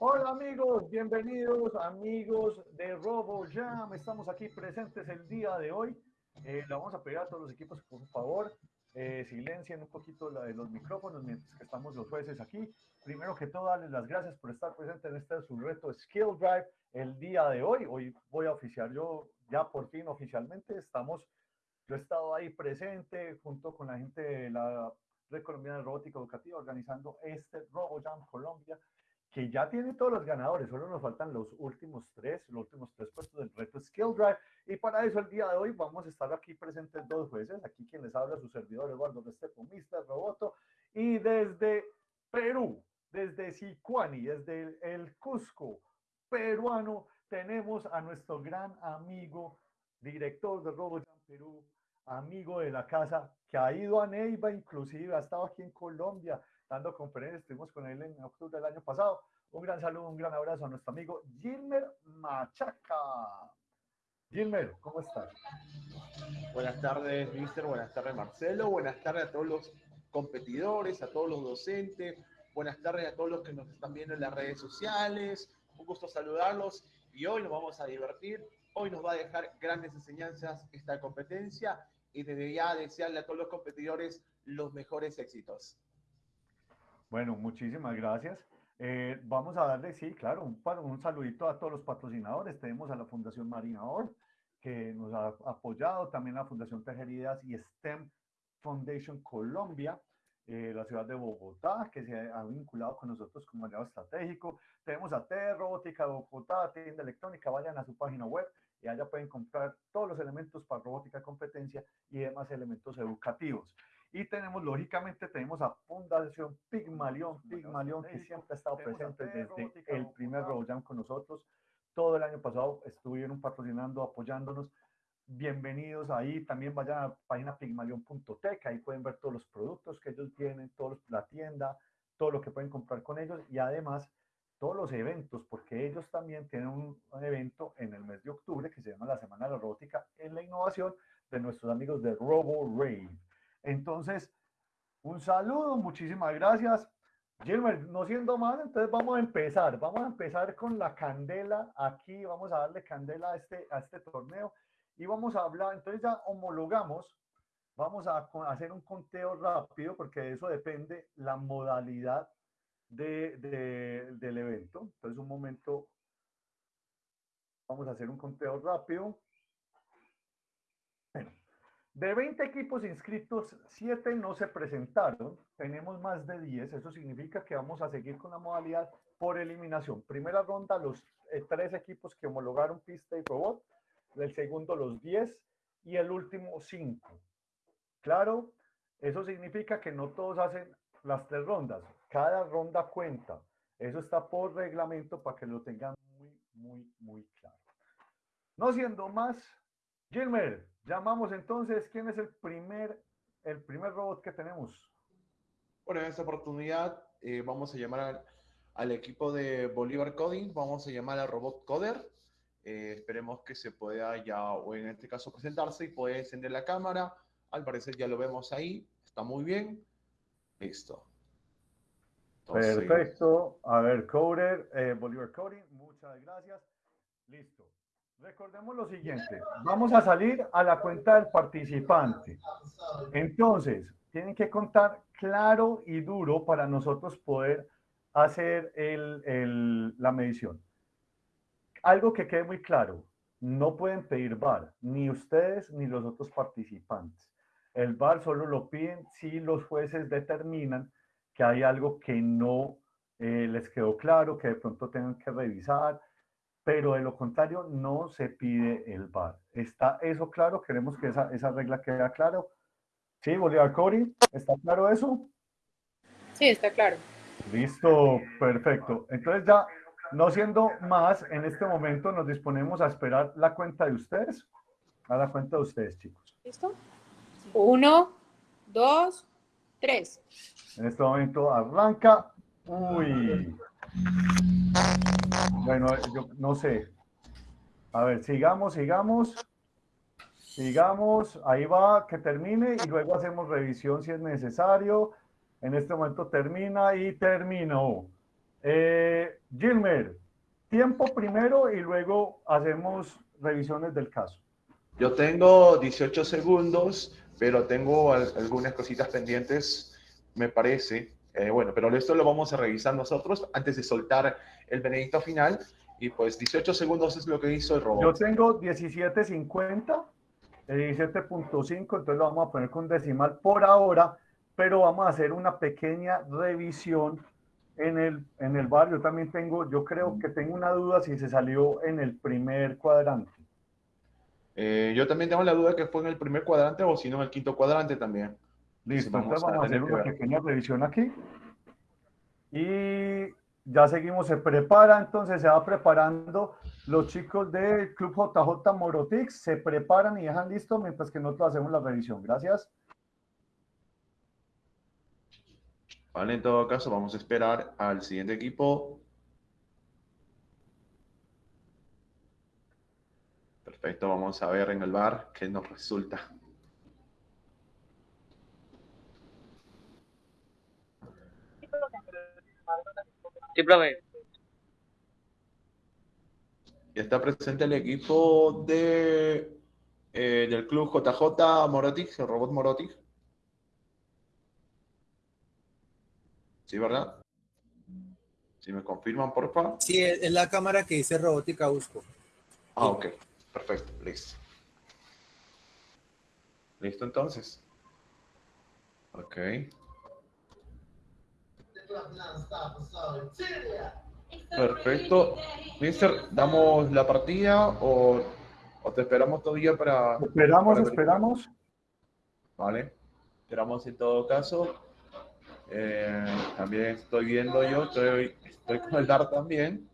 Hola amigos, bienvenidos amigos de RoboJam. Estamos aquí presentes el día de hoy. Eh, le vamos a pedir a todos los equipos, por favor, eh, silencien un poquito la, los micrófonos mientras que estamos los jueces aquí. Primero que todo, darles las gracias por estar presentes en este su reto Skill Drive el día de hoy. Hoy voy a oficiar yo ya por fin oficialmente. Estamos, yo he estado ahí presente junto con la gente de la Red Colombiana de Robótica Educativa organizando este RoboJam Colombia que ya tiene todos los ganadores, solo nos faltan los últimos tres, los últimos tres puestos del reto Skill Drive. Y para eso el día de hoy vamos a estar aquí presentes dos jueces, aquí quien les habla su servidor Eduardo Restrepo, Mr. Roboto, y desde Perú, desde Sicuani, desde el Cusco peruano, tenemos a nuestro gran amigo, director de RoboJam Perú, amigo de la casa, que ha ido a Neiva inclusive, ha estado aquí en Colombia, dando conferencias, estuvimos con él en octubre del año pasado. Un gran saludo, un gran abrazo a nuestro amigo Gilmer Machaca. Gilmer, ¿cómo estás? Buenas tardes, Mister. Buenas tardes, Marcelo. Buenas tardes a todos los competidores, a todos los docentes. Buenas tardes a todos los que nos están viendo en las redes sociales. Un gusto saludarlos y hoy nos vamos a divertir. Hoy nos va a dejar grandes enseñanzas esta competencia y desde ya desearle a todos los competidores los mejores éxitos. Bueno, muchísimas gracias. Eh, vamos a darle, sí, claro, un, un saludito a todos los patrocinadores. Tenemos a la Fundación Marina Or, que nos ha apoyado, también la Fundación Tejeridas y STEM Foundation Colombia, eh, la ciudad de Bogotá, que se ha vinculado con nosotros como aliado estratégico. Tenemos a T Robótica de Bogotá, tienda electrónica, vayan a su página web y allá pueden comprar todos los elementos para robótica competencia y demás elementos educativos. Y tenemos, lógicamente, tenemos a Fundación Pigmalión, Pigmalión, que siempre ha estado presente desde el primer RoboJam con nosotros. Todo el año pasado estuvieron patrocinando, apoyándonos. Bienvenidos ahí. También vayan a la página pigmalión.tech, ahí pueden ver todos los productos que ellos tienen, toda la tienda, todo lo que pueden comprar con ellos y además todos los eventos, porque ellos también tienen un, un, evento en el mes de octubre que se llama la Semana de la Robótica en la Innovación de nuestros amigos de Robo Rave. Entonces, un saludo, muchísimas gracias. Gilmer, no siendo más, entonces vamos a empezar. Vamos a empezar con la candela. Aquí vamos a darle candela a este, a este torneo y vamos a hablar. Entonces ya homologamos. Vamos a hacer un conteo rápido porque de eso depende la modalidad de, de, del evento. Entonces, un momento. Vamos a hacer un conteo rápido. De 20 equipos inscritos, 7 no se presentaron. Tenemos más de 10. Eso significa que vamos a seguir con la modalidad por eliminación. Primera ronda, los eh, tres equipos que homologaron pista y robot. El segundo, los 10. Y el último, 5. Claro, eso significa que no todos hacen las tres rondas. Cada ronda cuenta. Eso está por reglamento para que lo tengan muy, muy, muy claro. No siendo más, Gilmer, Llamamos entonces, ¿quién es el primer, el primer robot que tenemos? Bueno, en esta oportunidad eh, vamos a llamar al, al, equipo de Bolívar Coding, vamos a llamar al robot Coder. Eh, esperemos que se pueda ya, o en este caso, presentarse y puede encender la cámara. Al parecer ya lo vemos ahí, está muy bien. Listo. Entonces, Perfecto. A ver, Coder, eh, Bolívar Coding, muchas gracias. Listo. Recordemos lo siguiente, vamos a salir a la cuenta del participante. Entonces, tienen que contar claro y duro para nosotros poder hacer la medición. Algo que quede muy claro, no pueden pedir VAR, ni ustedes ni los otros participantes. El VAR solo lo piden si los jueces determinan que hay algo que no eh, les quedó claro, que de pronto tengan que revisar, pero de lo contrario no se pide el VAR. ¿Está eso claro? Queremos que esa, esa regla quede claro. ¿Sí, Bolívar Cori? ¿Está claro eso? Sí, está claro. Listo, perfecto. Entonces ya, no siendo más, en este momento nos disponemos a esperar la cuenta de ustedes. A la cuenta de ustedes, chicos. ¿Listo? Uno, dos, tres. En este momento arranca. Uy. Bueno, yo no sé. A ver, sigamos, sigamos. Sigamos, ahí va, que termine y luego hacemos revisión si es necesario. En este momento termina y terminó. Eh, Gilmer, tiempo primero y luego hacemos revisiones del caso. Yo tengo 18 segundos, pero tengo algunas cositas pendientes, me parece. Eh, bueno, pero esto lo vamos a revisar nosotros antes de soltar el veredicto final. Y pues 18 segundos es lo que hizo el robot. Yo tengo 17.50, 17.5, entonces lo vamos a poner con decimal por ahora, pero vamos a hacer una pequeña revisión en el, en el barrio. También tengo, yo creo que tengo una duda si se salió en el primer cuadrante. Eh, yo también tengo la duda que fue en el primer cuadrante o si no en el quinto cuadrante también. Listo, entonces vamos a hacer una pequeña revisión aquí. Y ya seguimos, se prepara, entonces se va preparando los chicos del Club JJ Morotix, se preparan y dejan listo mientras que nosotros hacemos la revisión. Gracias. Vale, en todo caso, vamos a esperar al siguiente equipo. Perfecto, vamos a ver en el bar qué nos resulta. Y está presente el equipo de, eh, del club JJ Morotic, el robot Morotic. ¿Sí, verdad? Si me confirman, por favor. Sí, es la cámara que dice robótica Usco. Ah, ok. Perfecto, listo. Listo entonces. Ok. Perfecto. Mister, ¿damos la partida o, te esperamos todavía para... Esperamos, esperamos. Vale. Esperamos en todo caso. Eh, también estoy viendo yo, estoy, estoy con el DAR también.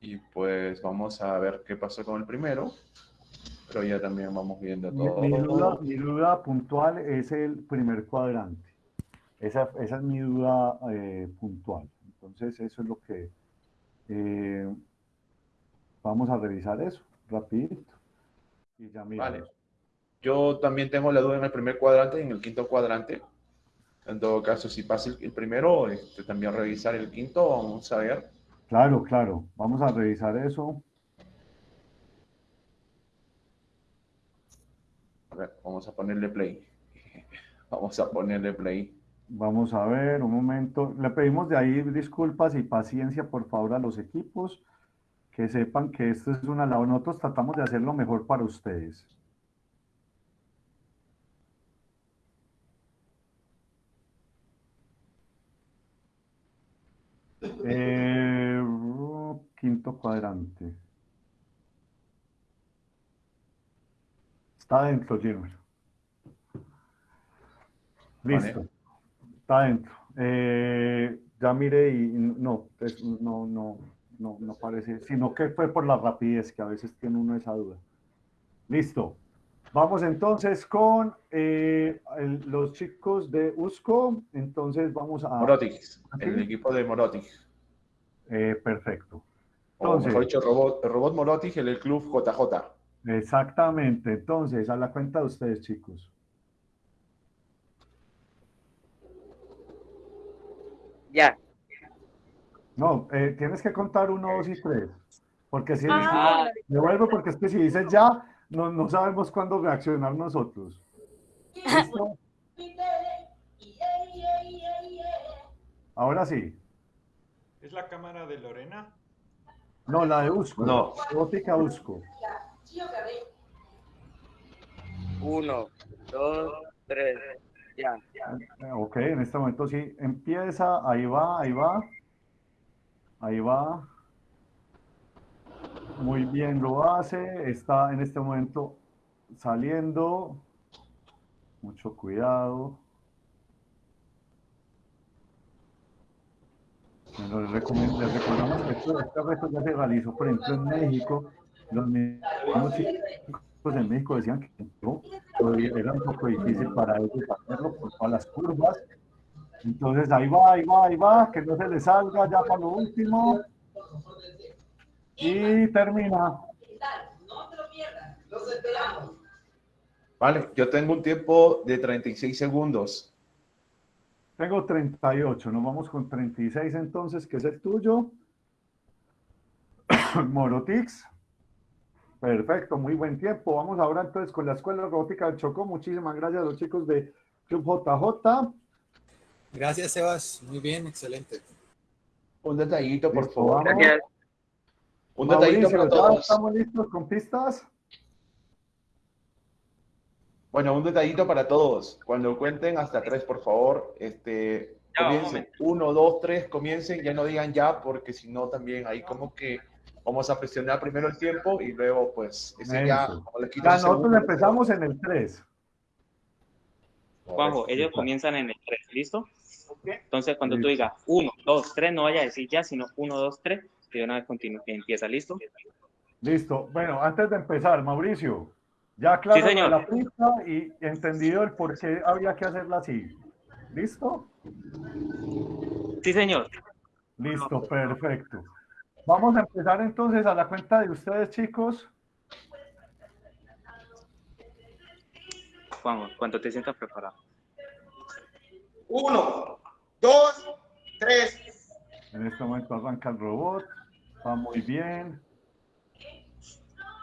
Y pues vamos a ver qué pasó con el primero. Pero ya también vamos viendo todo. mi duda puntual es el primer cuadrante. Esa, esa es mi duda eh, puntual. Entonces, eso es lo que eh, vamos a revisar eso, rapidito. Y ya vale. Yo también tengo la duda en el primer cuadrante y en el quinto cuadrante. En todo caso, si pasa el, primero, este, también revisar el quinto, vamos a ver. Claro, claro. Vamos a revisar eso. A ver, vamos a ponerle play. Vamos a ponerle play. Vamos a ver, un momento. Le pedimos de ahí disculpas y paciencia, por favor, a los equipos, que sepan que esto es una labor. Nosotros tratamos de hacer lo mejor para ustedes. Eh, quinto cuadrante. Está dentro, Jimmy. Listo. Está dentro. Eh, ya mire y no, no, no, no, no parece, sino que fue por la rapidez, que a veces tiene uno esa duda. Listo. Vamos entonces con eh, los chicos de USCO. Entonces vamos a... Morotic, el equipo de Morotic. Eh, perfecto. Entonces, mejor dicho, robot, el robot Morotic en el club JJ. Exactamente. Entonces, a la cuenta de ustedes, chicos. Ya. No, eh, tienes que contar uno, dos y tres. Porque si ah. devuelvo porque es que si dices ya, no, no sabemos cuándo reaccionar nosotros. Ahora sí. ¿Es la cámara de Lorena? No, la de Usco. No. Óptica Usco. Uno, dos, tres. Ya. Ok, en este momento sí. Empieza, ahí va, ahí va. Ahí va. Muy bien lo hace. Está en este momento saliendo. Mucho cuidado. les, recomendamos que este reto ya se realizó, por ejemplo, en México. Los mismos en México decían que era un poco difícil para ellos hacerlo por todas las curvas. Entonces ahí va, ahí va, ahí va, que no se le salga ya para lo último. Y termina. Vale, yo tengo un tiempo de 36 segundos. Tengo 38, nos vamos con 36 entonces, que es el tuyo. Morotix. Perfecto, muy buen tiempo. Vamos ahora entonces con la Escuela Robótica del Chocó. Muchísimas gracias a los chicos de Club JJ. Gracias, Sebas. Muy bien, excelente. Un detallito, por Listo, favor. vamos. Gracias. Un detallito Mauricio, para ¿ya todos. estamos listos con pistas? Bueno, un detallito para todos. Cuando cuenten hasta tres, por favor, este, Ya, un comiencen. Uno, dos, tres, comiencen. Ya no digan ya, porque si no también ahí como que vamos a presionar primero el tiempo y luego pues ese ya, Ya, un nosotros empezamos en el 3. Juanjo, ellos comienzan en el 3, ¿listo? Entonces, cuando tú Listo. digas 1, 2, 3, no vaya a decir ya, sino 1, 2, 3, y de una vez continúa, empieza, ¿listo? Listo. Bueno, antes de empezar, Mauricio, ya claro Sí, señor. la pista y entendido el por qué había que hacerla así. ¿Listo? Sí, señor. Listo, perfecto. Vamos a empezar entonces a la cuenta de ustedes, chicos. Juanjo, cuando te sientas preparado. Uno, dos, tres. En este momento arranca el robot. Va muy bien.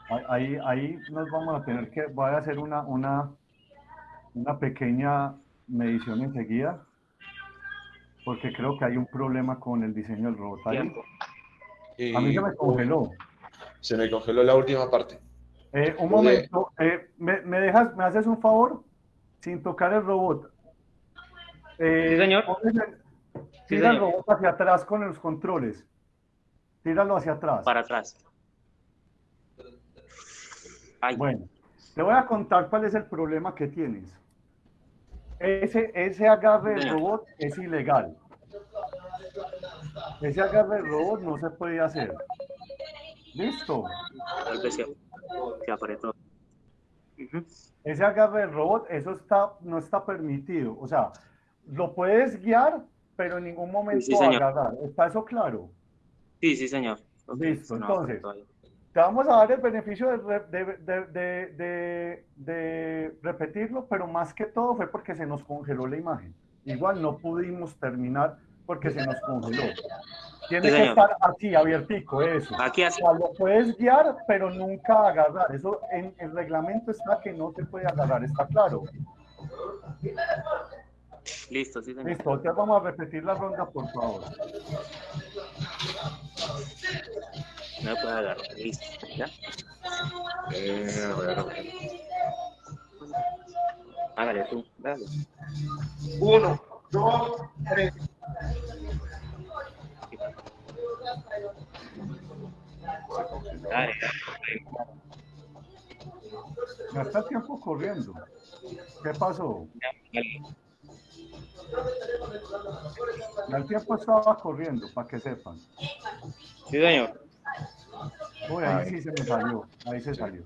Ahí- Ahí, ahí nos vamos a tener que, voy a hacer una, una, una pequeña medición enseguida, porque creo que hay un problema con el diseño del robot. Ahí. Tiempo. Y A mí se me congeló. se me congeló la última parte. Eh, un momento, eh, ¿me, me dejas, me haces un favor? Sin tocar el robot. Eh, Sí, señor. el- Sí, Tira el señor. robot hacia atrás con los controles. Tíralo hacia atrás. Para atrás. Ay, Bueno, te voy a contar cuál es el problema que tienes. Ese, ese agarre del Señor. robot es ilegal. Ese agarre del robot no se puede hacer. ¿Listo? tal vez se, se apretó. Ese agarre del robot, eso está, no está permitido. O sea, lo puedes guiar, pero en ningún momento Sí, señor. agarrar. ¿Está eso claro? Sí, sí, señor. Listo, no, entonces. Te vamos a dar el beneficio de- de- de- de repetirlo, pero más que todo fue porque se nos congeló la imagen. Igual no pudimos terminar porque se nos congeló. Tiene Sí, que señor. estar así, abiertico, eso. Aquí O así. sea, lo puedes guiar, pero nunca agarrar. Eso en el reglamento está que no se puede agarrar, está claro. Listo, sí, señor. Listo, ya vamos a repetir la ronda, por favor. No puede agarrar. Listo. ¿Ya? Eh, a ver, a ver. Hágale tú. Dale. Uno, dos, tres. Dale. Ya está el tiempo corriendo. ¿Qué pasó? el tiempo estaba corriendo, para que sepan. Sí, señor. Uy, ahí sí se me salió. Ahí se salió.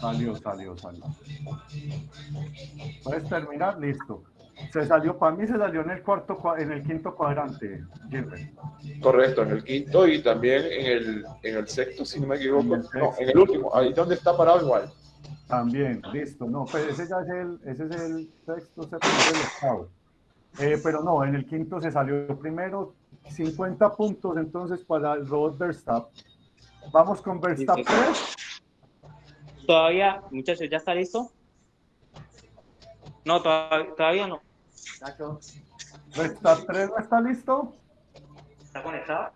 Salió, salió, salió. Puedes terminar, listo. Se salió, para mí se salió en el cuarto, cua- en el quinto cuadrante, Gilbert. Correcto, en el quinto y también en el, en el sexto, si no me equivoco. En el No, en el último, ahí donde está parado igual. También, listo. No, pero ese ya es el, ese es el sexto, séptimo. Eh, pero no, en el quinto se salió primero 50 puntos entonces para el robot Verstappen. Vamos con Verstappen 3. Todavía, muchachos, ¿ya está listo? No, todavía, todavía no. Verstappen 3 no está listo. ¿Está conectado?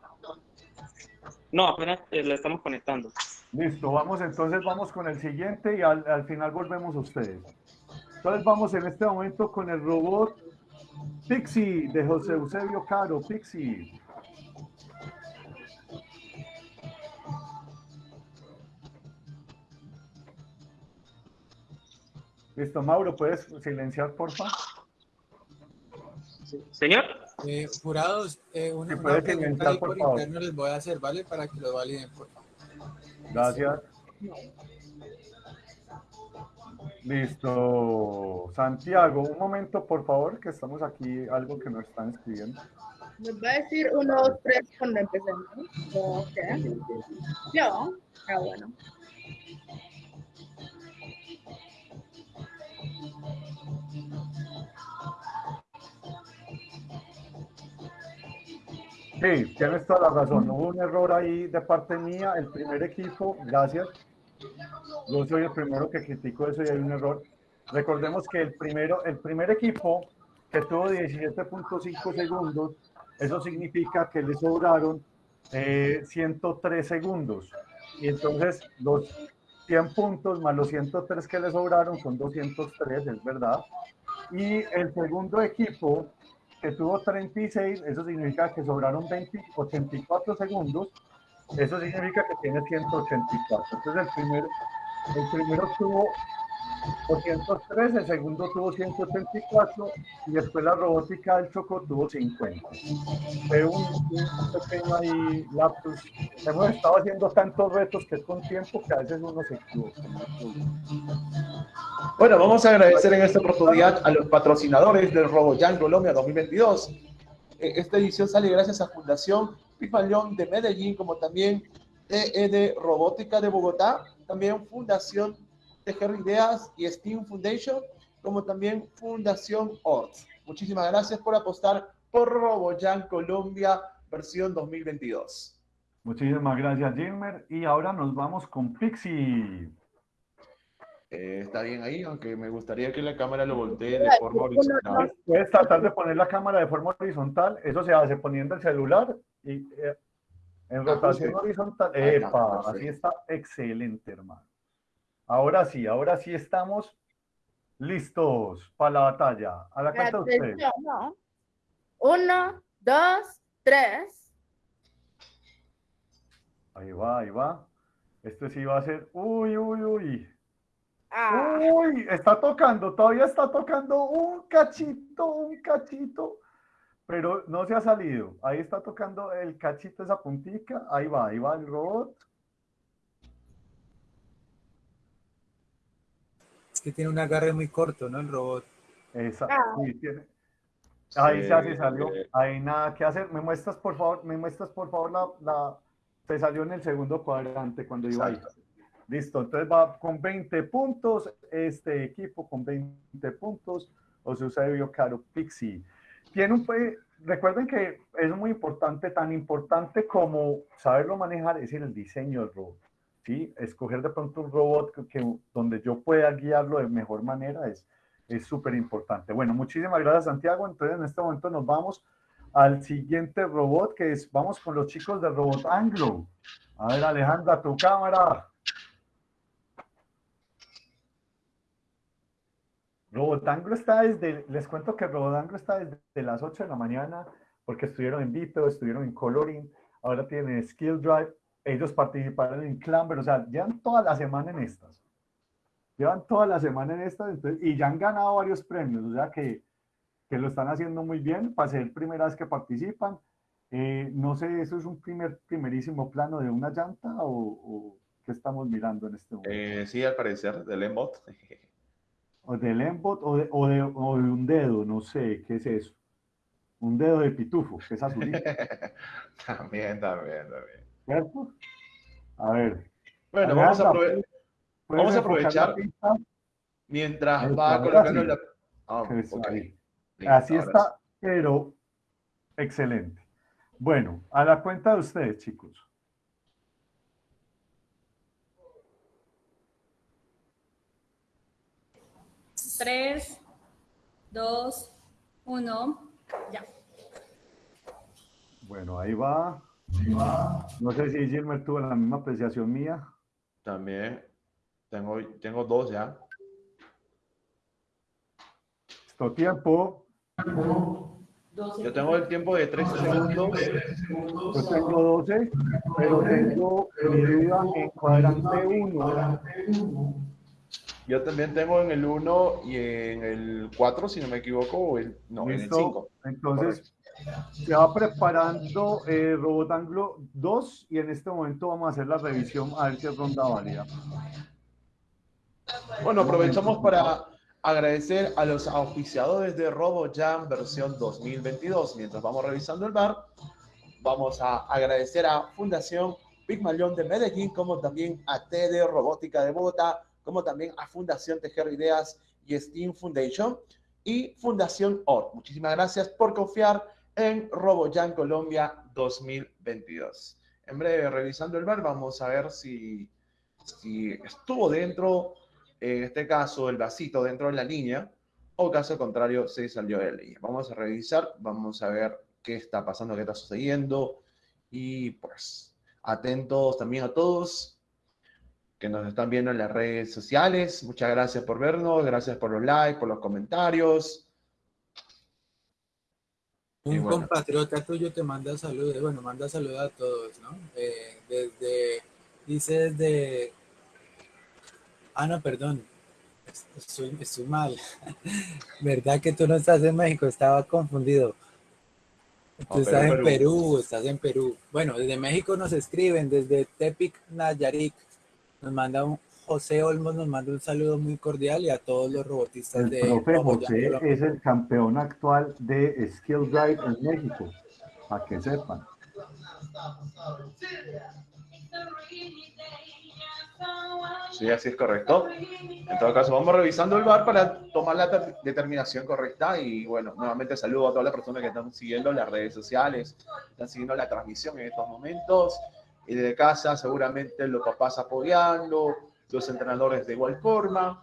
No, apenas eh, lo estamos conectando. Listo, vamos entonces, vamos con el siguiente y al, al final volvemos a ustedes. Entonces vamos en este momento con el robot Pixie de José Eusebio Caro. Pixie. Listo, Mauro, ¿puedes silenciar, Señor, Eh, jurados, eh, una, pregunta comentar, ahí por por favor. interno les voy a hacer, ¿vale? Para que lo validen, por favor. Gracias. Listo. Santiago, un momento, por favor, que estamos aquí, algo que nos están escribiendo. Nos va a decir uno, dos, tres cuando empecemos. Ok. Yo. Ah, bueno. Sí, tienes toda la razón. Hubo un error ahí de parte mía. El primer equipo, gracias. Yo soy el primero que critico eso y hay un error. Recordemos que el, primero, el primer equipo que tuvo 17.5 segundos, eso significa que le sobraron eh, 103 segundos. Y entonces los 100 puntos más los 103 que le sobraron son 203, es verdad. Y el segundo equipo que tuvo 36, eso significa que sobraron 20, 84 segundos, eso significa que tiene 184. Entonces el primero, el primero tuvo 203, el segundo tuvo 184 y después la robótica del Choco tuvo 50. Fue un, un pequeño ahí lapsus. Hemos estado haciendo tantos retos que es con tiempo que a veces uno se equivoca. Bueno, vamos a agradecer en esta oportunidad a los patrocinadores del RoboJam Colombia 2022. Eh, Esta edición sale gracias a Fundación Pifalión de Medellín, como también EED Robótica de Bogotá, también Fundación Tejer Ideas y Steam Foundation, como también Fundación ORT. Muchísimas gracias por apostar por RoboJam Colombia versión 2022. Muchísimas gracias, Gilmer. Y ahora nos vamos con Pixie. Eh, está bien ahí, aunque me gustaría que la cámara lo voltee de forma horizontal. Puedes tratar de poner la cámara de forma horizontal. Eso se hace poniendo el celular y eh, en rotación Ajuste. horizontal. Epa, perfecto. así está excelente, hermano. Ahora sí, ahora sí estamos listos para la batalla. A la cuenta de ustedes. Atención, no. Uno, dos, tres. Ahí va, ahí va. Este sí va a ser. Uy, uy, uy. Ah, Uy, está tocando, todavía está tocando un cachito, un cachito, pero no se ha salido. Ahí está tocando el cachito, esa puntica. Ahí va, ahí va el robot. Que tiene un agarre muy corto, ¿no? El robot. Esa, Ah. sí, tiene. Ahí Sí, ya se salió. eh, Ahí nada que hacer. Me muestras, por favor, me muestras, por favor, la, la... Se salió en el segundo cuadrante cuando iba ahí. Exacto. Listo, entonces va con 20 puntos, este equipo con 20 puntos, os Eusebio Caro Pixie. Tiene un, pe- recuerden que es muy importante, tan importante como saberlo manejar es en el diseño del robot. ¿Sí? Escoger de pronto un robot que, donde yo pueda guiarlo de mejor manera es es súper importante. Bueno, muchísimas gracias Santiago. Entonces en este momento nos vamos al siguiente robot que es, vamos con los chicos del robot Anglo. A ver Alejandra, tu cámara. Robotanglo está desde, les cuento que Robotanglo está desde las 8 de la mañana porque estuvieron en Vito, estuvieron en Coloring, ahora tienen Skill Drive, ellos participaron en Clamber, o sea, llevan toda la semana en estas. Llevan toda la semana en estas entonces, y ya han ganado varios premios, o sea que, que lo están haciendo muy bien para ser primera vez que participan. Eh, no sé, ¿eso es un primer, primerísimo plano de una llanta o, o qué estamos mirando en este momento? Eh, sí, al parecer, del Embot. O del embot o de, o, de, o de un dedo, no sé, ¿qué es eso? Un dedo de pitufo, que es azulito, también, también, también. ¿Cierto? A ver. Bueno, vamos a, Alejandra, aprove- ¿puedes vamos a aprovechar mientras va colocando la... Eso ok. ahí. Listo, Así ahora está, pero excelente. Bueno, a la cuenta de ustedes, chicos. Tres, dos, uno, ya. Bueno, ahí va. No sé si Gilmer tuvo la misma apreciación mía. También tengo, tengo dos ya. Esto tiempo. Yo tengo el tiempo de 13 segundos. Yo tengo 12, pero tengo mi duda en cuadrante 1. Yo también tengo en el 1 y en el 4, si no me equivoco, o el, no, en el ¿Listo? 5. Entonces, se va preparando eh, Robot Anglo 2 y en este momento vamos a hacer la revisión a ver si es ronda válida. Bueno, aprovechamos para agradecer a los auspiciadores de RoboJam versión 2022. Mientras vamos revisando el bar, vamos a agradecer a Fundación Pigmalión de Medellín, como también a TD Robótica de Bogotá, como también a Fundación Tejer Ideas y Steam Foundation y Fundación OR. Muchísimas gracias por confiar en RoboJam Colombia 2022. En breve, revisando el bar, vamos a ver si, si estuvo dentro, en este caso, el vasito dentro de la línea, o caso contrario, se salió de la línea. Vamos a revisar, vamos a ver qué está pasando, qué está sucediendo, y pues atentos también a todos que nos están viendo en las redes sociales. Muchas gracias por vernos, gracias por los likes, por los comentarios. Un bueno. compatriota tuyo te manda saludos, bueno, manda saludos a todos, ¿no? Eh, desde, dice desde, ah, no, perdón, estoy, estoy mal. ¿Verdad que tú no estás en México? Estaba confundido. Tú estás en en Perú. Perú, estás en Perú. Bueno, desde México nos escriben, desde Tepic Nayarit. Nos manda un, José Olmos nos manda un saludo muy cordial y a todos los robotistas El de profe Roboyam José es el campeón actual de Skill Drive en México, para que sepan. Sí, así es correcto. En todo caso, vamos revisando el bar para tomar la ter- determinación correcta. Y bueno, nuevamente saludo a todas las personas que están siguiendo las redes sociales, están siguiendo la transmisión en estos momentos. Y desde casa, seguramente los papás apoyando, los entrenadores de igual forma.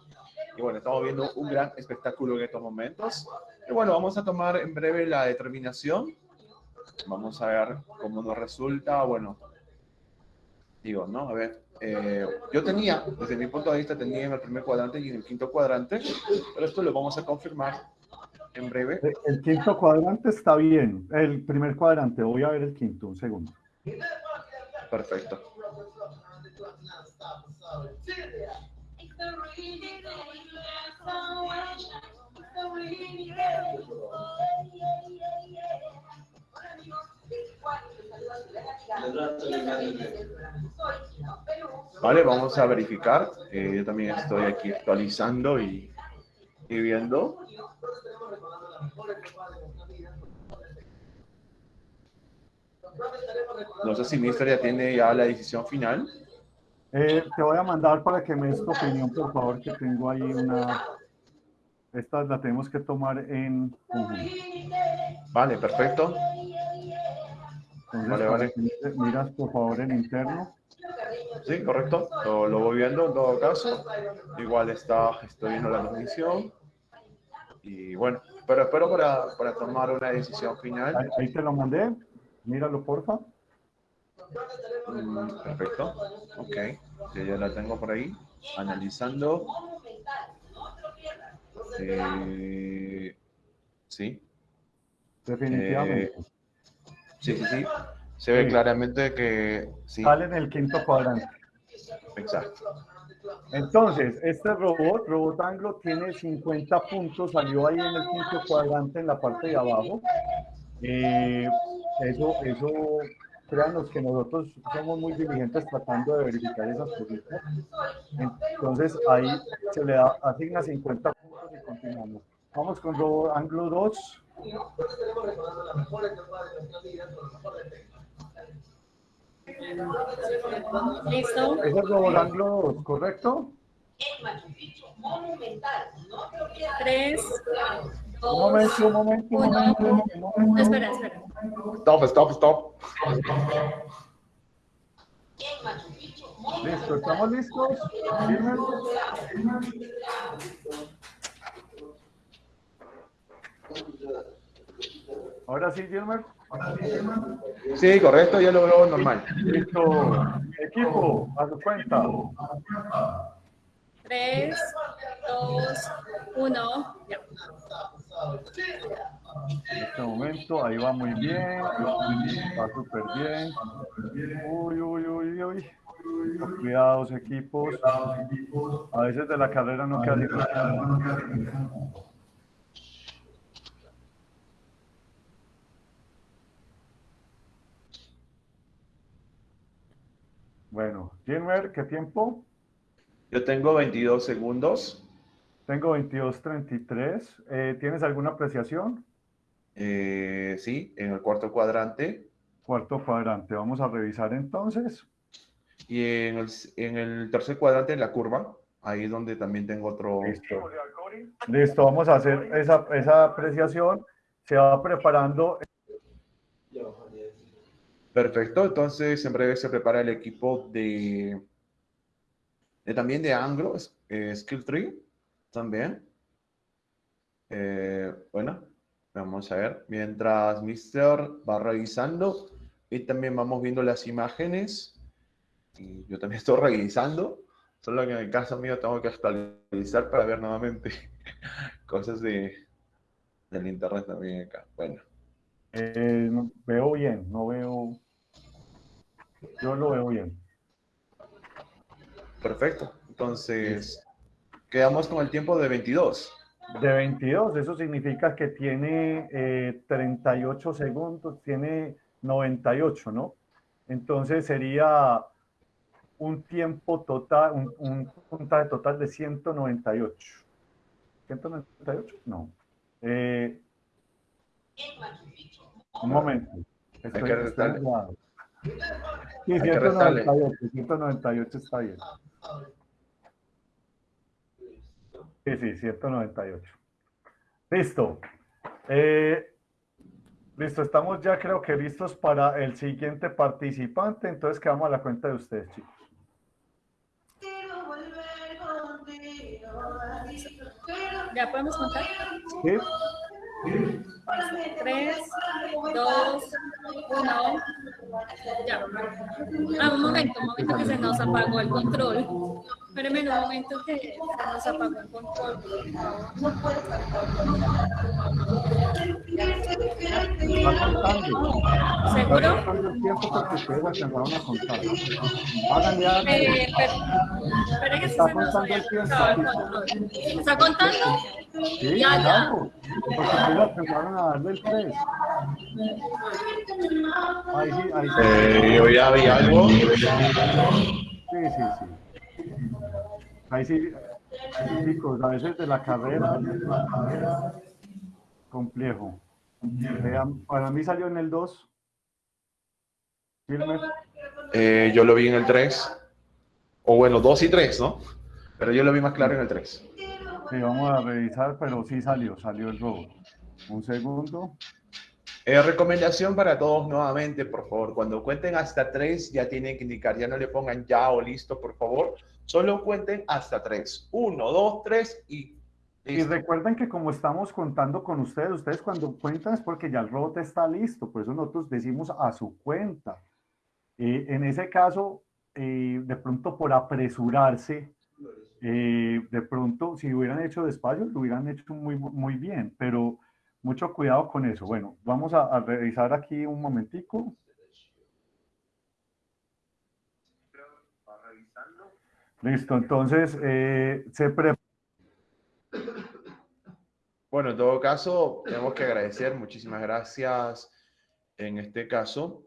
Y bueno, estamos viendo un gran espectáculo en estos momentos. Y bueno, vamos a tomar en breve la determinación. Vamos a ver cómo nos resulta. Bueno, digo, ¿no? A ver, eh, yo tenía, desde mi punto de vista, tenía en el primer cuadrante y en el quinto cuadrante, pero esto lo vamos a confirmar en breve. El quinto cuadrante está bien. El primer cuadrante, voy a ver el quinto, un segundo. Perfecto. Vale, vamos a verificar. Eh, yo también estoy aquí actualizando y, y viendo. No sé si Mister ya tiene ya la decisión final. Eh, te voy a mandar para que me des tu opinión, por favor, que tengo ahí una... Esta la tenemos que tomar en. Vale, perfecto. Entonces, Vale, vale. miras, por favor, en interno. Sí, correcto. Lo, lo voy viendo en todo caso. Igual está, estoy viendo la transmisión. Y bueno, pero espero para, para tomar una decisión final. Ahí, ahí te lo mandé. Míralo, porfa. Mm, perfecto. Ok. Ya, ya la tengo por ahí. Analizando. Eh, sí. Definitivamente. Sí, sí, sí. Se ve Sí. claramente que sí. Sale en el quinto cuadrante. Exacto. Entonces, este robot, Robot Anglo, tiene 50 puntos, salió ahí en el quinto cuadrante en la parte de abajo. Eh, eso, eso, créanos que nosotros somos muy diligentes tratando de verificar esas cositas. Entonces, ahí se le da, asigna 50 puntos y continuamos. Vamos con Robot Anglo 2. ¿Listo? Ese es Robot Anglo 2, ¿correcto? Tres, Un momento, un momento, un momento. un momento. Espera, espera. Stop, stop, stop. Listo, ¿estamos listos? Gilmer. Ahora sí, Gilmer. Sí, correcto, ya lo veo normal. Listo. Equipo, a su cuenta. Tres, dos, uno. Ya. En este momento, ahí va muy bien. Va súper bien. Uy, uy, uy, uy. Cuidados, equipos. A veces de la carrera no queda Bueno, Gilmer, ¿qué tiempo? Yo tengo 22 segundos. Tengo 22.33. Eh, ¿Tienes alguna apreciación? Eh, sí, en el cuarto cuadrante. Cuarto cuadrante. Vamos a revisar entonces. Y en el, en el tercer cuadrante, en la curva, ahí es donde también tengo otro. Listo. Listo, vamos a hacer esa, esa apreciación. Se va preparando Perfecto, entonces en breve se prepara el equipo de, de también de Anglo, eh, Skill Tree, también. Eh, bueno, vamos a ver, mientras Mister va revisando y también vamos viendo las imágenes y yo también estoy revisando, solo que en el caso mío tengo que actualizar para ver nuevamente cosas de, del internet también acá. Bueno. Eh, veo bien, no veo. Yo lo veo bien. Perfecto. Entonces, quedamos con el tiempo de 22. De 22, eso significa que tiene eh, 38 segundos, tiene 98, ¿no? Entonces sería un tiempo total, un, un puntaje total de 198. ¿198? No. Eh, un momento. Estoy, que restarle. Sí, Hay que restarle. 198, 198 está bien. Sí, sí, 198. Listo. Eh, listo, estamos ya creo que listos para el siguiente participante, entonces quedamos a la cuenta de ustedes, chicos. ¿Ya podemos contar? ¿Sí? Tres, dos, uno. Ya. Ah, un momento, un momento que se nos apagó el control. Espérenme un momento que se nos apagó el control. ¿Seguro? Eh, que se Está nos apagado el control. ¿Está contando? Sí, Ya, ya. A darle el 3. Ahí sí, ahí sí. Eh, yo ya vi algo. Sí, sí, sí. Ahí sí, chicos, a veces de la carrera, complejo. Vean, para mí salió en el 2. Firme. Eh, yo lo vi en el 3. O bueno, 2 y 3, ¿no? Pero yo lo vi más claro en el 3. Sí, vamos a revisar, pero sí salió, salió el robo. Un segundo. Eh, recomendación para todos nuevamente, por favor. Cuando cuenten hasta 3, ya tienen que indicar, ya no le pongan ya o listo, por favor. Solo cuenten hasta 3. 1, 2, 3 y Y listo. recuerden que como estamos contando con ustedes, ustedes cuando cuentan es porque ya el robot está listo, por eso nosotros decimos a su cuenta. Eh, en ese caso, eh, de pronto por apresurarse, eh, de pronto si hubieran hecho despacio, lo hubieran hecho muy, muy bien, pero mucho cuidado con eso. Bueno, vamos a, revisar aquí un momentico. Listo, entonces eh, se prepara. Bueno, en todo caso, tenemos que agradecer, muchísimas gracias. En este caso,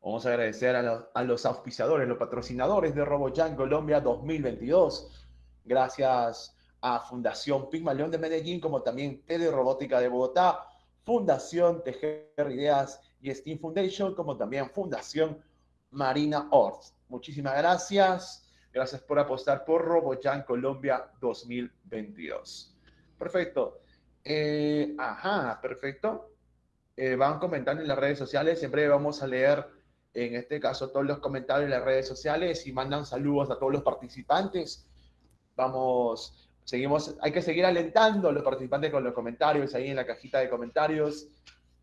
vamos a agradecer a los, a los auspiciadores, los patrocinadores de RoboJam Colombia 2022. Gracias a Fundación Pigmalión de Medellín, como también Tele Robótica de Bogotá, Fundación Tejer Ideas y Steam Foundation, como también Fundación Marina Orth. Muchísimas gracias. Gracias por apostar por RoboJam Colombia 2022. Perfecto. Eh, ajá, perfecto. Eh, van comentando en las redes sociales. Siempre vamos a leer, en este caso, todos los comentarios en las redes sociales y mandan saludos a todos los participantes. Vamos, seguimos, hay que seguir alentando a los participantes con los comentarios ahí en la cajita de comentarios.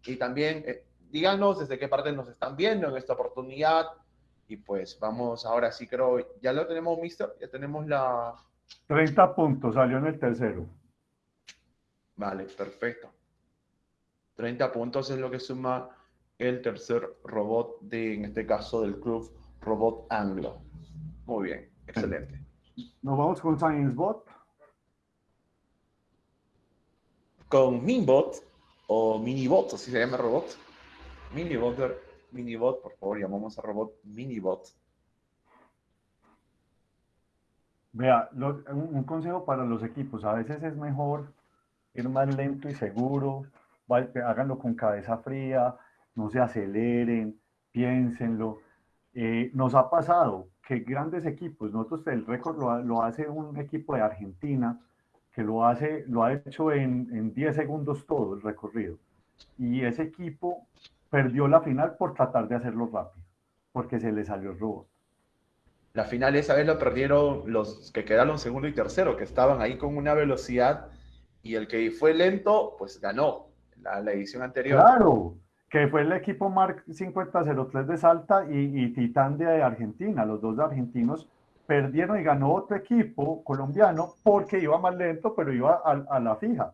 Y también eh, díganos desde qué parte nos están viendo en esta oportunidad. Y pues vamos, ahora sí creo, ya lo tenemos, mister, ya tenemos la... 30 puntos, salió en el tercero. Vale, perfecto. 30 puntos es lo que suma el tercer robot de, en este caso, del club Robot Anglo. Muy bien, excelente. Nos vamos con ScienceBot. Con Minbot o Minibot, así se llama robot. Minibot, Minibot, por favor, llamamos a robot Minibot. Vea, un, consejo para los equipos, a veces es mejor ir más lento y seguro, háganlo con cabeza fría, no se aceleren, piénsenlo. Eh, nos ha pasado que grandes equipos, nosotros el récord lo hace un equipo de Argentina, que lo, hace, lo ha hecho en, en 10 segundos todo el recorrido. Y ese equipo perdió la final por tratar de hacerlo rápido, porque se le salió el robot. La final esa vez lo perdieron los que quedaron segundo y tercero, que estaban ahí con una velocidad y el que fue lento, pues ganó la, la edición anterior. Claro, que fue el equipo Mark 5003 de Salta y, y Titán de Argentina. Los dos argentinos perdieron y ganó otro equipo colombiano porque iba más lento, pero iba a, a la fija.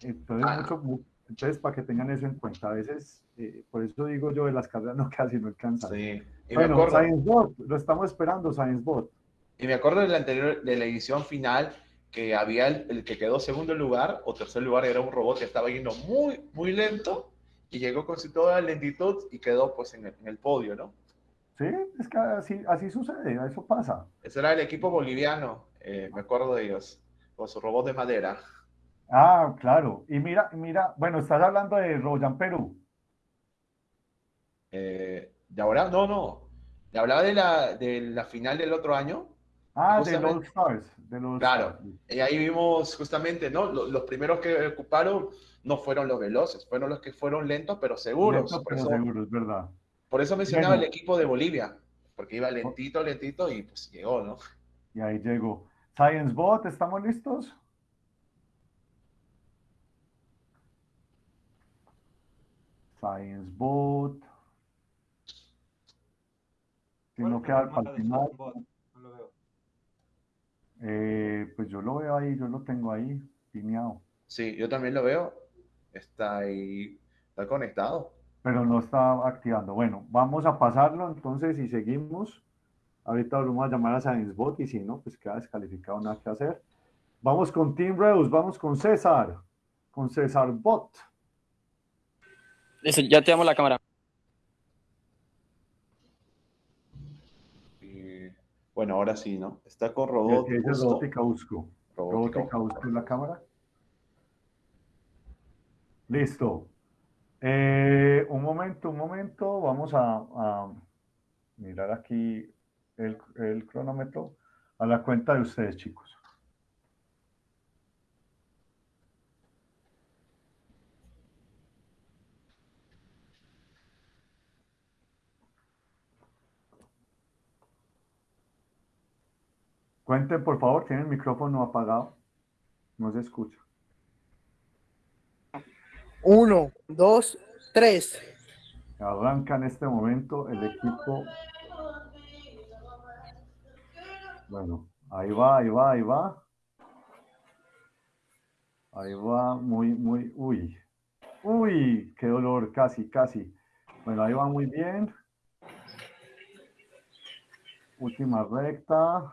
Entonces, mucho- mu- entonces, para que tengan eso en cuenta, a veces, eh, por eso digo yo, de las carreras no casi no alcanzan. Sí. Y Bueno, acuerdo, Science Bot, lo estamos esperando, Science Bot. y me acuerdo de la anterior, de la edición final, que había el, el que quedó segundo lugar o tercer lugar era un robot que estaba yendo muy, muy lento y llegó con toda lentitud y quedó pues en el, en el podio, ¿no? Sí, es que así, así sucede, eso pasa. Ese era el equipo boliviano, eh, me acuerdo de ellos, con su robot de madera. Ah, claro. Y mira, mira, bueno, estás hablando de Royan Perú. Eh, ¿de ahora? No, no. Le hablaba de la, de la final del otro año. Ah, de los. Stars. De los Claro. Stars. Y ahí vimos justamente, ¿no? Lo- Los, primeros que ocuparon no fueron los veloces, fueron los que fueron lentos pero seguros. Lento, por, pero eso, seguro, es verdad. Por eso mencionaba Bueno. el equipo de Bolivia, porque iba lentito, lentito y pues llegó, ¿no? Y ahí llegó. Science Bot, ¿estamos listos? Science Bot. Si ¿Cuál no queda cámara para el de final? No lo veo. eh, pues yo lo veo ahí, yo lo tengo ahí, pineado. Sí, yo también lo veo. Está ahí, está conectado. Pero no está activando. Bueno, vamos a pasarlo entonces y seguimos. Ahorita vamos a llamar a ScienceBot y si no, pues queda descalificado, nada que hacer. Vamos con Team Reus, vamos con César, con César Bot. Listo, ya te damos la cámara. Y, bueno, ahora sí, ¿no? Está con robot. dice justo. Robótica Busco. Robótica. Robótica Busco en la cámara. Listo. Eh, un momento, un momento. Vamos a, mirar aquí el, el cronómetro a la cuenta de ustedes, chicos. Cuenten, por favor, tienen el micrófono apagado. No se escucha. Uno, dos, tres. Arranca en este momento el equipo. Bueno, ahí va, ahí va, ahí va. Ahí va, muy, muy, uy. Uy, qué dolor, casi, casi. Bueno, ahí va muy bien. Última recta.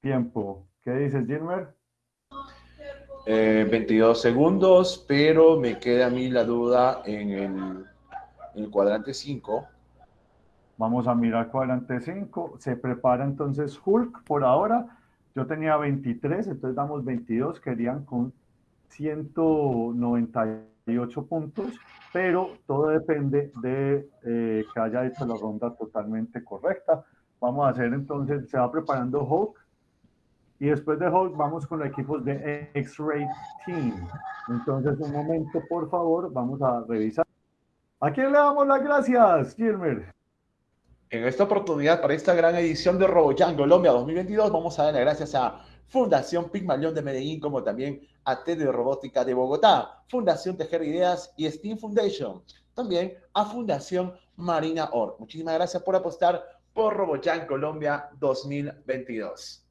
Tiempo. ¿Qué dices, Gilmer? Eh, 22 segundos, pero me queda a mí la duda en el, en el cuadrante 5. Vamos a mirar cuadrante 5. Se prepara entonces Hulk por ahora. Yo tenía 23, entonces damos 22. Querían con 198 puntos, pero todo depende de eh, que haya hecho la ronda totalmente correcta. Vamos a hacer entonces, se va preparando Hulk. Y después de Hulk vamos con los equipos de X-Ray Team. Entonces, un momento, por favor, vamos a revisar. ¿A quién le damos las gracias, Gilmer? En esta oportunidad, para esta gran edición de RoboJam Colombia 2022, vamos a dar las gracias a Fundación Pigmalión de Medellín, como también a de Robótica de Bogotá, Fundación Tejer Ideas y Steam Foundation. También a Fundación Marina Or. Muchísimas gracias por apostar por RoboJam Colombia 2022.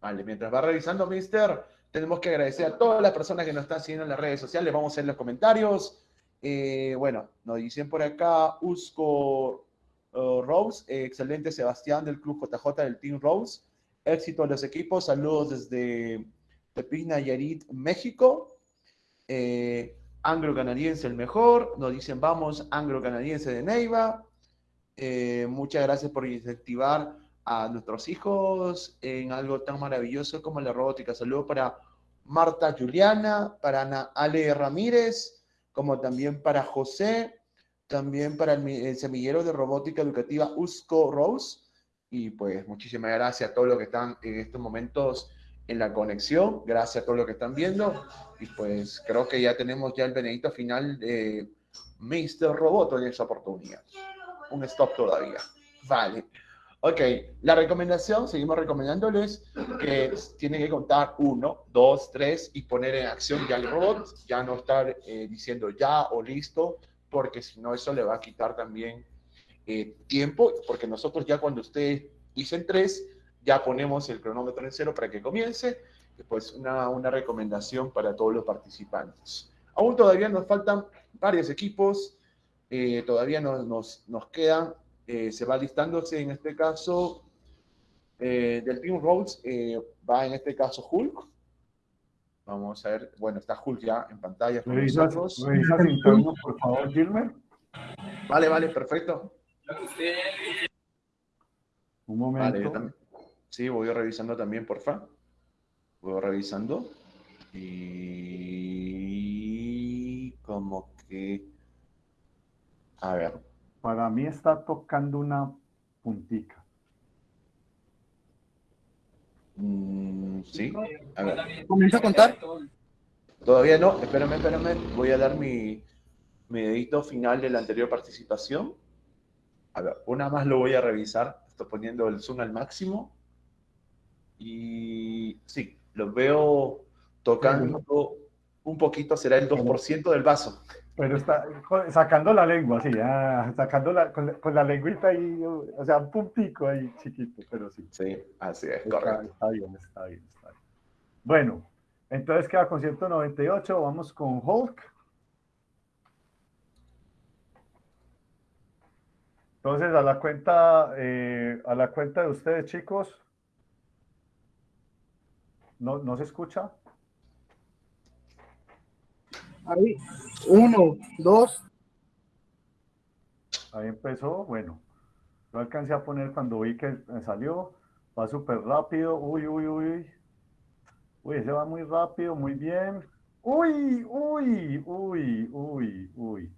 Vale, mientras va revisando, Mister, tenemos que agradecer a todas las personas que nos están siguiendo en las redes sociales. Vamos a ver los comentarios. Eh, bueno, nos dicen por acá Usco uh, Rose, eh, excelente Sebastián del Club JJ del Team Rose. Éxito a los equipos, saludos desde Tepina Yarit, México. Eh, Anglo canadiense el mejor, nos dicen vamos, Anglo canadiense de Neiva. Eh, muchas gracias por incentivar a nuestros hijos en algo tan maravilloso como la robótica. Saludos para Marta Juliana, para Ana Ale Ramírez, como también para José, también para el, el semillero de robótica educativa Usco Rose. Y pues muchísimas gracias a todos los que están en estos momentos en la conexión. Gracias a todos los que están viendo. Y pues creo que ya tenemos ya el benedito final de Mr. Roboto en esa oportunidad. Un stop todavía. Vale. Ok, la recomendación, seguimos recomendándoles que tienen que contar uno, dos, tres y poner en acción ya el robot, ya no estar eh, diciendo ya o listo, porque si no eso le va a quitar también eh, tiempo, porque nosotros ya cuando ustedes dicen tres, ya ponemos el cronómetro en cero para que comience, pues una, una recomendación para todos los participantes. Aún todavía nos faltan varios equipos, eh, todavía nos, nos, nos quedan eh, se va listándose en este caso eh, del Team Rolls, eh, va en este caso Hulk. Vamos a ver, bueno, está Hulk ya en pantalla con ¿Revisas, nosotros. interno, por favor, Gilmer? Vale, vale, perfecto. Un Vale, yo momento. también. Sí, voy revisando también, porfa. Voy revisando. Y como que... A ver, Para mí está tocando una puntica. mm, sí, a ver. Comienza a contar. Todavía no, espérame, espérame. Voy a dar mi, mi dedito final de la anterior participación. A ver, una más lo voy a revisar. Estoy poniendo el zoom al máximo. Y sí, lo veo tocando un poquito, será el 2% del vaso. Pero está sacando la lengua, sí, ah, sacando la, con, la, con la lengüita ahí, o sea, un puntico ahí chiquito, pero sí. Sí, así es, Está, correcto. está bien, está bien, está bien. Bueno, entonces queda con 198, vamos con Hulk. Entonces, a la cuenta, eh, a la cuenta de ustedes, chicos. ¿No, no se escucha? Ahí. Uno, dos, Ahí empezó, bueno. Lo alcancé a poner cuando vi que me salió. Va súper rápido. Uy, uy, uy. Uy, ese va muy rápido, muy bien. Uy, uy, uy, uy, uy.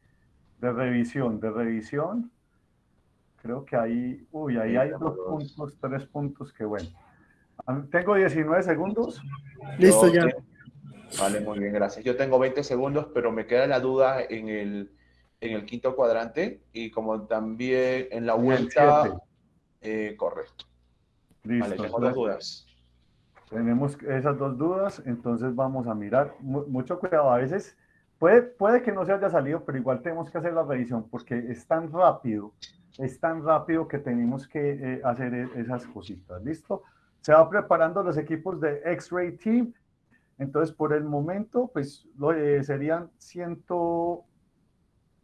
De revisión, de revisión. Creo que ahí, uy, ahí hay dos puntos, tres puntos, que bueno. Ah, Tengo 19 segundos. listo Yo ya. Vale, muy bien, gracias. Yo tengo 20 segundos, pero me queda la duda en el, en el quinto cuadrante y como también en la vuelta, eh, correcto. Listo. Vale, tengo dos dudas. Tenemos esas dos dudas, entonces vamos a mirar. Mu- mucho cuidado, a veces puede, puede que no se haya salido, pero igual tenemos que hacer la revisión porque es tan rápido, es tan rápido que tenemos que eh, hacer e- esas cositas. ¿Listo? Se va preparando los equipos de X-Ray Team. Entonces, por el momento, pues lo, eh, serían 100,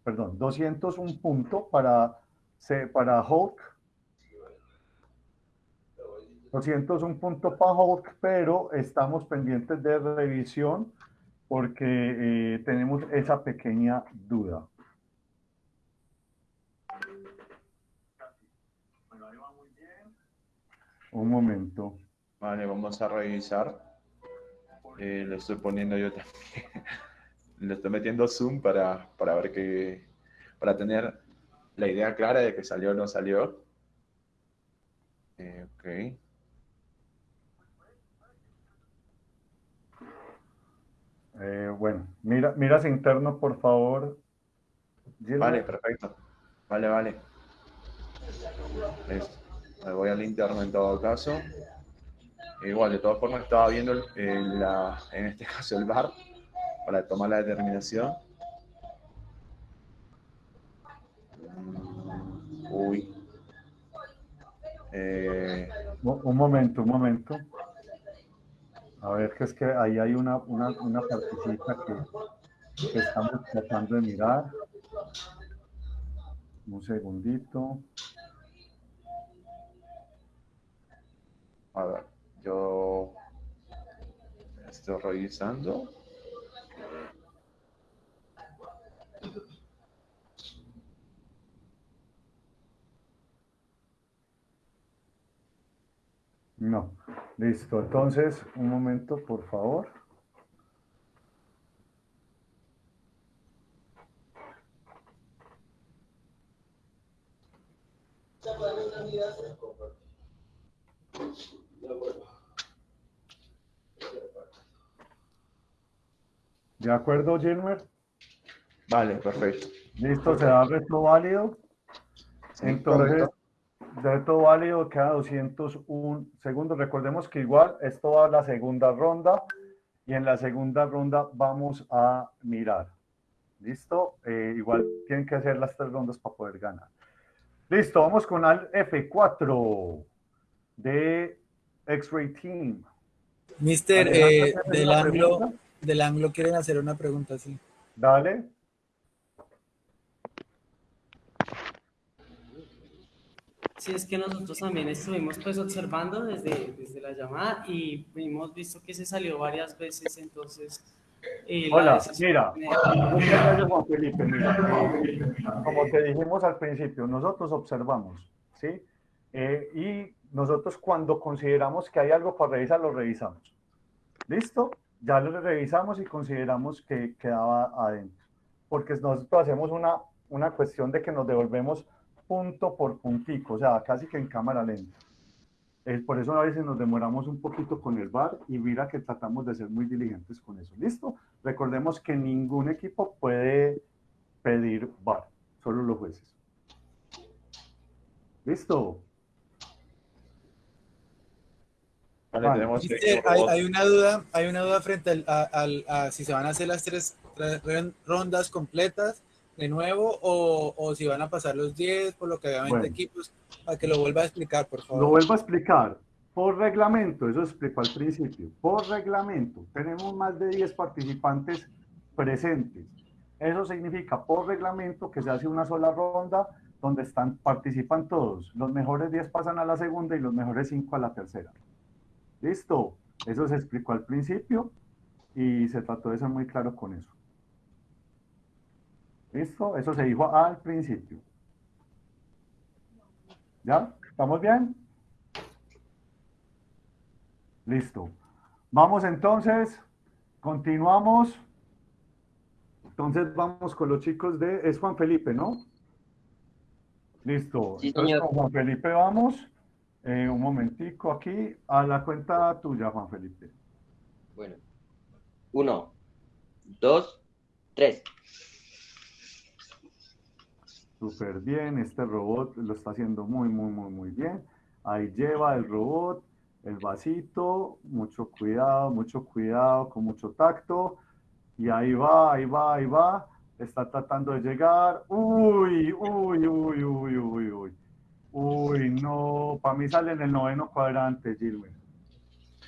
perdón, 201 punto para, para Hulk. 201 punto para Hulk, pero estamos pendientes de revisión porque eh, tenemos esa pequeña duda. Un momento. Vale, vamos a revisar. Eh, lo estoy poniendo yo también. Le estoy metiendo zoom para, para ver que, para tener la idea clara de que salió o no salió. Eh, ok. Eh, bueno, mira, miras interno, por favor. Gilbert. Vale, perfecto. Vale, vale. Listo. Me voy al interno en todo caso. Igual, de todas formas, estaba viendo el- el- la- en este caso el bar para tomar la determinación. Uy. Eh, Un, un momento, un momento. A ver, que es que ahí hay una, una, una partecita que, que estamos tratando de mirar. Un segundito. a ver, yo estoy revisando. No. Listo. Entonces, un momento, por favor. ¿De acuerdo, Gilmer? Vale, perfecto. Listo, se da reto válido. Sí, Entonces, correcto. reto válido queda 201 segundos. Recordemos que igual esto va a la segunda ronda y en la segunda ronda vamos a mirar. ¿Listo? Eh, igual tienen que hacer las tres rondas para poder ganar. Listo, vamos con al F4 de X-Ray Team. Mister, eh, ¿tienes del ángulo, pregunta? Del ángulo quieren hacer una pregunta, sí. Dale. Sí, es que nosotros también estuvimos pues observando desde, desde la llamada y hemos visto que se salió varias veces, entonces... eh, la Hola, mira, muchas gracias, Juan Felipe. Mira, como te dijimos al principio, nosotros observamos, ¿sí? Eh, y nosotros cuando consideramos que hay algo para revisar, lo revisamos. ¿Listo? Ya lo revisamos y consideramos que quedaba adentro. Porque nosotros hacemos una, una cuestión de que nos devolvemos punto por puntico, o sea, casi que en cámara lenta. Eh, por eso a veces nos demoramos un poquito con el VAR y mira que tratamos de ser muy diligentes con eso. ¿Listo? Recordemos que ningún equipo puede pedir VAR, solo los jueces. ¿Listo? Vale, Vale. tenemos Mister, hay, hay una duda, hay una duda frente al, a, al- a si se van a hacer las tres, tres ron- rondas completas de nuevo o, o si van a pasar los 10 por lo que había 20 Bueno. equipos, para que lo vuelva a explicar, por favor. Lo vuelvo a explicar. Por reglamento, eso explicó al principio. Por reglamento, tenemos más de 10 participantes presentes. Eso significa por reglamento que se hace una sola ronda donde están, participan todos. Los mejores 10 pasan a la segunda y los mejores 5 a la tercera. Listo. Eso se explicó al principio y se trató de ser muy claro con eso. ¿Listo? Eso se dijo al principio. ¿Ya? ¿Estamos bien? Listo. Vamos entonces, continuamos. Entonces vamos con los chicos de... Es Juan Felipe, ¿no? Listo. Sí, Entonces con Juan Felipe vamos. Eh, un momentico aquí. A la cuenta tuya, Juan Felipe. Bueno. Uno, dos, tres. Súper bien. Este robot lo está haciendo muy, muy, muy, muy bien. Ahí lleva el robot, el vasito. Mucho cuidado, mucho cuidado, con mucho tacto. Y ahí va, ahí va, ahí va. Está tratando de llegar. Uy, uy, uy, uy, uy, uy. Uy, no. Para mí sale en el noveno cuadrante, Gilmer.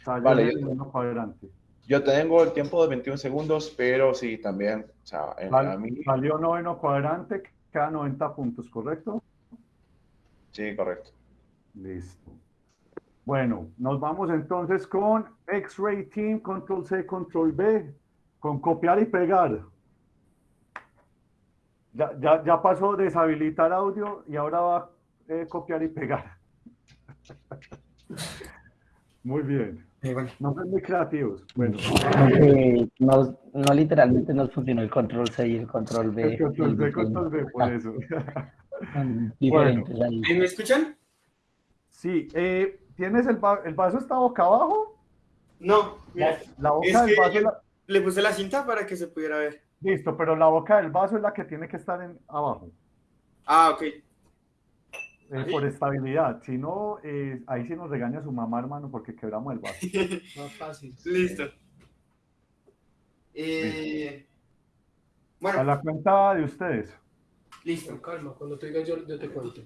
Salió Vale, en el noveno cuadrante. Yo tengo el tiempo de 21 segundos, pero sí, también, o sea, en- Sal- a mí, Salió noveno cuadrante, queda 90 puntos, ¿correcto? sí, correcto. Listo. Bueno, nos vamos entonces con X-Ray Team, Control C, Control B, con copiar y pegar. Ya, ya, ya pasó deshabilitar audio y ahora va eh, copiar y pegar. Muy bien. No son muy creativos. Bueno, no, no literalmente nos funcionó el control C y el control B. el control el B, diseño. control B, por eso. Son diferentes ahí. ¿Me escuchan? Sí, eh, ¿tienes el, va- el vaso está boca abajo? No, La, mira, la boca es del que vaso la- le puse la cinta para que se pudiera ver. Listo, pero la boca del vaso es la que tiene que estar en, abajo, Ah, ok. Eh, por estabilidad. Si no, eh, ahí sí nos regaña su mamá, hermano, porque quebramos el vaso. Más fácil. Listo. Eh, A bueno, la cuenta de ustedes. listo. Con calma, cuando te diga yo, yo te cuento.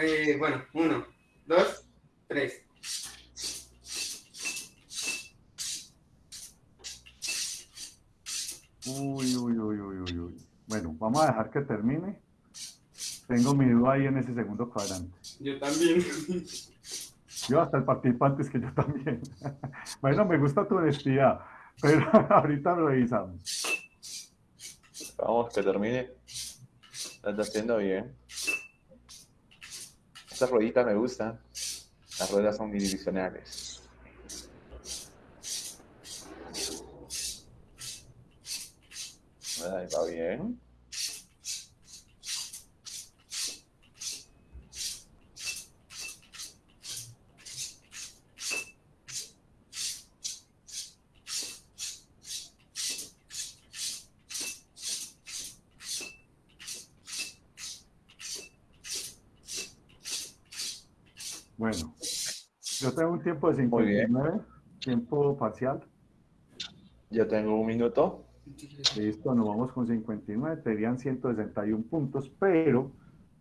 Eh, bueno, uno, dos, tres. Uy, uy, uy, uy, uy, uy. Bueno, vamos a dejar que termine. Tengo mi duda ahí en ese segundo cuadrante. Yo también. Yo hasta el participante es que yo también. Bueno, me gusta tu honestidad, pero ahorita lo revisamos. Vamos, que termine. Lo está haciendo bien. Estas rueditas me gustan. Las ruedas son unidireccionales. Ahí va bien. Bueno, yo tengo un tiempo de 59, tiempo parcial. Yo tengo un minuto. Listo, nos vamos con 59, serían 161 puntos, pero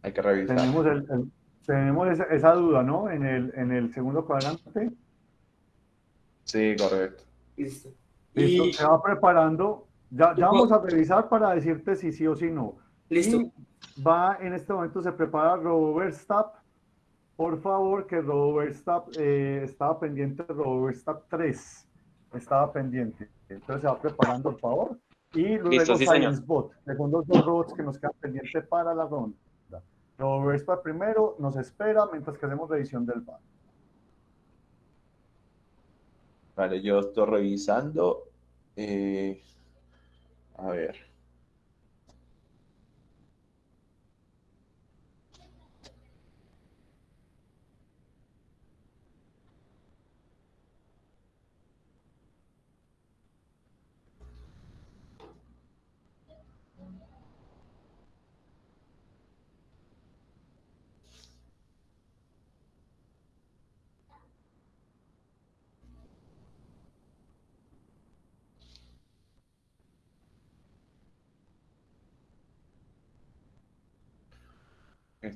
Hay que revisar. tenemos, el- el- tenemos esa, esa duda, ¿no? En el, en el segundo cuadrante. Sí, correcto. Listo. Listo, Y se va preparando. Ya, ya vamos a revisar para decirte si sí o si no. listo. Y va, en este momento se prepara Robert Stapp. Por favor, que Robert Stapp eh, estaba pendiente, Robert Stapp 3 estaba pendiente. Entonces se va preparando, por favor. Y luego Listo, sí. Science Bot, segundos dos robots que nos quedan pendientes para la ronda. Robert Stapp primero nos espera mientras que hacemos revisión del bar. Vale, yo estoy revisando. eh, a ver.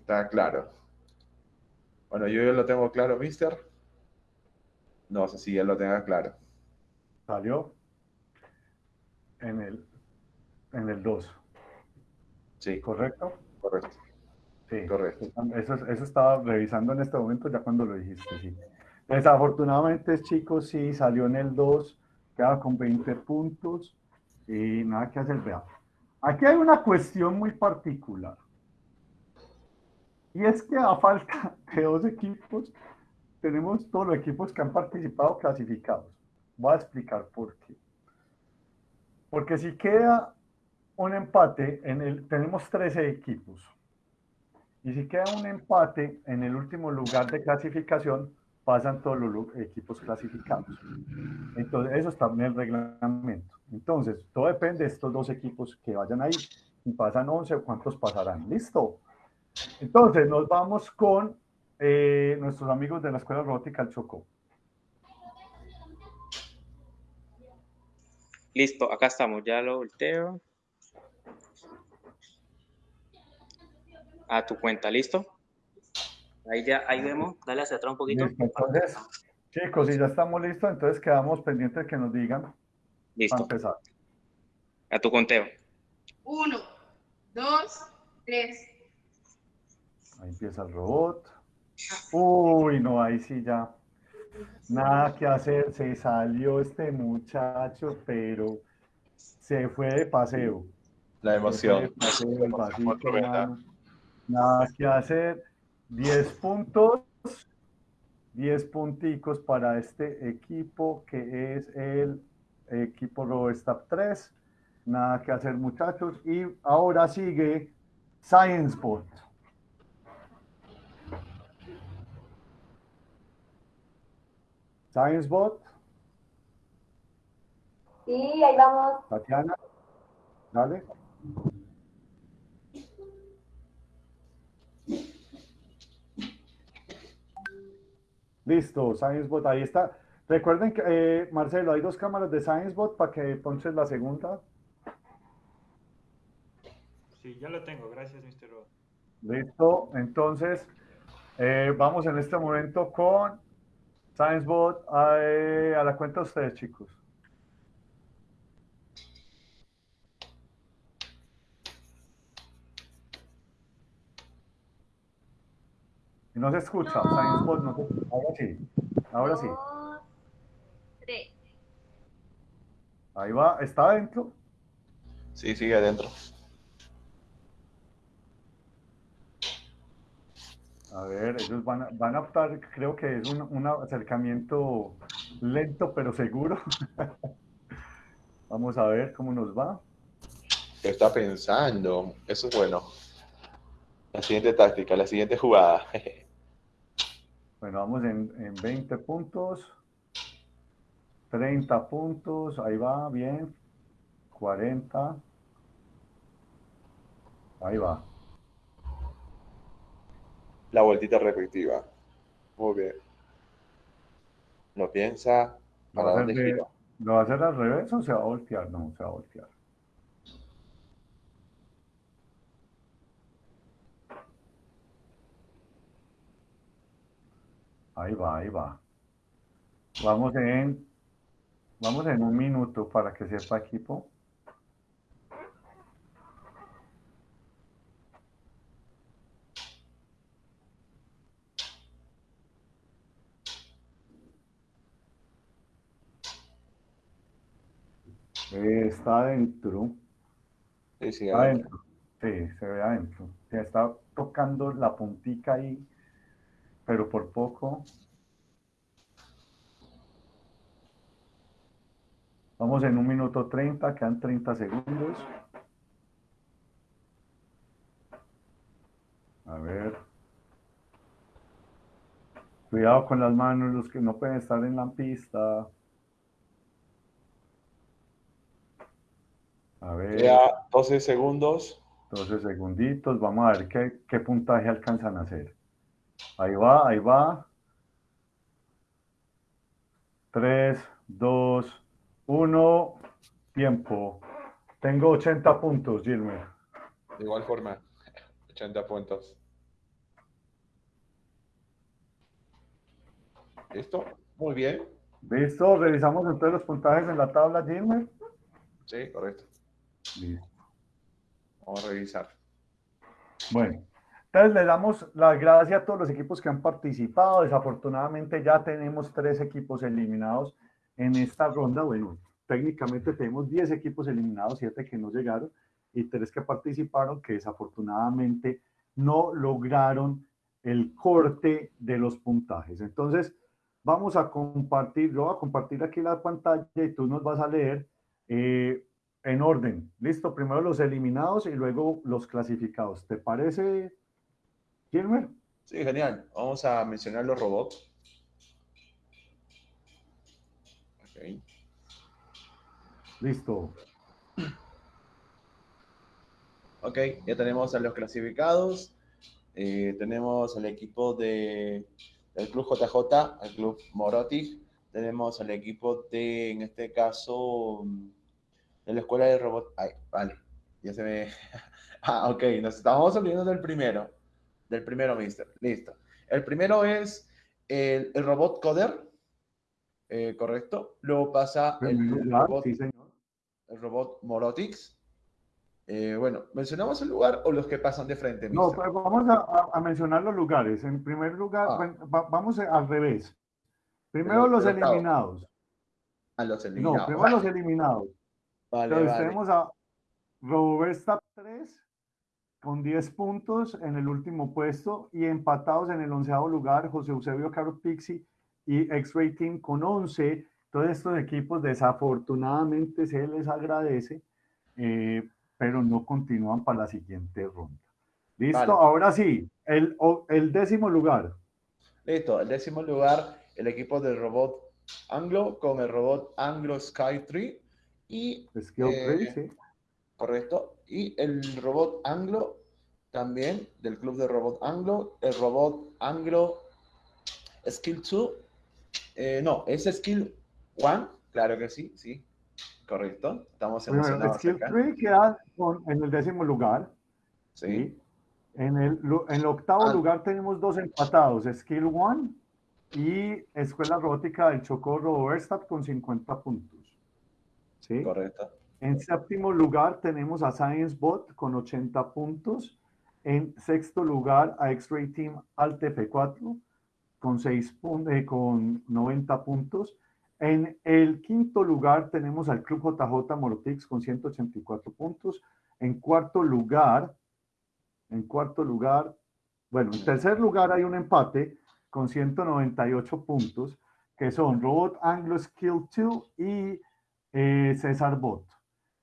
Está claro. Bueno, yo ya lo tengo claro, mister. No sé si ya lo tenga claro. Salió en el, en el 2, Sí, ¿correcto? correcto. Sí, Correcto. Eso, eso estaba revisando en este momento ya cuando lo dijiste, sí. Desafortunadamente, chicos, sí salió en el 2, queda con 20 puntos y nada que hacer. Vea, aquí hay una cuestión muy particular. Y es que a falta de dos equipos, tenemos todos los equipos que han participado clasificados. Voy a explicar por qué. Porque si queda un empate, en el, tenemos 13 equipos. Y si queda un empate en el último lugar de clasificación, pasan todos los equipos clasificados. Entonces, eso está en el reglamento. Entonces, todo depende de estos dos equipos que vayan ahí. Si pasan 11, ¿cuántos pasarán? Listo. Entonces, nos vamos con eh, nuestros amigos de la Escuela Robótica El Chocó. Listo, acá estamos, ya lo volteo. A tu cuenta, ¿listo? Ahí ya, ahí vemos, dale hacia atrás un poquito. Listo, entonces, chicos, si ya estamos listos, entonces quedamos pendientes de que nos digan para Listo, empezar. a tu conteo. Uno, dos, tres. Ahí empieza el robot. Uy, no, ahí sí ya. Nada que hacer. Se salió este muchacho, pero se fue de paseo. La Se emoción. Nada que hacer. 10 puntos. 10 punticos para este equipo que es el equipo RoboStab 3. Nada que hacer, muchachos. Y ahora sigue ScienceBot. ScienceBot, Sí, ahí vamos. Tatiana, dale. Listo, ScienceBot, ahí está. Recuerden que, eh, Marcelo, hay dos cámaras de ScienceBot para que ponches la segunda. Sí, ya lo tengo, gracias, Mr. Robot. Listo, entonces eh, vamos en este momento con ScienceBot eh, a la cuenta de ustedes, chicos. Y no se escucha, No. ScienceBot no se Ahora sí, ahora sí. Tres. Ahí va, ¿está adentro? Sí, sigue adentro. A ver, ellos van a, van a optar, creo que es un, un acercamiento lento pero seguro. Vamos a ver cómo nos va. Está pensando. Eso es bueno. La siguiente táctica, la siguiente jugada. Bueno, vamos en, en 20 puntos, 30 puntos, ahí va, bien, 40, ahí va. La vueltita respectiva. Muy bien. Lo piensa. ¿Lo ¿Para dónde hacer de- gira? ¿Lo va a hacer al revés o se va a voltear? No, se va a voltear. Ahí va, ahí va. Vamos en, vamos en un minuto para que sepa equipo. Eh, Está adentro. Sí, sí, Está adentro. adentro. Sí, se ve adentro. Se está tocando la puntica ahí, pero por poco. Vamos en un minuto 30, quedan 30 segundos. A ver. Cuidado con las manos, los que no pueden estar en la pista. A ver. Ya 12 segundos. 12 segunditos, vamos a ver qué, qué puntaje alcanzan a hacer. Ahí va, ahí va. 3, 2, 1, tiempo. Tengo 80 puntos, Gilmer. De igual forma, 80 puntos. ¿Listo? Muy bien. ¿Listo? Revisamos entonces los puntajes en la tabla, Gilmer. Sí, correcto. Listo. Vamos a revisar. Bueno, entonces le damos las gracias a todos los equipos que han participado. Desafortunadamente ya tenemos tres equipos eliminados en esta ronda. Bueno, técnicamente tenemos 10 equipos eliminados, 7 que no llegaron y 3 que participaron que desafortunadamente no lograron el corte de los puntajes. Entonces, vamos a compartir, yo voy a compartir aquí la pantalla y tú nos vas a leer eh, en orden. Listo, primero los eliminados y luego los clasificados. ¿Te parece, Gilmer? Sí, genial. Vamos a mencionar los robots. Ok. Listo. Ok, ya tenemos a los clasificados. Eh, tenemos al equipo de, del Club JJ, al Club Morotic. Tenemos al equipo de, en este caso, de la Escuela de Robot. Ay, vale, ya se ve. ah, ok, nos estamos olvidando del primero. Del primero, mister. Listo. El primero es el, el robot Coder. eh, correcto. Luego pasa el, el robot, sí, señor. el robot Morotix. Eh, bueno, ¿mencionamos el lugar o los que pasan de frente? No, mister? pues vamos a, a- mencionar los lugares. En primer lugar, Ah. bueno, va- vamos al revés. Primero Del- los octavo. eliminados. A los No, eliminados. primero los eliminados. Vale, Entonces vale. tenemos a Roberta 3 con 10 puntos en el último puesto y empatados en el onceavo lugar José Eusebio Caro Pixi y X-Ray Team con 11. Todos estos equipos desafortunadamente se les agradece, eh, pero no continúan para la siguiente ronda. Listo, Vale. ahora sí, el, el décimo lugar. Listo, el décimo lugar, el equipo del robot Anglo con el robot Anglo Sky 3 y Skill Eh, sí. correcto, y el robot Anglo también del club de robot Anglo, el robot Anglo Skill 2, eh, no, es Skill 1, claro que sí, sí, correcto, estamos Bueno, emocionados Skill acá. Tree queda con- en el décimo lugar. Sí. En el, en el octavo Ah. lugar tenemos dos empatados, Skill One y Escuela Robótica del Chocó Roberstadt con 50 puntos. ¿Sí? Correcto. En séptimo lugar tenemos a Science Bot con 80 puntos. En sexto lugar a X-Ray Team Alt F4 con, 6 pun- eh, con 90 puntos. En el quinto lugar tenemos al Club JJ Morotix con 184 puntos. En cuarto lugar, en cuarto lugar, bueno, en tercer lugar hay un empate con 198 puntos, que son Robot Anglo Skill 2 y eh, César Bot.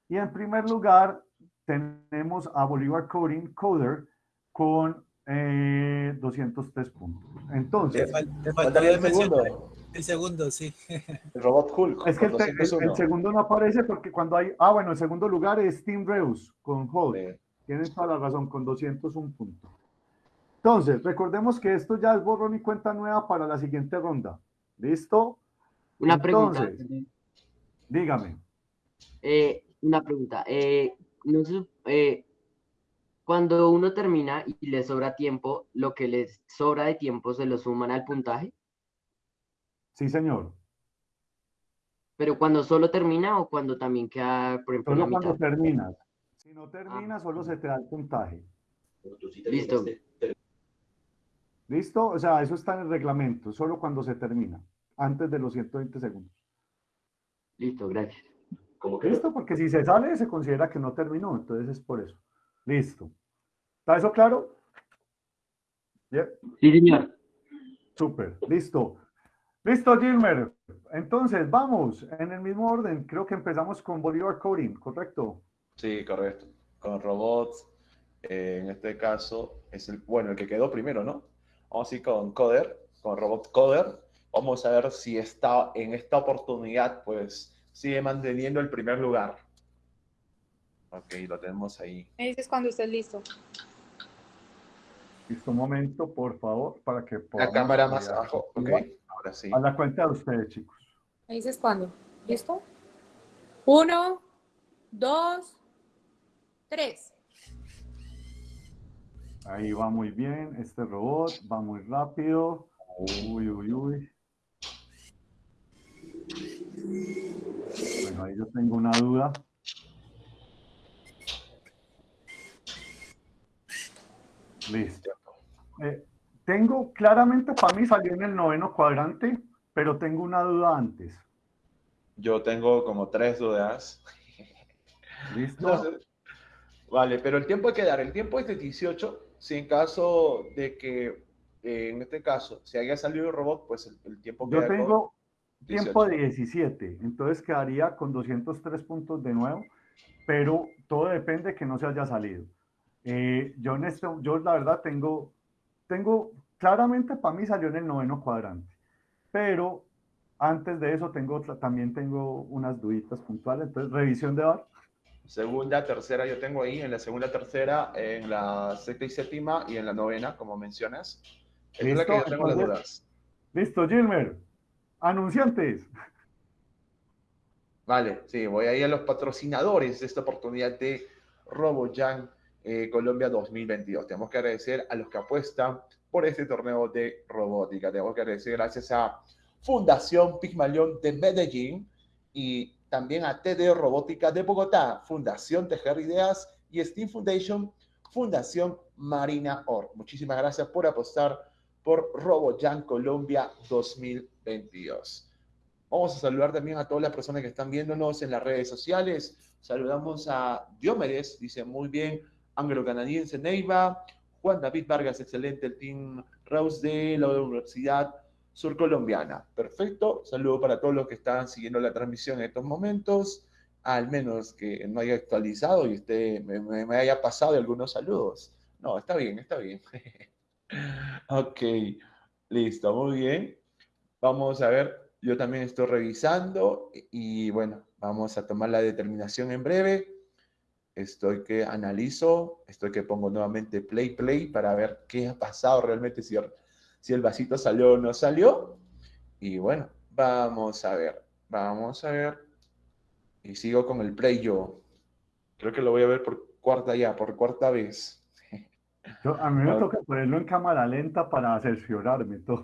Y en primer lugar tenemos a Bolívar Coding Coder con eh, 203 puntos. Entonces, Te, fal- te Faltaría faltaría el segundo, el segundo, sí. el robot Hulk es que el, te- el- el 201. segundo no aparece porque cuando hay, ah, bueno, el segundo lugar es Team Reus con Hulk. Sí. Tienen toda la razón, con 201 puntos. Entonces, recordemos que esto ya es borrón y cuenta nueva para la siguiente ronda. ¿Listo? Una pregunta. Dígame. Eh, una pregunta. Eh, no eh, cuando uno termina y le sobra tiempo, lo que le sobra de tiempo se lo suman al puntaje, Sí, señor. pero cuando solo termina o cuando también queda, por ejemplo, Solo la cuando terminas. Si no terminas, solo se te da el puntaje. Listo. ¿Listo? O sea, eso está en el reglamento, solo cuando se termina, antes de los 120 segundos. Listo, gracias. ¿Listo? Porque si se sale, se considera que no terminó, entonces es por eso. Listo. ¿Está eso claro? Yeah. Sí, señor. Súper, listo. Listo, Gilmer. Entonces, vamos, en el mismo orden. Creo que empezamos con Bolívar Coding, ¿correcto? Sí, correcto. Con robots, eh, en este caso, es el, bueno, el que quedó primero, ¿no? Vamos a ir con Coder, con Robot Coder. Vamos a ver si está en esta oportunidad, pues, sigue manteniendo el primer lugar. Ok, lo tenemos ahí. Me dices cuando estés listo. Listo, un momento, por favor, para que La cámara más mirar. abajo. Ok, ahora sí. A la cuenta de ustedes, chicos. Me dices cuándo. ¿Listo? Uno, dos, tres. Ahí va muy bien. Este robot va muy rápido. Uy, uy, uy. Bueno, ahí yo tengo una duda. Listo. Eh, tengo, claramente para mí salió en el noveno cuadrante, pero tengo una duda antes. Yo tengo como tres dudas. ¿Listo? Vale, pero el tiempo hay que dar. El tiempo es de 18. Si en caso de que, eh, en este caso, se haya salido el robot, pues el, el tiempo Yo queda con tengo tiempo 18. de 17, entonces quedaría con 203 puntos de nuevo, pero todo depende que no se haya salido. Eh, yo, en esto, yo la verdad tengo, tengo, claramente para mí salió en el noveno cuadrante, pero antes de eso tengo también tengo unas duditas puntuales, entonces revisión de VAR. Segunda, tercera, yo tengo ahí, en la segunda, tercera, en la sexta y séptima y en la novena, como mencionas. Es la que yo tengo las dudas. Listo, Gilmer. Anunciantes. Vale, sí, voy a ir a los patrocinadores de esta oportunidad de RoboJam eh, Colombia 2022. Tenemos que agradecer a los que apuestan por este torneo de robótica. Tenemos que agradecer gracias a Fundación Pigmalión de Medellín y también a TD Robótica de Bogotá, Fundación Tejer Ideas y Steam Foundation, Fundación Marina Or. Muchísimas gracias por apostar por RoboJam Colombia 2022. Vamos a saludar también a todas las personas que están viéndonos en las redes sociales. Saludamos a Diomedes, dice muy bien, anglo-canadiense Neiva, Juan David Vargas, excelente, el team Rose de la Universidad Surcolombiana. Perfecto, saludo para todos los que están siguiendo la transmisión en estos momentos, al menos que no haya actualizado y me, me- me haya pasado algunos saludos. No, está bien, está bien. ok, listo, muy bien. Vamos a ver, yo también estoy revisando y bueno, vamos a tomar la determinación en breve. Estoy que analizo, estoy que pongo nuevamente play, play para ver qué ha pasado realmente, si, si el vasito salió o no salió. Y bueno, vamos a ver, vamos a ver. Y sigo con el play yo. Creo que lo voy a ver por cuarta ya, por cuarta vez. Yo- a mí me toca ponerlo en cámara lenta para cerciorarme todo.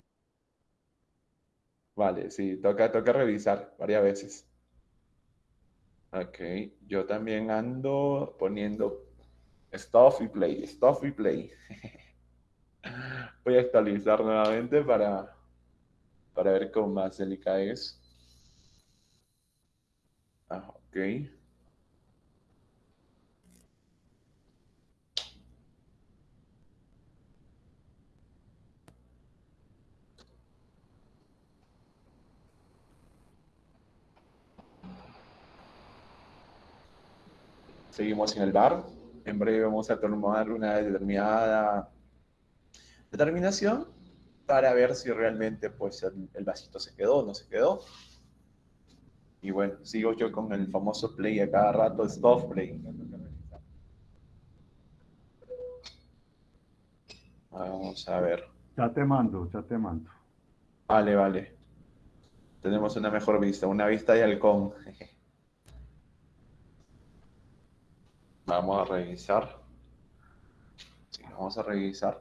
Vale, sí, toca, toca revisar varias veces. Ok, yo también ando poniendo stop y play, stop y play. Voy a actualizar nuevamente para, para ver cómo más delicada es. Ah, ok. Seguimos en el bar. En breve vamos a tomar una determinada determinación para ver si realmente pues, el, el vasito se quedó o no se quedó. Y bueno, sigo yo con el famoso play a cada rato, stop play. Vamos a ver. Ya te mando, ya te mando. Vale, vale. Tenemos una mejor vista, una vista de halcón. Vamos a revisar. Sí, vamos a revisar.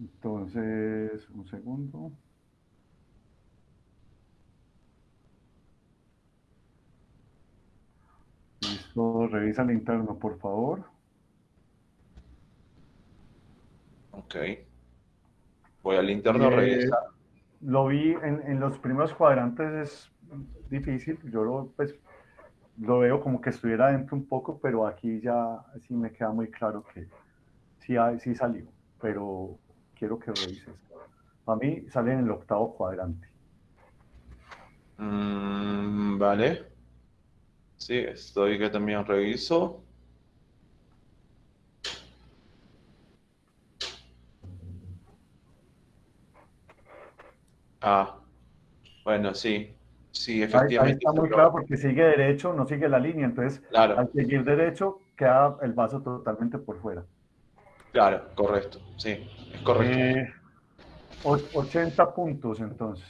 Entonces, un segundo. Listo, revisa el interno, por favor. Ok. Voy al interno a revisar. Lo vi en, en los primeros cuadrantes, es difícil, yo lo, pues, lo veo como que estuviera dentro un poco, pero aquí ya sí me queda muy claro que sí, sí salió, pero quiero que revises. Para mí sale en el octavo cuadrante. Mm, vale. Sí, estoy que también reviso. Ah, bueno, sí. Sí, Ahí, ahí efectivamente. está muy claro porque sigue derecho, no sigue la línea, entonces Claro. al seguir derecho queda el vaso totalmente por fuera. Claro, correcto. Sí, es correcto. Eh, o- 80 puntos entonces.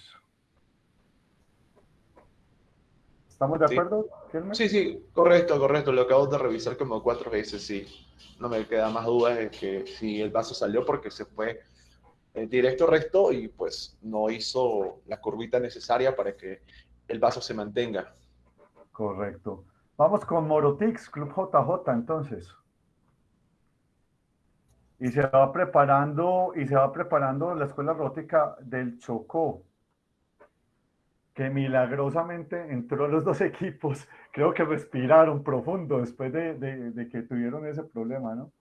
¿Estamos de Sí. acuerdo? Kelmer? Sí, sí, correcto, correcto. Lo acabo de revisar como cuatro veces, sí. No me queda más dudas de que si el vaso salió porque se fue eh, directo recto y pues no hizo la curvita necesaria para que el vaso se mantenga. Correcto. Vamos con Morotix, Club JJ entonces. Y se va preparando, y se va preparando la escuela rótica del Chocó, que milagrosamente entró los dos equipos. Creo que respiraron profundo después de, de- de que tuvieron ese problema, ¿no?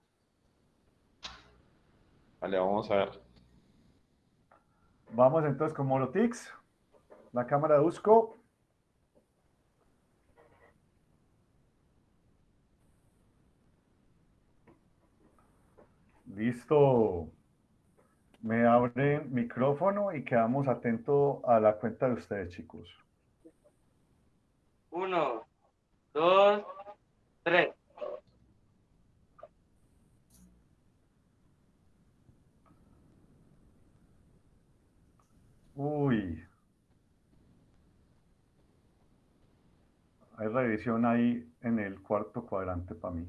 Vale, vamos a ver. Vamos entonces con Morotix, la cámara de Usco. Listo. Me abre micrófono y quedamos atentos a la cuenta de ustedes, chicos. Uno, dos, tres. Uy. Hay revisión ahí en el cuarto cuadrante para mí.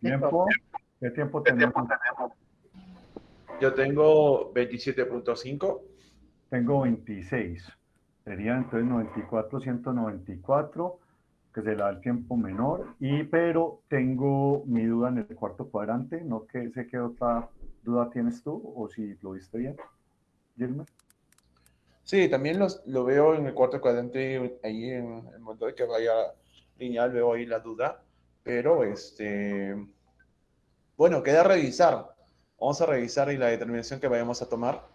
¿Tiempo? ¿Qué tiempo tenemos? Yo tengo 27.5. Tengo 26. Sería entonces 94, 194, que se le da el tiempo menor. Y pero tengo mi duda en el cuarto cuadrante. No que sé qué otra duda tienes tú o si lo viste bien. Gilmer. Sí, también los, lo veo en el cuarto cuadrante, ahí en el momento de que vaya lineal, veo ahí la duda. Pero, este, bueno, queda revisar. Vamos a revisar y la determinación que vayamos a tomar.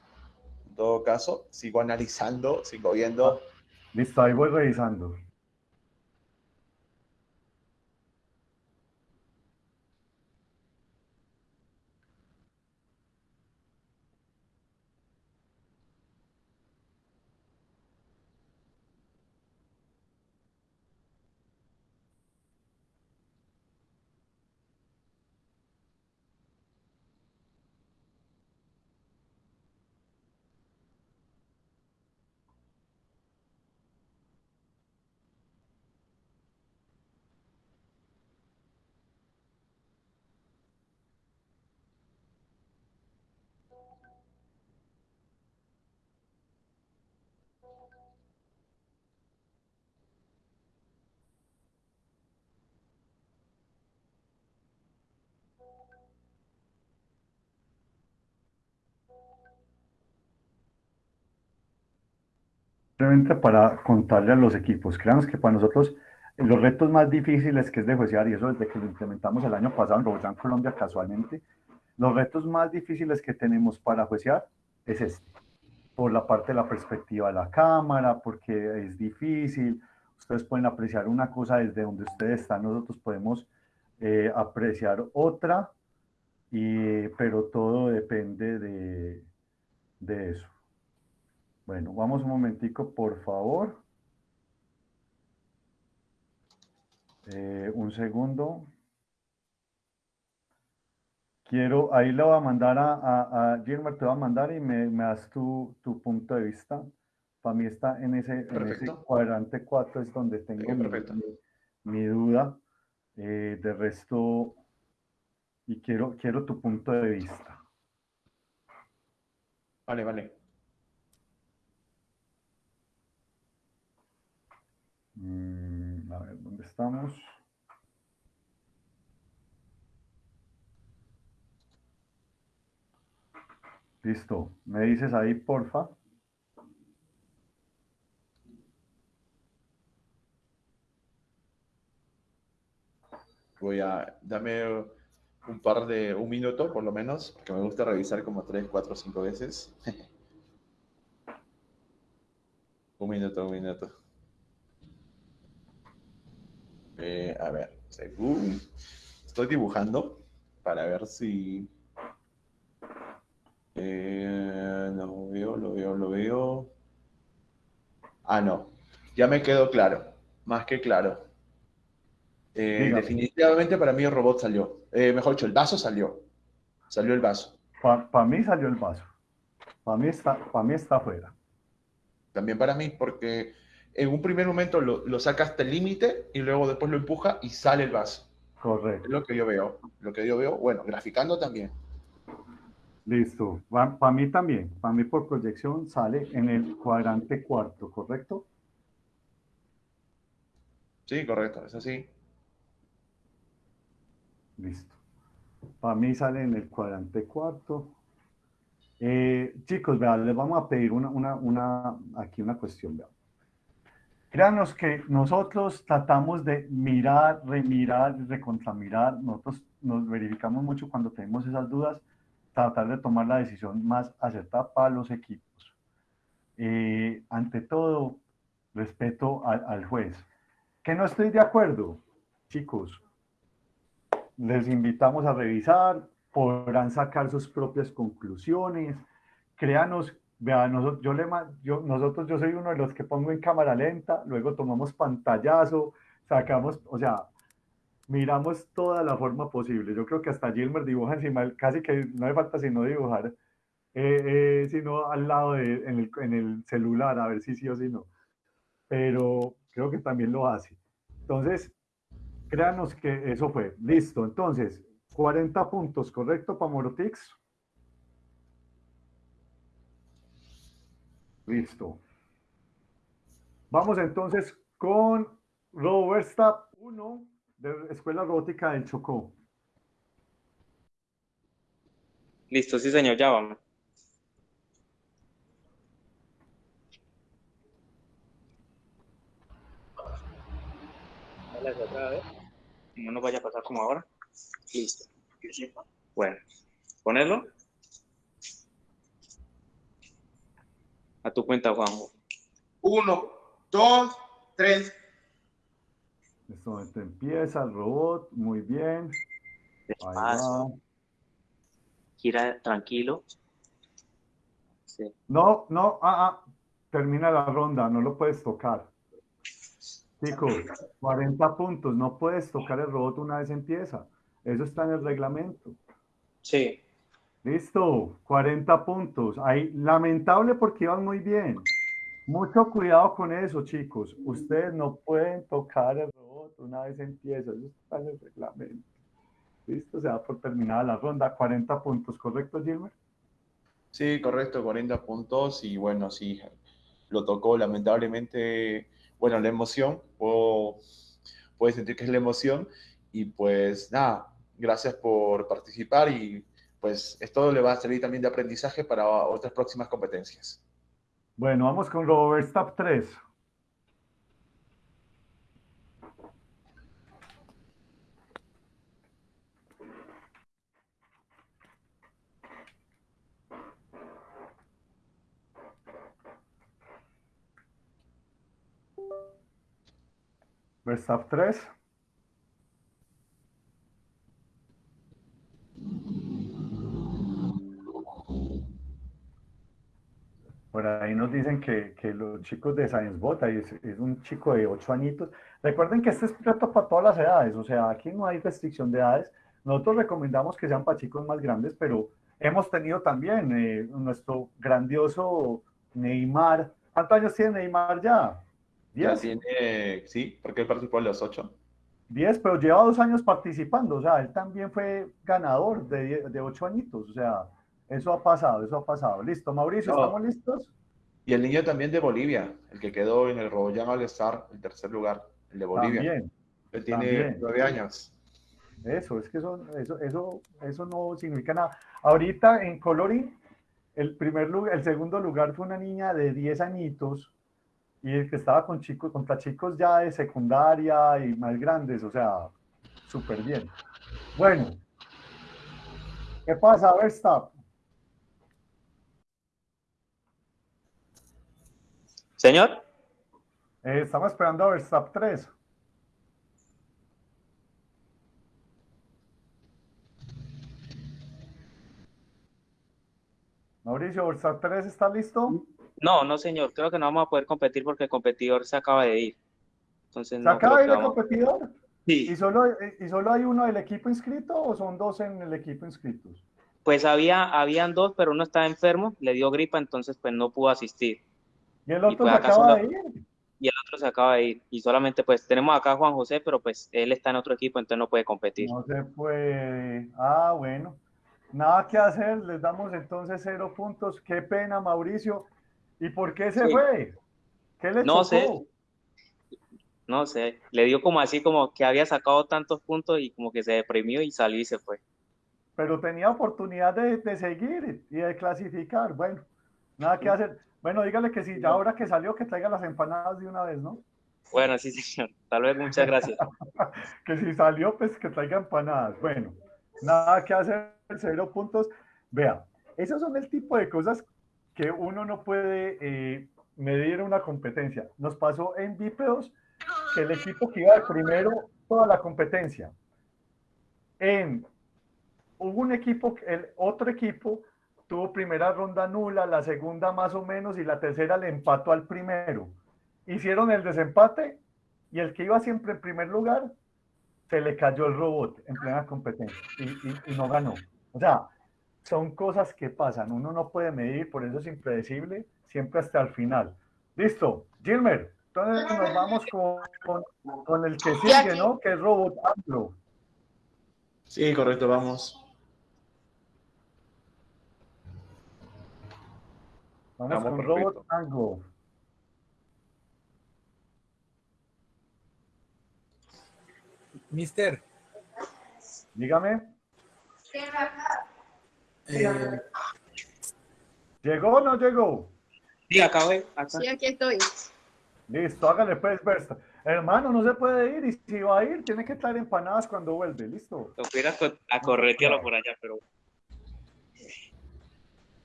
En todo caso, sigo analizando, sigo viendo. Listo, ahí voy revisando. Simplemente para contarle a los equipos, créanos que para nosotros los retos más difíciles que es de juecear, y eso desde que lo implementamos el año pasado en Roldán Colombia casualmente, los retos más difíciles que tenemos para juecear es este, por la parte de la perspectiva de la cámara, porque es difícil, ustedes pueden apreciar una cosa desde donde ustedes están, nosotros podemos eh, apreciar otra, y, pero todo depende de, de eso. Bueno, vamos un momentico, por favor. Eh, un segundo. Quiero, ahí le voy a mandar a, a, a Gilbert, te voy a mandar y me, me das tu, tu punto de vista. Para mí está en ese, en ese cuadrante 4 es donde tengo mi- mi duda. Eh, de resto, y quiero, quiero tu punto de vista. Vale, vale. Mm, a ver, ¿dónde estamos? Listo. ¿Me dices ahí, porfa? Voy a, dame un par de, un minuto por lo menos, porque me gusta revisar como tres, cuatro, cinco veces. un minuto, un minuto. Eh, a ver, según estoy dibujando para ver si eh, lo veo, lo veo, lo veo. Ah, no, ya me quedó claro, más que claro. Eh, definitivamente para mí el robot salió. Eh, mejor dicho, el vaso salió. Salió el vaso. Para mí salió el vaso. Para mí está, para mí está afuera. También para mí, porque en un primer momento lo, lo saca hasta el límite y luego después lo empuja y sale el vaso. Correcto. Es lo que yo veo. Lo que yo veo, bueno, graficando también. Listo. Para mí también. Para mí por proyección sale en el cuadrante cuarto, ¿correcto? Sí, correcto, es así. Listo. Para mí sale en el cuadrante cuarto. Eh, chicos, vean, les vamos a pedir una, una, una, aquí una cuestión. Vean. Créanos que nosotros tratamos de mirar, remirar, recontramirar. Nosotros nos verificamos mucho cuando tenemos esas dudas, tratar de tomar la decisión más acertada para los equipos. Eh, ante todo, respeto al, al juez. Que no estoy de acuerdo, chicos, les invitamos a revisar, podrán sacar sus propias conclusiones. Créanos, vean, nosotros, yo le, yo, nosotros, yo soy uno de los que pongo en cámara lenta, luego tomamos pantallazo, sacamos, o sea, miramos toda la forma posible. Yo creo que hasta Gilmer dibuja encima, casi que no hace falta sino dibujar, eh, eh, sino al lado de, en el, en el celular, a ver si sí o si no. Pero creo que también lo hace. Entonces, créanos que eso fue. Listo. Entonces, 40 puntos, ¿correcto para Morotix? Listo. Vamos entonces con Robert Stapp 1 de Escuela Robótica del Chocó. Listo, sí, señor, ya vamos. Dale otra vez. No nos vaya a pasar como ahora. Listo. Bueno, ponerlo. A tu cuenta, Juanjo. Uno, dos, tres. En este momento empieza el robot. Muy bien. Despacio. Gira tranquilo. Sí. No, no, ah, ah, termina la ronda, no lo puedes tocar. Chicos, 40 puntos, no puedes tocar el robot una vez empieza. Eso está en el reglamento. Sí. Listo, 40 puntos. Ahí, lamentable porque iban muy bien. Mucho cuidado con eso, chicos. Ustedes no pueden tocar el robot una vez empieza. Eso está en el reglamento. Listo, se da por terminada la ronda. 40 puntos, ¿correcto, Gilmer? Sí, correcto, 40 puntos y bueno, sí, lo tocó lamentablemente, bueno, la emoción, puedo, puedes sentir que es la emoción y pues nada, gracias por participar y pues esto le va a servir también de aprendizaje para otras próximas competencias. Bueno, vamos con Robert Stapp 3. Verstapp 3. Ahí nos dicen que, que los chicos de Science Bot, ahí es, es un chico de 8 añitos. Recuerden que este es reto para todas las edades, o sea, aquí no hay restricción de edades. Nosotros recomendamos que sean para chicos más grandes, pero hemos tenido también eh, nuestro grandioso Neymar. ¿Cuántos años tiene Neymar ya? Ya ¿Diez? tiene, sí, porque él participó en los ocho. 10, pero lleva dos años participando, o sea, él también fue ganador de, de ocho añitos, o sea, eso ha pasado, eso ha pasado. Listo, Mauricio, No. ¿estamos listos? Y el niño también de Bolivia, el que quedó en el Royal All Star, el tercer lugar, el de Bolivia. También, Él tiene nueve años. eso, es que eso, eso, eso, eso no significa nada. Ahorita en coloring, el primer lugar, el segundo lugar fue una niña de 10 añitos y el que estaba con chicos, contra chicos ya de secundaria y más grandes, o sea, súper bien. Bueno, ¿qué pasa, Verstappen? Señor, Eh, estamos esperando a Verstappen 3. Mauricio, Verstappen 3 está listo. no, no, señor, creo que no vamos a poder competir porque el competidor se acaba de ir. Entonces, ¿Se no acaba de ir el vamos- competidor? Sí. ¿Y solo, ¿Y solo hay uno del equipo inscrito o son dos en el equipo inscritos? Pues había, habían dos, pero uno estaba enfermo, le dio gripa, entonces pues no pudo asistir. ¿Y el Y otro pues se acaba de ir? Y el otro se acaba de ir. Y solamente pues tenemos acá a Juan José, pero pues él está en otro equipo, entonces no puede competir. No se puede. Ah, bueno. Nada que hacer, les damos entonces cero puntos. Qué pena, Mauricio. ¿Y por qué se Sí. fue? ¿Qué le No chocó? sé. No sé, le dio como así como que había sacado tantos puntos y como que se deprimió y salió y se fue. pero tenía oportunidad de, de seguir y de clasificar. Bueno, nada que hacer. Bueno, dígale que si ya ahora que salió, que traiga las empanadas de una vez, ¿no? Bueno, sí, señor. Tal vez muchas gracias. que si salió, pues que traiga empanadas. Bueno, nada que hacer, cero puntos. Vea, esos son el tipo de cosas que uno no puede eh, medir una competencia. Nos pasó en Bípedos que el equipo que iba de primero toda la competencia. En, hubo un equipo, el otro equipo tuvo primera ronda nula, la segunda más o menos y la tercera le empató al primero. Hicieron el desempate y el que iba siempre en primer lugar se le cayó el robot en plena competencia y, y- y no ganó. O sea, son cosas que pasan, uno no puede medir, por eso es impredecible, siempre hasta el final. Listo, Gilmer, entonces nos vamos con, con- con el que sigue, ¿no? Que es Robot Anglo. Sí, correcto, vamos. Vamos, Vamos, con perfecto. Robot Anglo. Mister, Dígame, eh, ¿llegó o no llegó? Sí, acabé. Acá. Sí, aquí estoy. Listo, hágale pues, Versta. Hermano, no se puede ir y si va a ir, tiene que traer empanadas cuando vuelve, listo. Lo hubiera co- a corretearlo por allá, pero.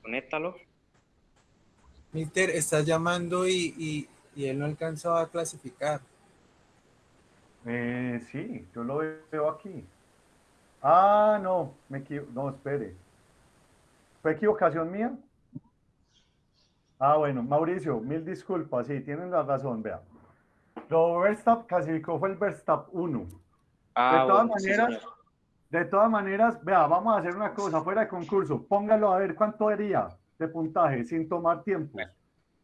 Conéctalo. Mister, estás llamando y, y, y él no alcanzó a clasificar. Eh, sí, yo lo veo aquí. Ah, no, me no, espere. ¿Fue equivocación mía? Ah, bueno, Mauricio, mil disculpas, sí, tienen la razón, vea. Lo Verstappen clasificó fue el Verstappen 1. Ah, de todas bueno, maneras, de todas maneras, vea, vamos a hacer una cosa fuera de concurso. Póngalo a ver cuánto haría de puntaje sin tomar tiempo.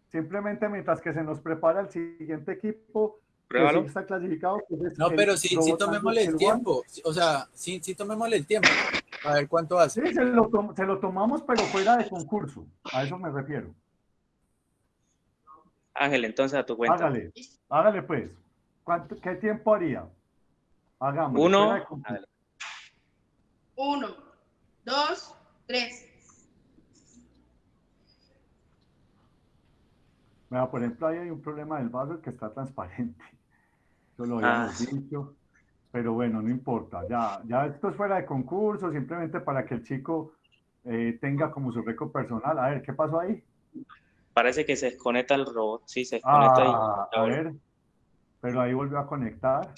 Simplemente mientras que se nos prepara el siguiente equipo, que sí está clasificado. pues es No, pero sí, sí tomémosle el tiempo. O sea, sí, sí tomémosle el tiempo. A ver cuánto hace. Sí, se lo, tom- se lo tomamos, pero fuera de concurso. A eso me refiero. Ángel, entonces a tu cuenta. Hágale, hágale pues. ¿Cuánto, ¿Qué tiempo haría? Hagamos. Uno. Uno, dos, tres. Mira, por ejemplo, ahí hay un problema del vaso que está transparente. Eso lo Ah. habíamos dicho. Pero bueno, no importa. Ya, ya esto es fuera de concurso, simplemente para que el chico eh, tenga como su récord personal. A ver, ¿qué pasó ahí? Parece que se desconecta el robot. Sí, se desconecta Ah, ahí. a ver. Pero ahí volvió a conectar.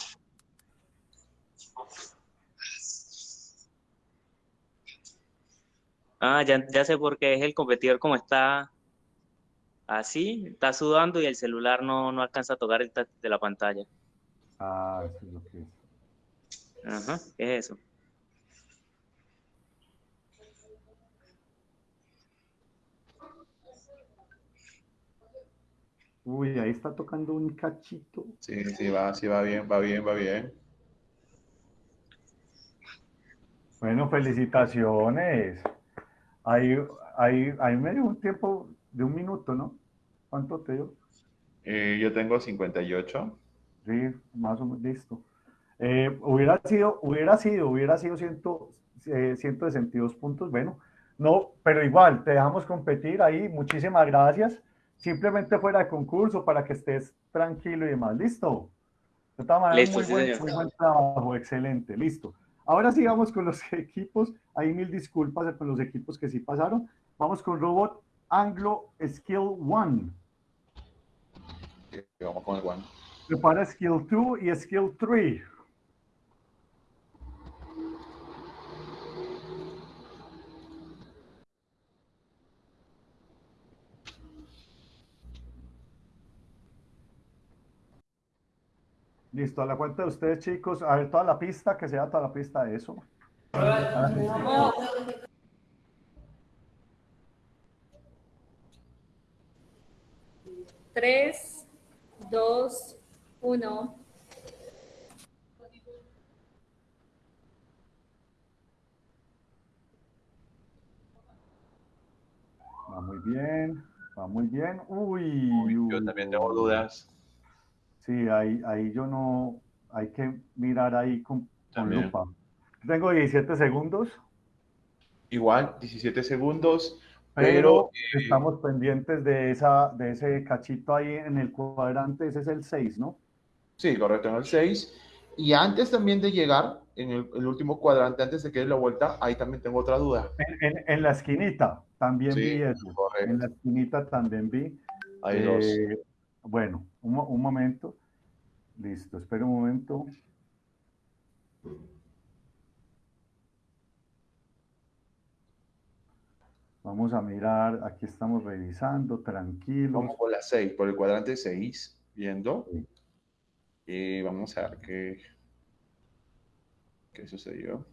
Ah, ya, ya sé por qué es el competidor como está. Así, está sudando y el celular no, no alcanza a tocar el touch de la pantalla. Ah, eso es lo que es. Ajá, ¿qué es eso? Uy, ahí está tocando un cachito. Sí, sí, va, sí, va bien, va bien, va bien. Bueno, felicitaciones. Ahí, ahí, ahí me dio un tiempo de un minuto, ¿no? ¿Cuánto te dio? Eh, yo tengo 58. Sí, más o menos, listo. Eh, hubiera sido, hubiera sido, hubiera sido ciento, eh, 162 puntos, bueno, no, pero igual, te dejamos competir ahí, muchísimas gracias. Simplemente fuera de concurso para que estés tranquilo y demás, ¿listo? De todas maneras, Listo, muy, sí, buen, señor. muy buen trabajo, excelente, listo. Ahora sí vamos con los equipos, hay mil disculpas con los equipos que sí pasaron. Vamos con Robot Anglo Skill 1. Eh, Vamos con el one. Prepara Skill 2 y Skill 3. Listo, a la cuenta de ustedes, chicos. A ver, toda la pista, que sea toda la pista de eso. Tres, dos, uno. Va muy bien, va muy bien. Uy, Yo también tengo dudas. Sí, ahí, ahí yo no, hay que mirar ahí con, con lupa. Tengo 17 segundos, Igual, 17 segundos, pero pero eh, estamos pendientes de, esa, de ese cachito ahí en el cuadrante, ese es el 6, ¿no? sí, correcto, en el 6. Y antes también de llegar, en el, el último cuadrante, antes de que dé la vuelta, ahí también tengo otra duda. En, en- en la esquinita también Sí, vi eso. En la esquinita también vi. Hay dos. Eh, Bueno, un, mo- un momento. Listo, espera un momento. Vamos a mirar, aquí estamos revisando, tranquilos. Vamos por la 6, por el cuadrante 6, viendo. Y vamos a ver qué, qué sucedió.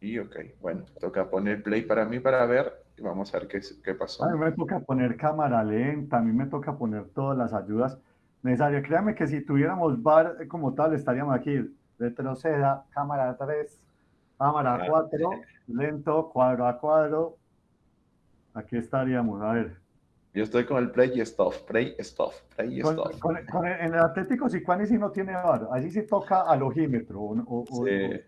Y ok, bueno, toca poner play para mí para ver y vamos a ver qué, qué pasó. A mí me toca poner cámara lenta, a mí me toca poner todas las ayudas necesarias. Créame que si tuviéramos bar como tal, estaríamos aquí. Retroceda, cámara 3, cámara Ah. 4, lento, cuadro a cuadro. Aquí estaríamos, a ver. Yo estoy con el play y stop, play, stop, play Con- stop. con- con el- en el Atlético Sicuani sí no tiene bar, allí sí toca al ojímetro. o- o- o- Sí.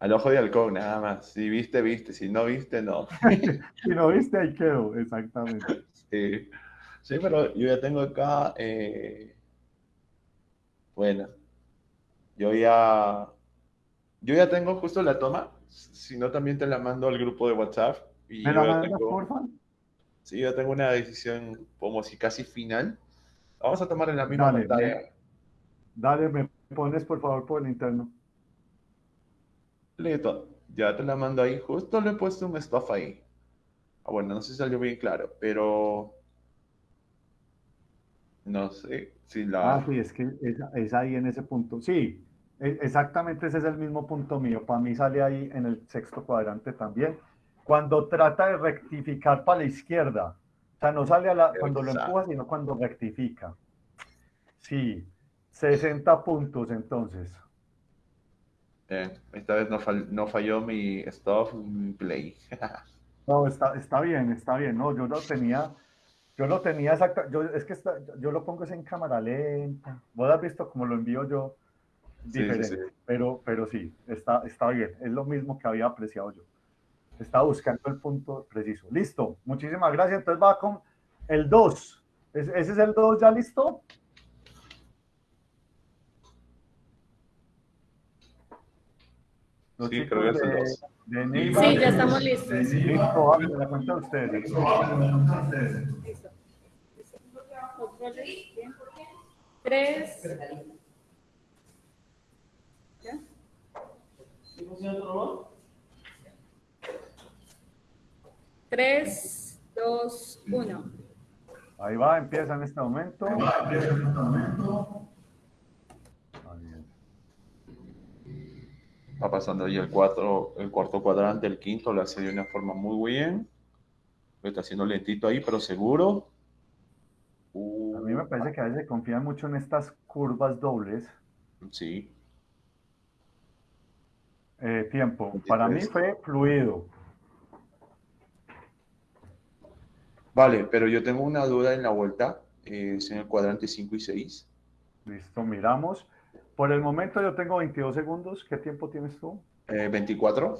Al ojo de halcón, nada más. Si viste, viste. Si no viste, no. Si no viste, ahí quedó, exactamente. Sí, sí, pero yo ya tengo acá, eh, bueno, yo ya, yo ya tengo justo la toma, si no también te la mando al grupo de WhatsApp y ¿Me la ya mandas, tengo, porfa? sí, yo tengo una decisión como si casi final. Vamos a tomar en la misma Dale, pantalla. me- dale, me pones por favor por el interno. Listo, ya te la mando ahí, justo le he puesto un stuff ahí. Ah, bueno, no sé si salió bien claro, pero no sé si la... Ah, sí, es que es, es ahí en ese punto. Sí, exactamente ese es el mismo punto mío. Para mí sale ahí en el sexto cuadrante también. Cuando trata de rectificar para la izquierda. O sea, no sale a la, cuando lo Exacto. empuja, sino cuando rectifica. Sí, 60 puntos entonces. Eh, esta vez no, fal- no falló mi stop mi play. No, está, está bien, está bien. No, yo lo tenía, yo lo tenía exacta, yo, es que está- yo lo pongo en cámara lenta. Vos has visto cómo lo envío yo Sí, sí, diferente, sí. pero, pero sí, está, está bien. Es lo mismo que había apreciado yo. Estaba buscando el punto preciso. Listo, muchísimas gracias. Entonces va con el 2. ¿Ese es el 2 ya listo? Los Sí, creo que es el de- dos. de Neiva. Sí, ya estamos listos. Listo, vamos, la cuenta de ustedes. Listo. Controles, bien. Tres. ¿Ya? 3, 2, 1. Ahí va, empieza en este momento. Va pasando ahí el, cuatro, el cuarto cuadrante, el quinto, lo hace de una forma muy bien. Lo está haciendo lentito ahí, pero seguro. A mí me parece que a veces confían mucho en estas curvas dobles. Sí. Eh, tiempo. Para mí fue fluido. Vale, pero yo tengo una duda en la vuelta. eh, es en el cuadrante 5 y 6. Listo, miramos. Por el momento yo tengo 22 segundos. ¿Qué tiempo tienes tú? Eh, 24.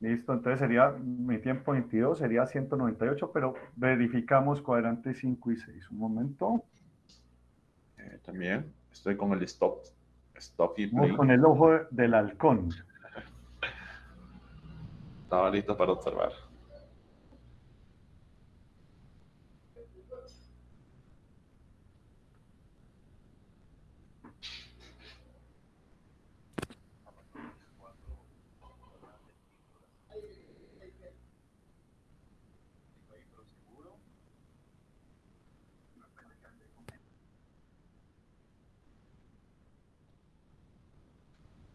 Listo, entonces sería mi tiempo 22, sería 198, pero verificamos cuadrante 5 y 6. Un momento. Eh, también estoy con el stop. Stop y play. con el ojo del halcón. Estaba listo para observar.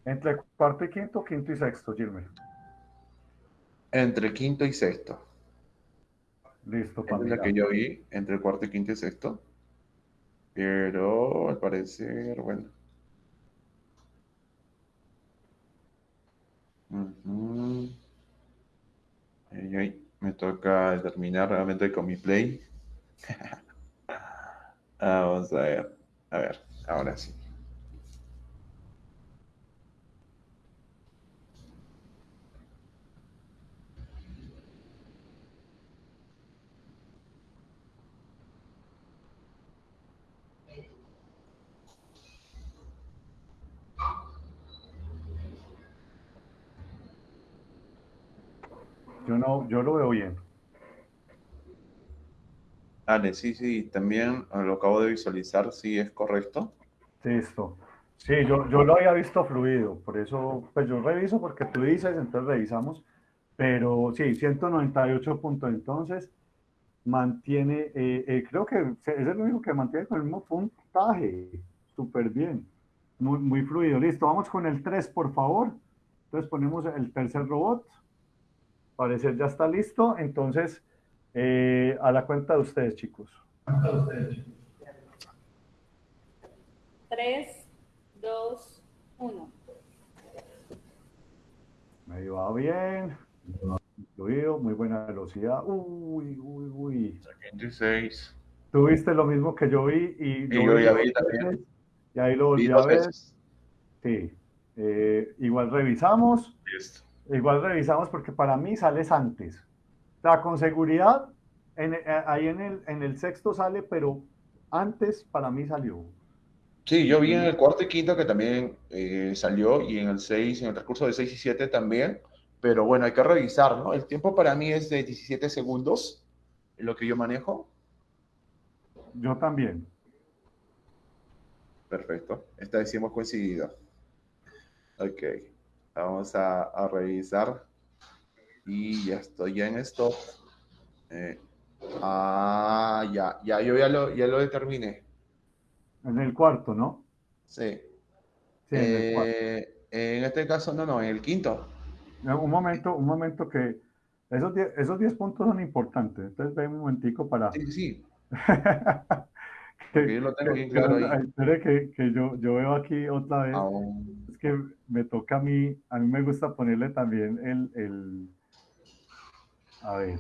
Entre cuarto y quinto, quinto y sexto, Gilmer. Entre quinto y sexto. Listo, Esa es la que yo vi, entre cuarto y quinto y sexto. Pero al parecer, bueno. Ay, ay, Me toca determinar realmente con mi play. Vamos a ver. A ver, ahora sí. Yo no, yo lo veo bien. Ale, sí, sí, también eh, lo acabo de visualizar, sí es correcto. Listo. Sí, yo, yo lo había visto fluido, por eso, pues yo reviso porque tú dices, entonces revisamos, pero sí, 198 puntos, entonces mantiene, eh, eh, creo que es el único que mantiene con el mismo puntaje, súper bien, muy, muy fluido, listo, vamos con el 3, por favor, entonces ponemos el tercer robot, parecer ya está listo, entonces eh, a la cuenta de ustedes, chicos. 3, 2, 1. Me va bien. Muy buena velocidad. Uy, uy, uy. 26. Tuviste lo mismo que yo vi y Y yo vi ya dos vi también. Y ahí lo volví a dos ver. veces. Sí. Eh, igual revisamos. Listo. Igual revisamos porque para mí sales antes. O sea, con seguridad, en- eh, ahí en el, en el sexto sale, pero antes para mí salió. Sí, yo vi en el cuarto y quinto que también eh, salió y en el 6, en el transcurso de 6 y 7 también. Pero bueno, hay que revisar, ¿no? El tiempo para mí es de 17 segundos, lo que yo manejo. Yo también. Perfecto. Esta vez sí hemos coincidido. Ok. Vamos a, a revisar. Y ya estoy ya en stop. Eh, ah, ya, ya, yo ya lo, ya lo determiné. En el cuarto, ¿no? Sí. Sí, en el cuarto. Eh, en este caso, no, no, en el quinto. Un momento, un momento que esos 10, esos 10 puntos son importantes. Entonces, ven un momentico para... Sí, sí. que, yo lo tengo bien que- claro ahí. que, que yo, yo veo aquí otra vez. Que me toca a mí, a mí me gusta ponerle también el, el a ver.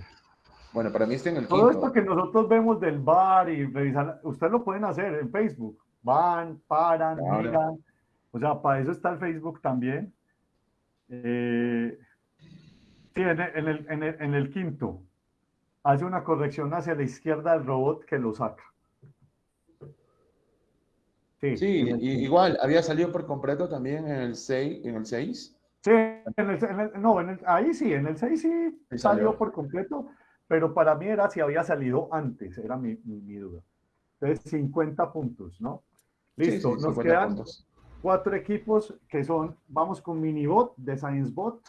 Bueno, para mí está en el Todo quinto. esto que nosotros vemos del bar y revisar, ustedes lo pueden hacer en Facebook. Van, paran, Claro. miran. O sea, para eso está el Facebook también. Eh, sí, en el, en el- en el- en el quinto. Hace una corrección hacia la izquierda del robot que lo saca. Sí, Sí, igual, había salido por completo también en el 6, en el 6. Sí, en el, en el- no, en el- ahí sí, en el 6 sí Sí salió salió. por completo, pero para mí era si había salido antes, era mi, mi- mi duda. Entonces, 50 puntos, ¿no? Listo, sí, nos 50 quedan puntos. cuatro equipos que son, vamos con Minibot de ScienceBot.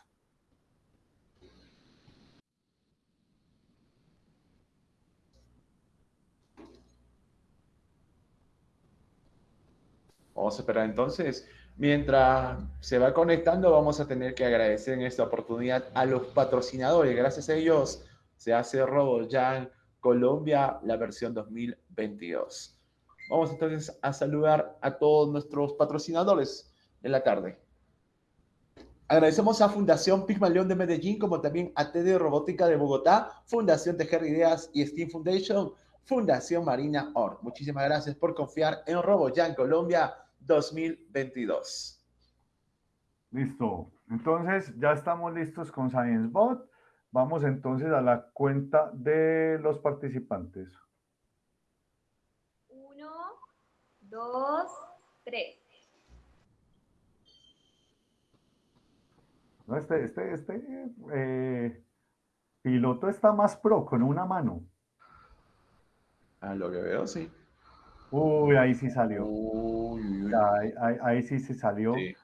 Vamos a esperar entonces. Mientras se va conectando, vamos a tener que agradecer en esta oportunidad a los patrocinadores. Gracias a ellos se hace RoboJam Colombia, la versión 2022. Vamos entonces a saludar a todos nuestros patrocinadores de la tarde. Agradecemos a Fundación Pigmalión de Medellín, como también a TD Robótica de Bogotá, Fundación Tejer Ideas y Steam Foundation, Fundación Marina Or. Muchísimas gracias por confiar en RoboJam Colombia 2022. Listo. Entonces, ya estamos listos con ScienceBot. Vamos entonces a la cuenta de los participantes. Uno, dos, tres. No, este, este, este eh, piloto está más pro con una mano. A lo que veo, sí. Uy, ahí sí salió. Uy, uy, ahí, ahí- ahí sí se salió. Sí.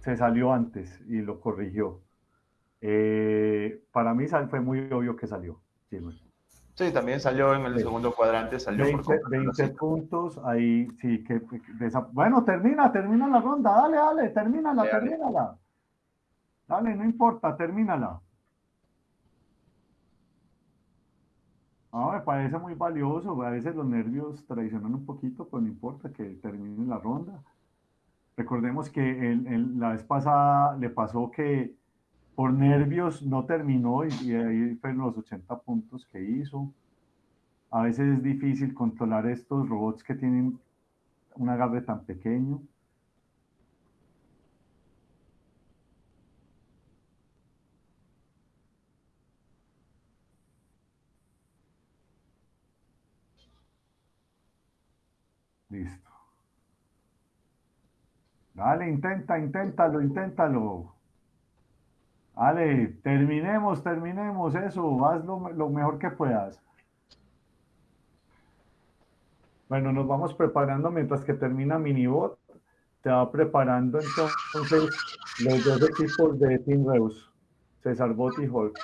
Se salió antes y lo corrigió. Eh, para mí fue muy obvio que salió. Sí, también salió en el Sí. segundo cuadrante, salió por 20, completo, 20 sí. puntos, ahí sí que bueno, termina, termina la ronda, dale, dale, termínala, Dale, dale. termínala. Dale, no importa, termínala. Ah, me parece muy valioso, a veces los nervios traicionan un poquito, pero no importa que termine la ronda. Recordemos que el- la vez pasada le pasó que por nervios no terminó y, y ahí fueron los 80 puntos que hizo. A veces es difícil controlar estos robots que tienen un agarre tan pequeño. Listo. Dale, intenta, inténtalo, inténtalo. Dale, terminemos, terminemos eso, haz lo, lo mejor que puedas. Bueno, nos vamos preparando mientras que termina Minibot. Se va preparando entonces los dos equipos de Team Reus, César Bot y Hulk.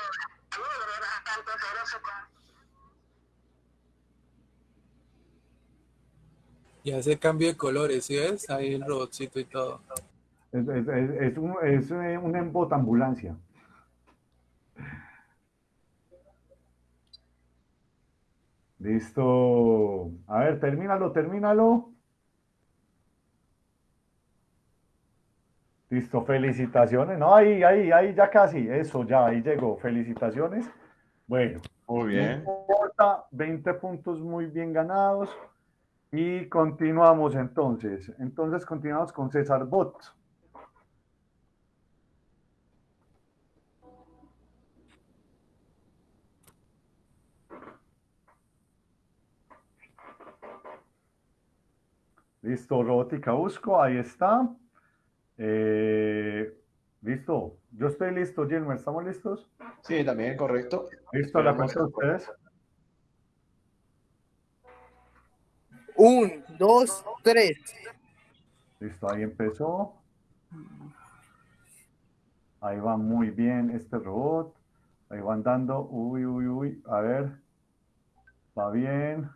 Y hace cambio de colores, ¿sí ves? Ahí el robotcito y todo. Es, es- es- un, es eh, una embot ambulancia. Listo. A ver, termínalo, termínalo. Listo, felicitaciones. No, ahí, ahí, ahí, ya casi. Eso, ya, ahí llegó. Felicitaciones. Bueno, Muy no bien. importa, 20 puntos muy bien ganados. Y continuamos entonces. Entonces continuamos con César Bot. Listo, robótica busco, ahí está. Eh, listo, yo estoy listo, Gilmer, ¿estamos listos? Sí, también, correcto. Listo, la cuenta de ustedes. Un, dos, tres. Listo, ahí empezó. Ahí va muy bien este robot. Ahí van dando. Uy, uy, uy. A ver. Va bien.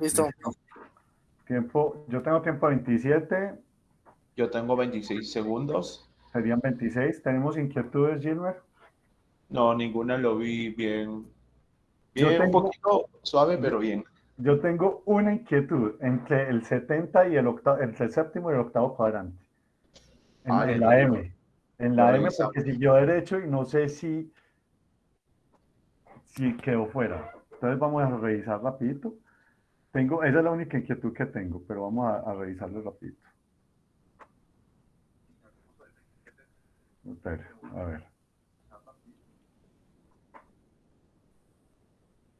Listo. Tiempo. Yo tengo tiempo 27. Yo tengo 26 segundos. Serían 26. ¿Tenemos inquietudes, Gilmer? No, ninguna lo vi bien. Yo Bien, tengo- un poquito suave, pero bien. Yo tengo una inquietud entre el 70 y el octavo, entre el séptimo y el octavo cuadrante. En, Ah, en la M. En la M porque siguió derecho y no sé si, si quedó fuera. Entonces vamos a revisar rapidito. Tengo, esa es la única inquietud que tengo, pero vamos a, a revisarlo rapidito. A ver.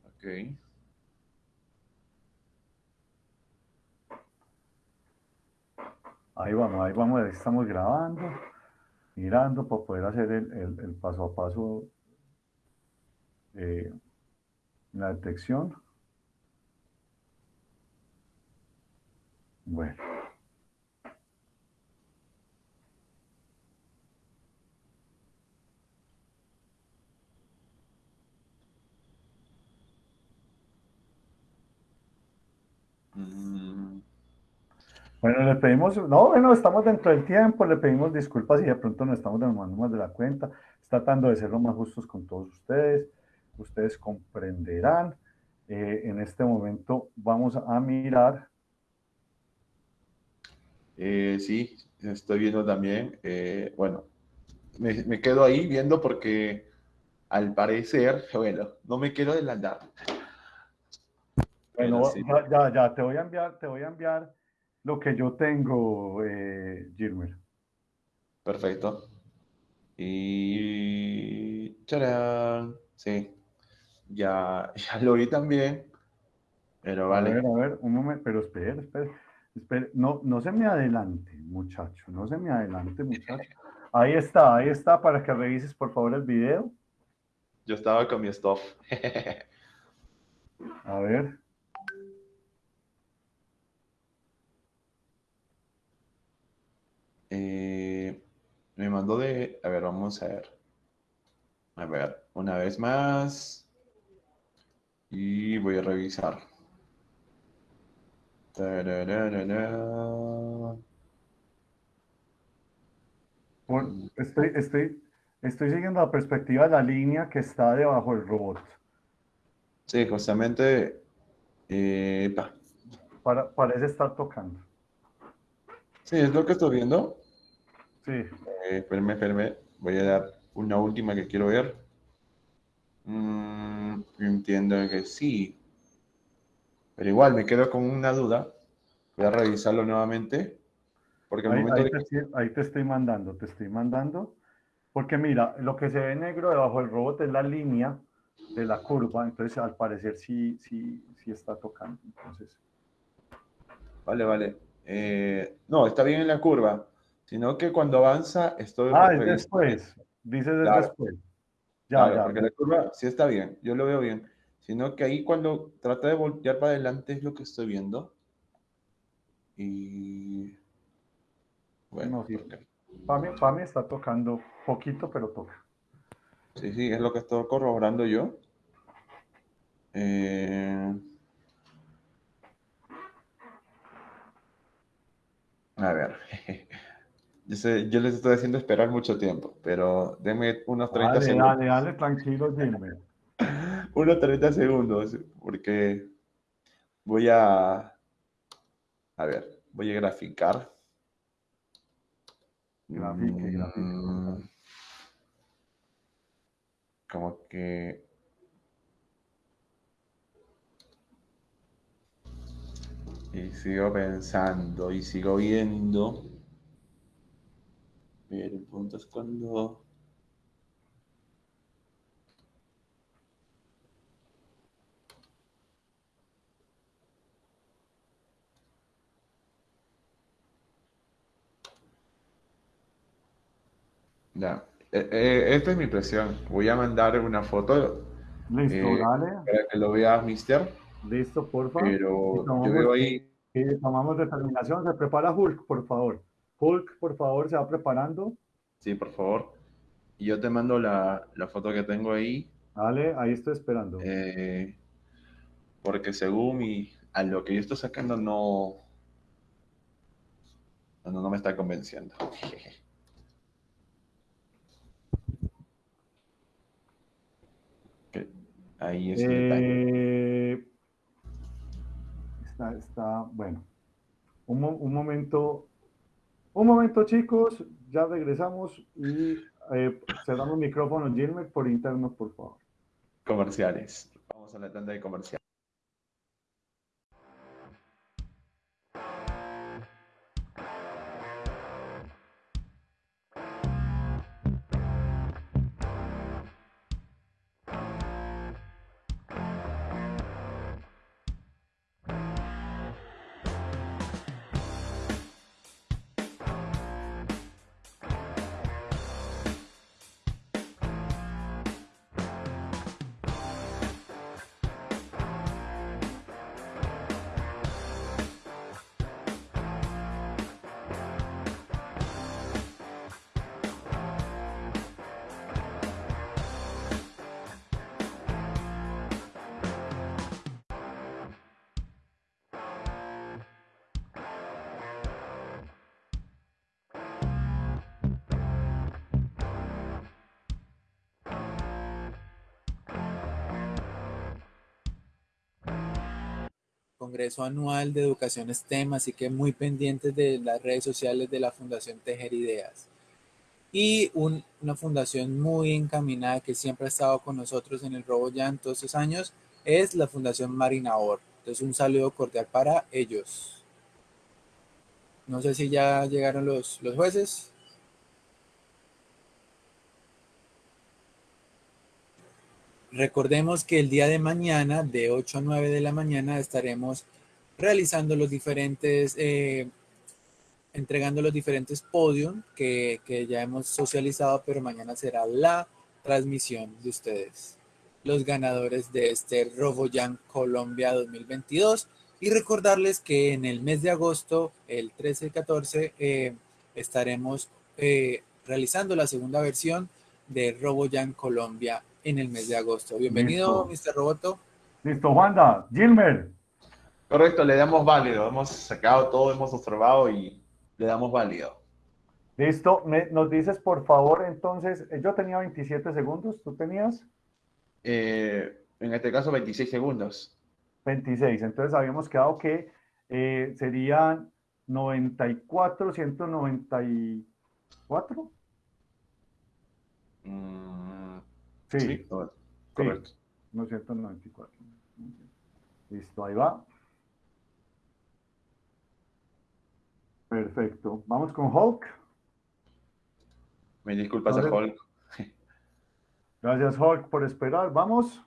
Ok. Ahí vamos, ahí vamos, estamos grabando, mirando para poder hacer el, el- el paso a paso eh, la detección. Bueno. Bueno, le pedimos, no, bueno, estamos dentro del tiempo, le pedimos disculpas y de pronto nos estamos demorando más de la cuenta, tratando de ser lo más justos con todos ustedes, ustedes comprenderán. Eh, en este momento vamos a mirar eh, sí, estoy viendo también. eh, bueno, me, me quedo ahí viendo porque al parecer, bueno, no me quiero adelantar. bueno, sí. ya, ya, te voy a enviar, te voy a enviar lo que yo tengo, eh, Gilmer. Perfecto. Y... ¡Charán! Sí, ya, ya lo vi también, pero A vale. ver, a ver, un momento, pero espere, espere, espere, no, no se me adelante, muchacho, no se me adelante, muchacho. Ahí está, ahí está, para que revises por favor el video. Yo estaba con mi stuff. A ver. Eh, me mandó de... A ver, vamos a ver. A ver, una vez más. Y voy a revisar. Por- estoy, estoy, estoy siguiendo la perspectiva de la línea que está debajo del robot. Sí, justamente... eh, pa. Para, parece estar tocando. Sí, es lo que estoy viendo. Sí. Eh, espérame, espérame. Voy a dar una última que quiero ver. Mm, entiendo que sí. Pero igual me quedo con una duda. Voy a revisarlo nuevamente. Porque Ahí, momento ahí de te, estoy- ahí te estoy mandando, te estoy mandando. Porque mira, lo que se ve negro debajo del robot es la línea de la curva. Entonces, al parecer, sí, sí, sí está tocando. Entonces, Vale, vale. Eh, no, está bien en la curva. Sino que cuando avanza estoy ah, es después. Dices es Claro. después. Ya, Claro, ya. porque la curva sí está bien, yo lo veo bien. Sino que ahí cuando trata de voltear para adelante es lo que estoy viendo. Y bueno, No, sí. para mí está tocando poquito, pero toca. sí, sí, es lo que estoy corroborando yo. Eh, A ver, yo, sé- yo les estoy haciendo esperar mucho tiempo, pero denme unos 30 Dale, segundos. dale, dale, tranquilo, Gilmer. Unos 30 segundos, porque voy a, a ver, voy a graficar. Grafique, grafique. Mm, Como que... Y sigo pensando y sigo viendo. Pero el punto es cuando... Ya. Eh, eh, esta es mi impresión. Voy a mandar una foto Listo, eh, dale. para que lo vea Mister. Listo, porfa. Pero Y yo tomamos- veo ahí, tomamos determinación. Se prepara Hulk, por favor. Hulk, por favor, se va preparando. sí, por favor. Y yo te mando la, la foto que tengo ahí, Dale, ahí estoy esperando. porque según mi, a lo que yo estoy sacando no, no, no me está convenciendo. Ok, Ahí es el. Eh, está, está, bueno. Un, un momento, un momento, chicos. Ya regresamos y eh, cerramos micrófono, Gilmer, por interno, por favor. Comerciales. Vamos a la tanda de comerciales. Congreso Anual de Educación STEM, así que muy pendientes de las redes sociales de la Fundación Tejer Ideas. Y un- una fundación muy encaminada que siempre ha estado con nosotros en el Robo ya en todos estos años es la Fundación Marina Or. Entonces un saludo cordial para ellos. No sé si ya llegaron los, los jueces. Recordemos que el día de mañana, de 8 a 9 de la mañana, estaremos realizando los diferentes, eh, entregando los diferentes podium que, que ya hemos socializado, pero mañana será la transmisión de ustedes, los ganadores de este RoboJam Colombia 2022. Y recordarles que en el mes de agosto, el 13 y 14, eh, estaremos eh, realizando la segunda versión de RoboJam Colombia en el mes de agosto. Bienvenido, Mr. Roboto. Listo, Juanda. Gilmer. Correcto, le damos válido. Hemos sacado todo, hemos observado y le damos válido. Listo. Me- nos dices, por favor, entonces, eh, yo tenía 27 segundos, ¿tú tenías? Eh, en este caso, 26 segundos. 26. Entonces habíamos quedado que eh, serían 94, 194. Mm, Sí. sí, correcto. correcto. No, 194. Listo, ahí va. Perfecto. Vamos con Hulk. Me disculpas a Entonces- Hulk. Gracias, Hulk, por esperar. Vamos.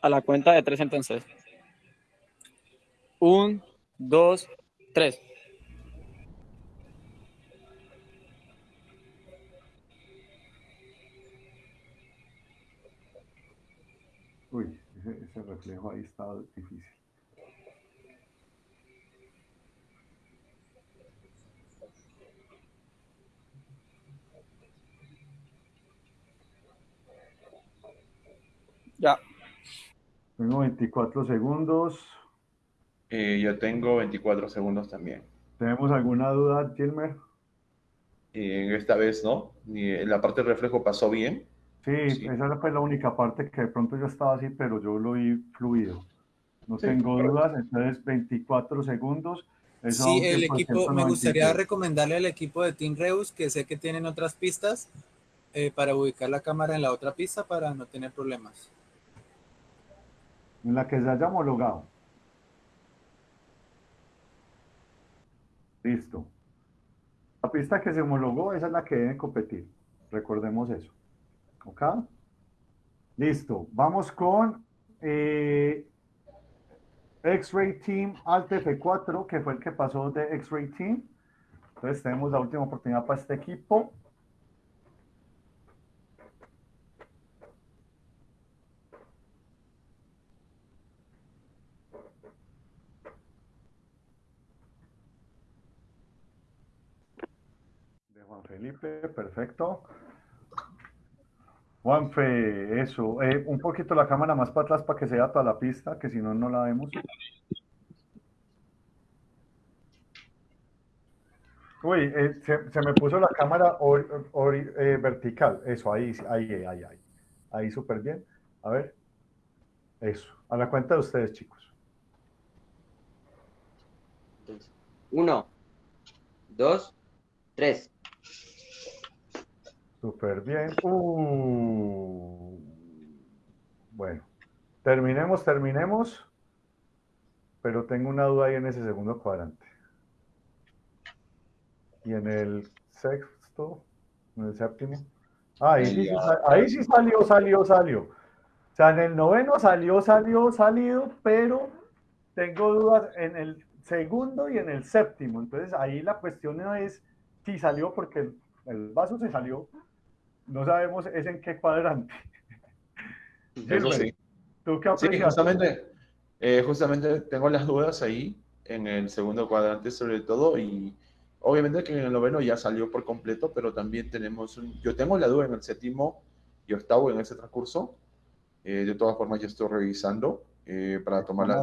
A la cuenta de tres entonces. Un, dos, tres. Uy, ese, ese reflejo ahí está difícil. Ya. Tengo 24 segundos. Eh, yo tengo 24 segundos también. ¿Tenemos alguna duda, Gilmer? Eh, esta vez no. Y la parte de reflejo pasó bien. Sí, esa fue la única parte que de pronto yo estaba así, pero yo lo vi fluido. No Sí, tengo dudas, entonces 24 segundos. Eso Sí, el equipo, me gustaría 196. recomendarle al equipo de Team Reus, que sé que tienen otras pistas, eh, para ubicar la cámara en la otra pista para no tener problemas. En la que se haya homologado. Listo. La pista que se homologó, esa es la que debe competir. Recordemos eso. ¿Ok? Listo. Vamos con eh, X-Ray Team Alt F4, que fue el que pasó de X-Ray Team. Entonces tenemos la última oportunidad para este equipo. De Juan Felipe, perfecto. Juanfe, eso. eh, un poquito la cámara más para atrás para que se vea toda la pista, que si no, no la vemos. Uy, eh, se, me puso la cámara eh, vertical. Eso, ahí, ahí, ahí, ahí. Ahí súper bien. A ver. Eso. A la cuenta de ustedes, chicos. Uno, dos, tres. Súper bien. Uh. Bueno, terminemos, terminemos. Pero tengo una duda ahí en ese segundo cuadrante. Y en el sexto, en el séptimo. Ah, ahí, sí, ahí sí salió, salió, salió. O sea, en el noveno salió, salió, salido, pero tengo dudas en el segundo y en el séptimo. Entonces ahí la cuestión es si salió porque el, el vaso se salió. No sabemos es en qué cuadrante. Eso sí. ¿Tú qué Sí, aprecias? justamente, eh, justamente tengo las dudas ahí en el segundo cuadrante sobre todo y obviamente que en el noveno ya salió por completo, pero también tenemos, un- yo tengo la duda en el séptimo y octavo en ese transcurso. Eh, de todas formas, ya estoy revisando eh, para tomar las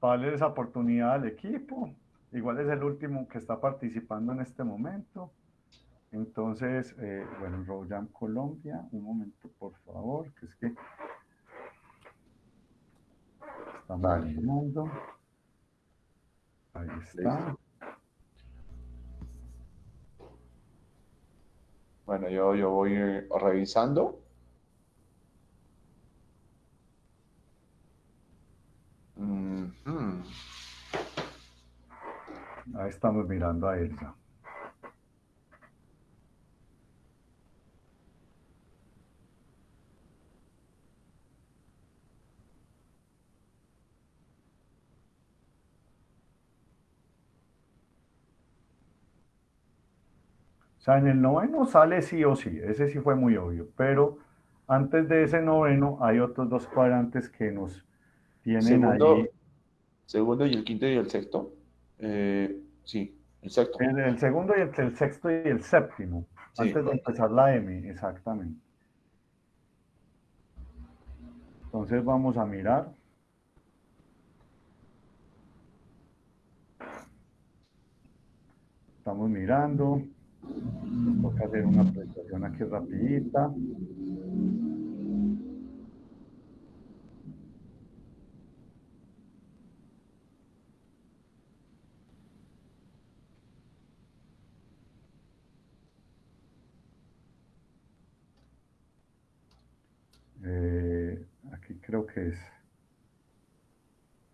para darle esa oportunidad al equipo. Igual es el último que está participando en este momento. Entonces, eh, bueno, Royam Colombia, un momento, por favor, que es que estamos mirando. Ahí está. Bueno, yo, yo voy revisando. Ujú. Ahí estamos mirando a Elsa. O sea, en el noveno sale sí o sí, ese sí fue muy obvio, pero antes de ese noveno hay otros dos cuadrantes que nos tienen Segundo, ahí. segundo y el quinto y el sexto. Eh, sí, el sexto. El, el segundo y el, el sexto y el séptimo, Sí. antes de empezar la M, exactamente. Entonces vamos a mirar. Estamos mirando. Toca hacer una presentación aquí rapidita. Eh, aquí creo que es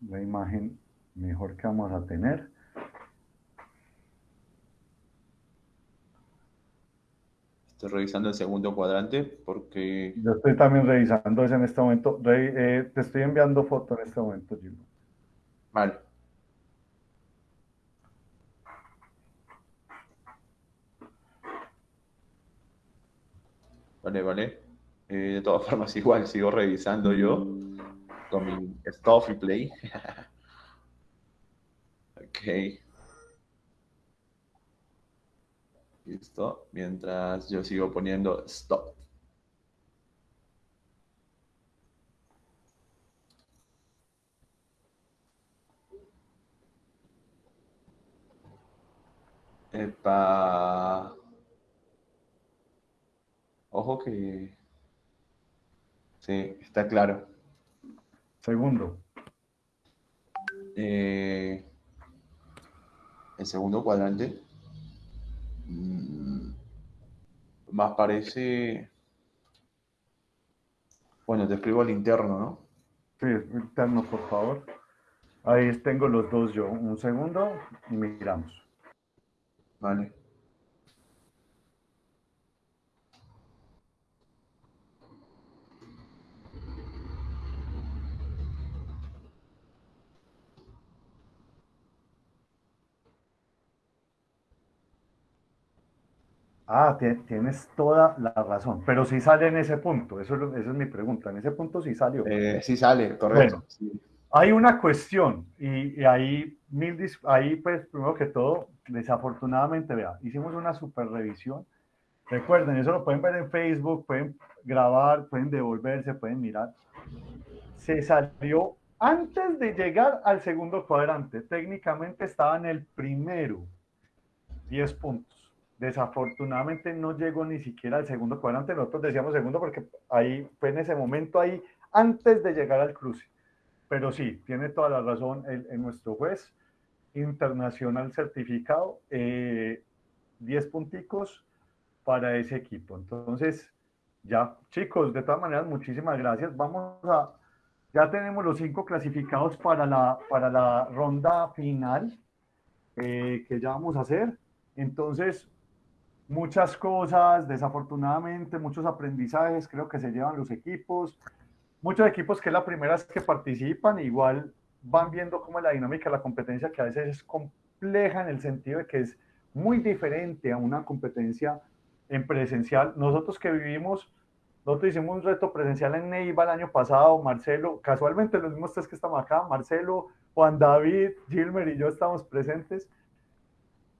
la imagen mejor que vamos a tener. Estoy revisando el segundo cuadrante porque Yo estoy también revisando eso en este momento. Re- eh, te estoy enviando foto en este momento, Gilberto. Vale. Vale, vale. Eh, de todas formas, igual sigo revisando yo con mi Stop y Play. ok. Listo. Mientras yo sigo poniendo stop. Epa. Ojo que... Sí, está claro. Segundo. Eh, el segundo cuadrante más parece... Bueno, te escribo al interno, ¿no? Sí, interno, por favor. Ahí tengo los dos yo. Un segundo y miramos. Vale. Ah, tie- tienes toda la razón, pero sí sale en ese punto, eso es, esa es mi pregunta, en ese punto sí salió. Eh, sí sale, correcto. Bueno, sí. hay una cuestión y, y ahí, mil ahí pues primero que todo, desafortunadamente, vea, hicimos una super revisión, recuerden, eso lo pueden ver en Facebook, pueden grabar, pueden devolverse, pueden mirar, se salió antes de llegar al segundo cuadrante, técnicamente estaba en el primero, 10 puntos. Desafortunadamente no llegó ni siquiera al segundo cuadrante. Nosotros decíamos segundo porque ahí fue en ese momento ahí antes de llegar al cruce. Pero sí, tiene toda la razón el, nuestro juez internacional certificado, eh, 10 punticos para ese equipo. Entonces, ya, chicos, de todas maneras, muchísimas gracias. Vamos a, ya tenemos los cinco clasificados para la, para la ronda final eh, que ya vamos a hacer. Entonces, muchas cosas, desafortunadamente, muchos aprendizajes creo que se llevan los equipos. Muchos equipos que es la primera vez que participan, igual van viendo cómo es la dinámica de la competencia, que a veces es compleja en el sentido de que es muy diferente a una competencia en presencial. Nosotros que vivimos, nosotros hicimos un reto presencial en Neiva el año pasado, Marcelo, casualmente los mismos tres que estamos acá, Marcelo, Juan David, Gilmer y yo estamos presentes.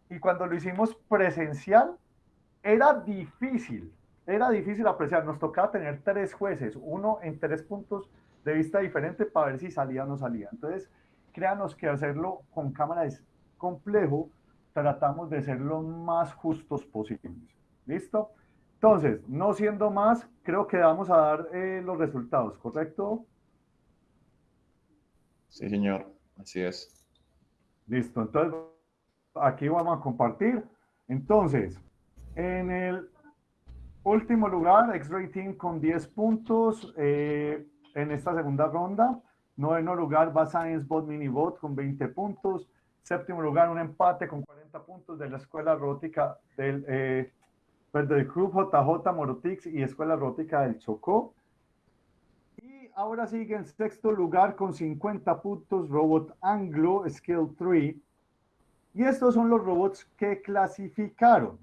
Y cuando lo hicimos presencial, era difícil, era difícil apreciar. Nos tocaba tener tres jueces, uno en tres puntos de vista diferente para ver si salía o no salía. Entonces, créanos que hacerlo con cámara es complejo, tratamos de ser lo más justos posibles. ¿Listo? Entonces, no siendo más, creo que vamos a dar eh, los resultados, ¿correcto? Sí, señor. Así es. Listo, entonces aquí vamos a compartir. Entonces, en el último lugar, X-Ray Team con 10 puntos eh, en esta segunda ronda. Noveno lugar va Science Bot Mini Bot con 20 puntos. Séptimo lugar, un empate con 40 puntos de la Escuela Rótica del, eh, pues, del Club JJ Morotix y Escuela Rótica del Chocó. Y ahora sigue en sexto lugar con 50 puntos Robot Anglo Skill 3. Y estos son los robots que clasificaron.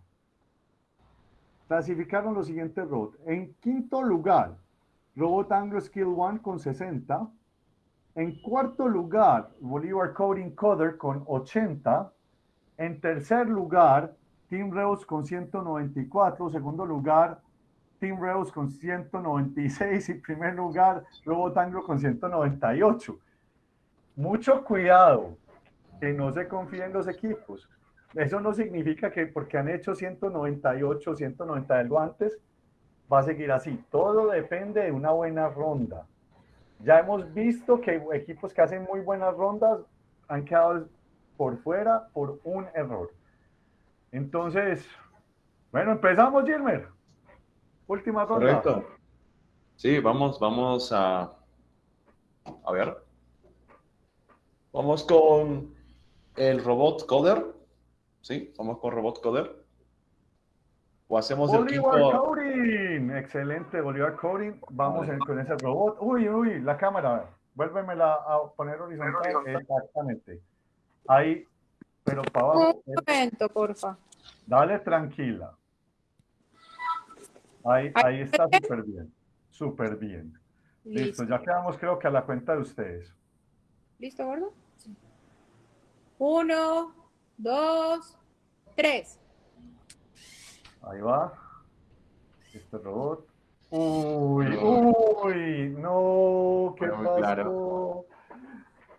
Clasificaron los siguientes robots. En quinto lugar, Robot Anglo Skill 1 con 60. En cuarto lugar, Bolívar Coding Coder con 80. En tercer lugar, Team Reus con 194. Segundo lugar, Team Reus con 196. Y primer lugar, Robot Anglo con 198. Mucho cuidado que no se confíen los equipos. Eso no significa que porque han hecho 198, 190 algo antes, va a seguir así. Todo depende de una buena ronda. Ya hemos visto que equipos que hacen muy buenas rondas han quedado por fuera por un error. Entonces, bueno, empezamos, Gilmer. Última ronda. Correcto. Sí, vamos, vamos a. A ver. Vamos con el robot coder. Sí, vamos con robot coder. O hacemos el Bolívar quinto. Coding. Excelente, Bolívar Coding. Vamos en- con ese robot. Uy, uy, la cámara. Vuélvemela a poner horizontal. Exactamente. Ahí, pero para abajo. Un momento, porfa. Dale tranquila. Ahí, ahí está súper bien. Súper bien. Listo, Listo. ya quedamos creo que a la cuenta de ustedes. ¿Listo, gordo? Uno, dos, tres. Ahí va. Este robot. Uy, uy, no, ¿qué pasó? claro.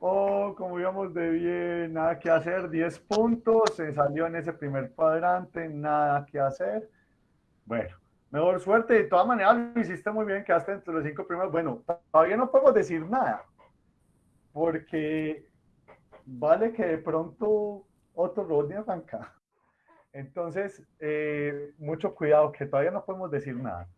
Oh, como íbamos de bien, nada que hacer, 10 puntos, se salió en ese primer cuadrante, nada que hacer. Bueno, mejor suerte, de todas maneras lo hiciste muy bien, quedaste entre los cinco primeros. Bueno, todavía no podemos decir nada, porque vale que de pronto otro robot de arranca. Entonces, eh, mucho cuidado, que todavía no podemos decir nada.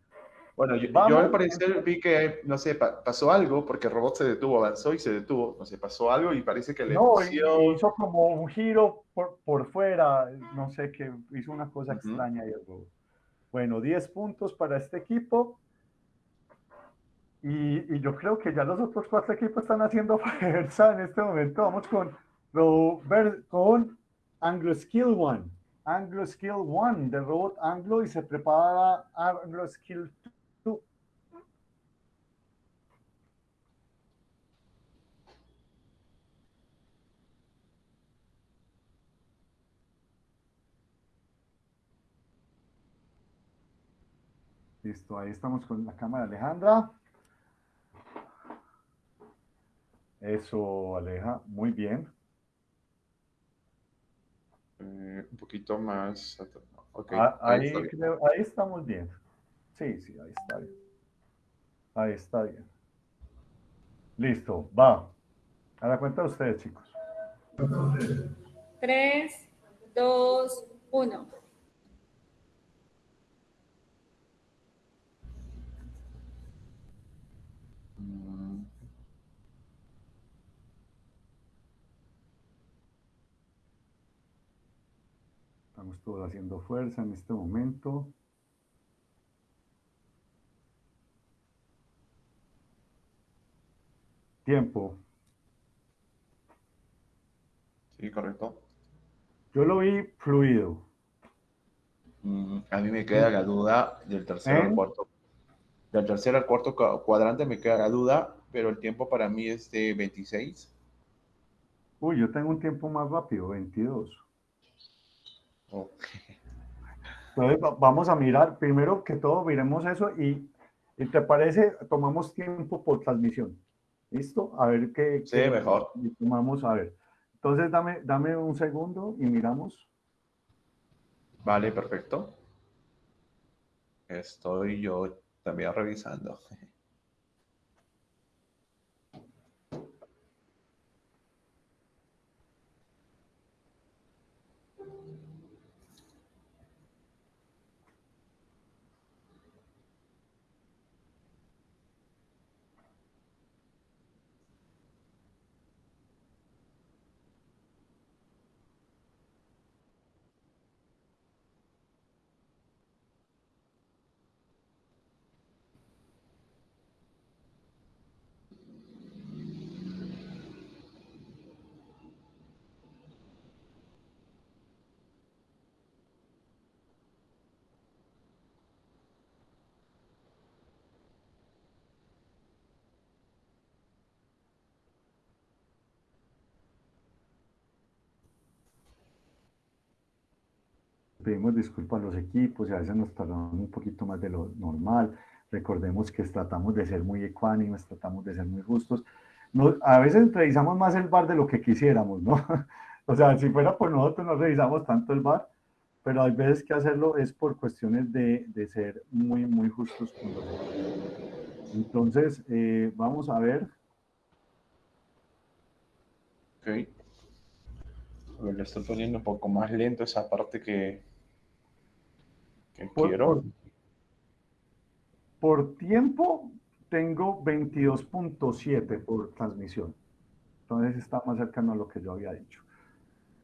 Bueno, yo, yo al parecer vi que, no sé, pa- pasó algo porque el robot se detuvo, avanzó y se detuvo. No sé, pasó algo y parece que le No, hizo como un giro por, por fuera, no sé qué, hizo una cosa Ujú. extraña. ahí el robot. Bueno, 10 puntos para este equipo. Y, y yo creo que ya los otros cuatro equipos están haciendo fuerza en este momento. Vamos con, Robert, con Anglo Skill One. Anglo Skill One del robot Anglo y se prepara Anglo Skill 2. Listo, ahí estamos con la cámara Alejandra. Eso, Aleja, muy bien. Eh, un poquito más. Ok, Ah, ahí creo- ahí estamos bien. Sí, sí, ahí está bien. Ahí está bien. Listo, va. A la cuenta de ustedes, chicos. Tres, dos, uno. Mm, Estamos todos haciendo fuerza en este momento. Tiempo. Sí, correcto. Yo lo vi fluido. Mm, a mí me queda la duda del tercero al ¿Eh? cuarto. Del tercero al cuarto cua- cuadrante me queda la duda, pero el tiempo para mí es de 26. Uy, yo tengo un tiempo más rápido, 22. Oh, Entonces, va- vamos a mirar, primero que todo, miremos eso y, y ¿te parece? Tomamos tiempo por transmisión. ¿Listo? A ver qué. Sí, qué- mejor. Tomamos, a ver. Entonces, dame, dame un segundo y miramos. Vale, perfecto. Estoy yo también revisando. Pedimos disculpas a los equipos y a veces nos tardamos un poquito más de lo normal. Recordemos que tratamos de ser muy ecuánimes, tratamos de ser muy justos. No, a veces revisamos más el bar de lo que quisiéramos, ¿no? o sea, si fuera por nosotros no revisamos tanto el bar, pero hay veces que hacerlo es por cuestiones de, de ser muy, muy justos con los. Entonces, eh, vamos a ver. Ok. Le estoy poniendo un poco más lento esa parte que, que Por- quiero. por- Por tiempo tengo 22.7 por transmisión. Entonces está más cercano a lo que yo había dicho.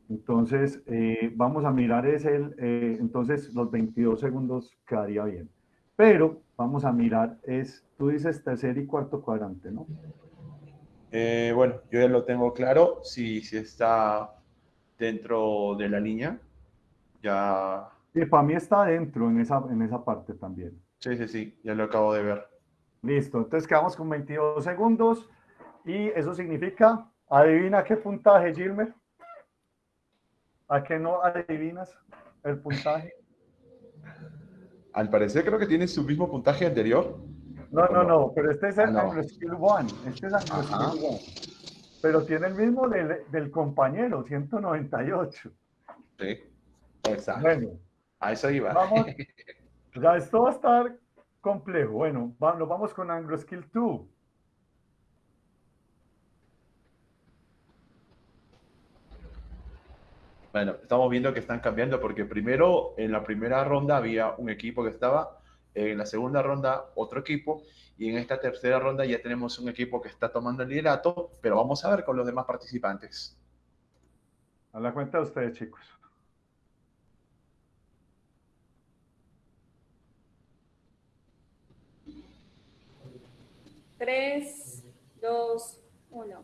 Entonces, eh, vamos a mirar es el, eh, entonces los 22 segundos quedaría bien. Pero vamos a mirar es, tú dices tercer y cuarto cuadrante, ¿no? Eh, bueno, yo ya lo tengo claro. Si, si está dentro de la línea, ya. Sí, para mí está dentro en esa, en esa parte también. Sí, sí, sí, ya lo acabo de ver. Listo, entonces quedamos con 22 segundos y eso significa, adivina qué puntaje, Gilmer. ¿A qué no adivinas el puntaje? Al parecer creo que tiene su mismo puntaje anterior. No, no, no, pero este es el Ah, no. Skill One. Este es Ajá. Skill One. Pero tiene el mismo del, del compañero, 198. Sí, exacto. Bueno, A eso iba. vamos. Ya esto va a estar complejo. Bueno, va- nos vamos con Anglo Skill 2. Bueno, estamos viendo que están cambiando porque primero en la primera ronda había un equipo que estaba, en la segunda ronda otro equipo y en esta tercera ronda ya tenemos un equipo que está tomando el liderato, pero vamos a ver con los demás participantes. A la cuenta de ustedes, chicos. Tres, dos, uno.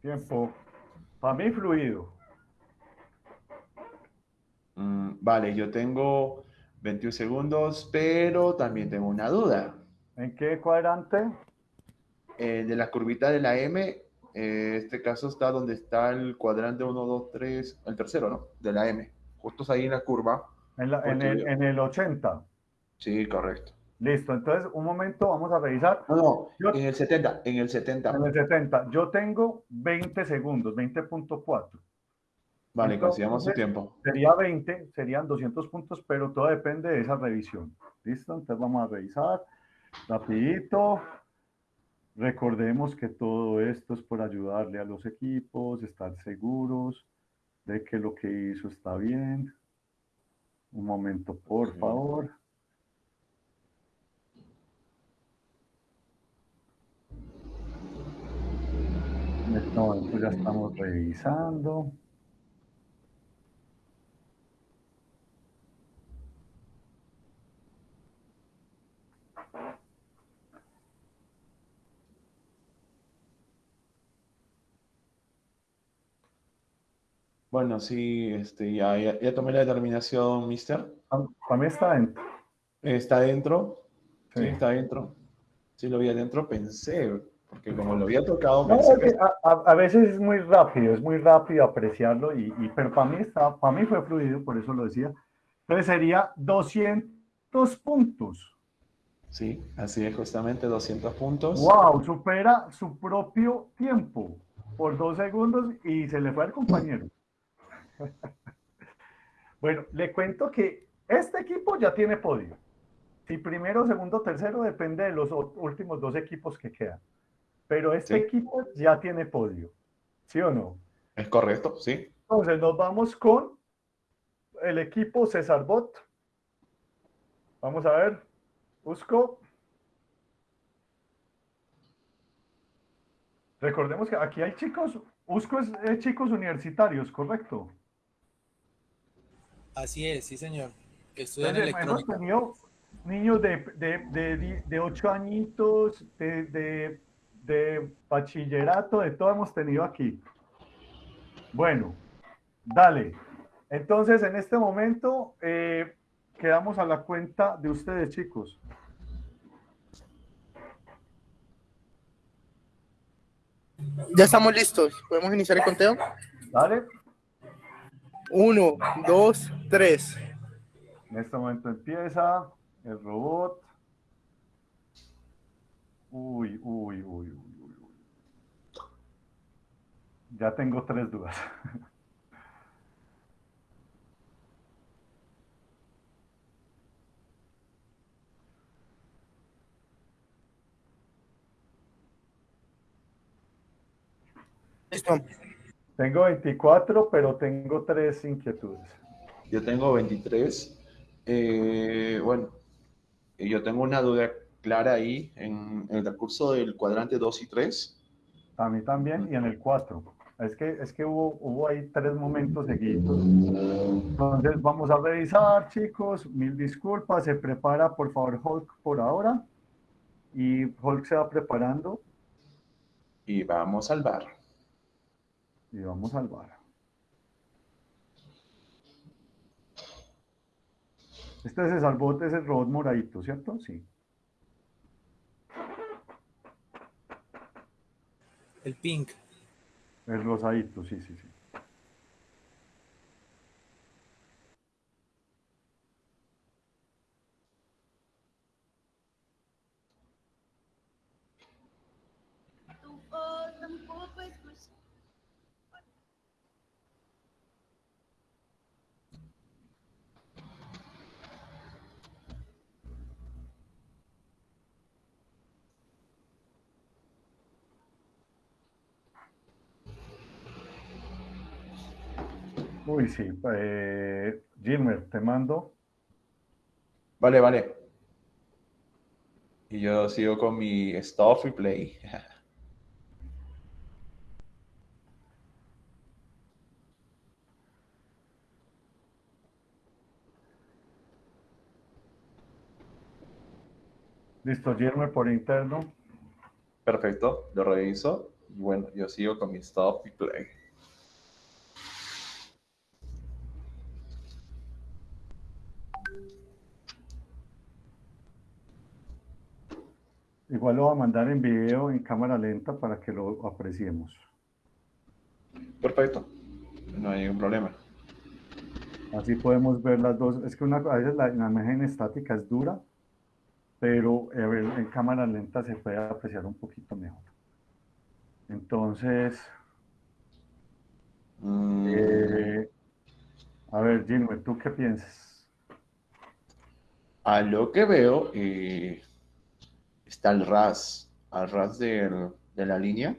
Tiempo. Para mí, fluido. Mm, vale, yo tengo 21 segundos, pero también tengo una duda. ¿En qué cuadrante? Eh, de la curvita de la M, eh, este caso está donde está el cuadrante 1, 2, 3, el tercero, ¿no? De la M. Justo ahí en la curva. En, la- en Porque el, en el 80. Sí, correcto. Listo, entonces un momento, vamos a revisar. No, no, en el 70, en el 70. En el 70. Yo tengo 20 segundos, 20.4. Vale, Entonces, consigamos su tiempo. Sería 20, serían 200 puntos, pero todo depende de esa revisión. ¿Listo? Entonces vamos a revisar rapidito. Recordemos que todo esto es por ayudarle a los equipos, estar seguros de que lo que hizo está bien. Un momento, por favor. En este momento ya estamos revisando. Bueno, sí, este, ya, ya, ya tomé la determinación, mister. Para mí está dentro. ¿Está dentro? Sí, Sí. está dentro. Sí, lo vi adentro, pensé. porque como lo había tocado, No, pensé es que- que a, a- a veces es muy rápido, es muy rápido apreciarlo, y, y- pero para mí, está, para mí fue fluido, por eso lo decía. Entonces sería 200 puntos. Sí, así es, justamente 200 puntos. ¡Wow! Supera su propio tiempo por dos segundos y se le fue al compañero. Bueno, le cuento que este equipo ya tiene podio. Si primero, segundo, tercero, depende de los últimos dos equipos que quedan. Pero este Sí. equipo ya tiene podio. ¿Sí o no? Es correcto, sí. Entonces nos vamos con el equipo César Bot. Vamos a ver. Busco. Recordemos que aquí hay chicos, Usco es chicos universitarios, ¿correcto? Así es, sí, señor. Estudian Entonces, hemos electrónica. tenido niños de, de, de, di- de ocho añitos, de, de, de bachillerato, de todo hemos tenido aquí. Bueno, dale. Entonces, en este momento, eh, quedamos a la cuenta de ustedes, chicos. Ya estamos listos. ¿Podemos iniciar el conteo? Dale. Uno, dos, tres. En este momento empieza el robot. Uy, uy, uy, uy, uy. Ya tengo tres dudas. Listo. Tengo 24, pero tengo tres inquietudes. Yo tengo 23. Eh, bueno, yo tengo una duda clara ahí en, en el recurso del cuadrante 2 y 3. A mí también, y en el 4. Es que, es que hubo, hubo ahí tres momentos seguidos. Entonces vamos a revisar, chicos. Mil disculpas. Se prepara, por favor, Hulk por ahora. Y Hulk se va preparando Y vamos al bar. Y vamos al bar. Este es el salvote, es el robot moradito, ¿cierto? Sí. El pink. El rosadito, sí, sí, sí. Uy, sí. Eh, Gilmer, te mando. Vale, vale. Y yo sigo con mi stop y play. Listo, Gilmer por interno. Perfecto, lo reviso. Y bueno, yo sigo con mi stop y play. Igual lo voy a mandar en video en cámara lenta para que lo apreciemos. Perfecto. No hay ningún problema. Así podemos ver las dos. Es que una, a veces la, la imagen estática es dura, pero ver, en cámara lenta se puede apreciar un poquito mejor. Entonces, eh, a ver, Gilmer, ¿tú qué piensas? A lo que veo, eh, está el ras, al ras del- de la línea,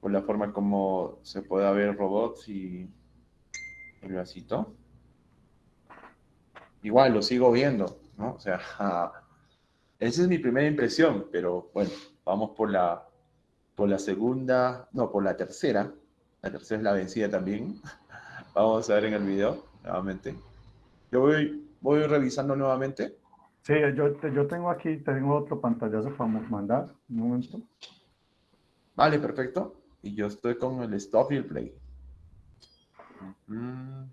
por la forma como se puede ver robots y el vasito. Igual lo sigo viendo, ¿no? O sea, esa es mi primera impresión, pero bueno, vamos por la, por la segunda, no, por la tercera. La tercera es la vencida también. Vamos a ver en el video nuevamente. Yo voy, voy revisando nuevamente. Sí, yo, yo tengo aquí, tengo otro pantallazo para mandar. Un momento. Vale, perfecto. Y yo estoy con el stop y el play. Mm.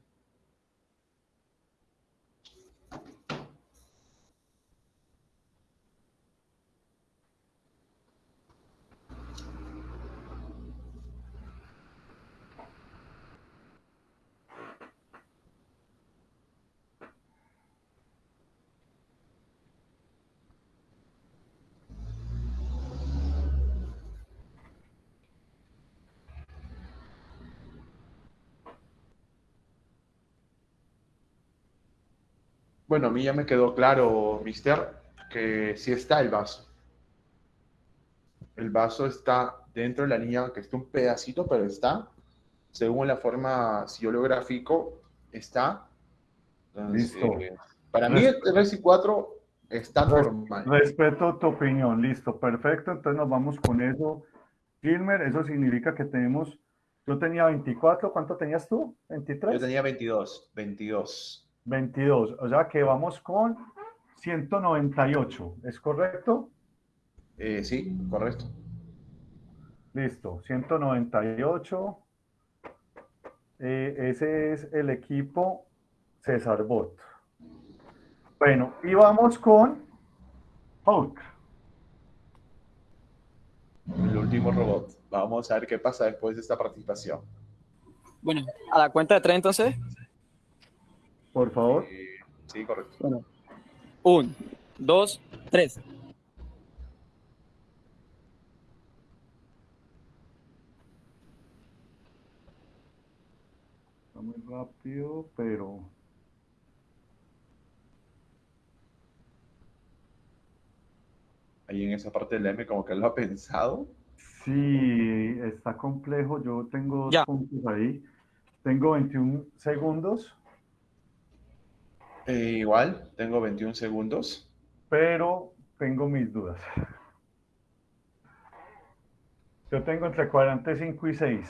Bueno, a mí ya me quedó claro, mister, que sí está el vaso. El vaso está dentro de la línea, que está un pedacito, pero está. Según la forma, si yo lo grafico, está. Entonces, Listo. eh, para mí, el 3 y 4 está normal. Respeto tu opinión, listo, perfecto. Entonces nos vamos con eso. Gilmer, eso significa que tenemos, yo tenía 24, ¿cuánto tenías tú? ¿23? Yo tenía 22, 22. 22, o sea que vamos con 198, ¿es correcto? Eh, sí, correcto. Listo, 198. Eh, ese es el equipo César Bot. Bueno, y vamos con Hulk. El último robot. Vamos a ver qué pasa después de esta participación. Bueno, a la cuenta de tres entonces. Por favor. Sí, correcto. Bueno. Un, dos, tres. Está muy rápido, pero... Ahí en esa parte del M como que lo ha pensado. Sí, está complejo. Yo tengo dos Ya. puntos ahí. Tengo 21 segundos, Eh, igual, tengo 21 segundos. pero tengo mis dudas. Yo tengo entre 45 y 6.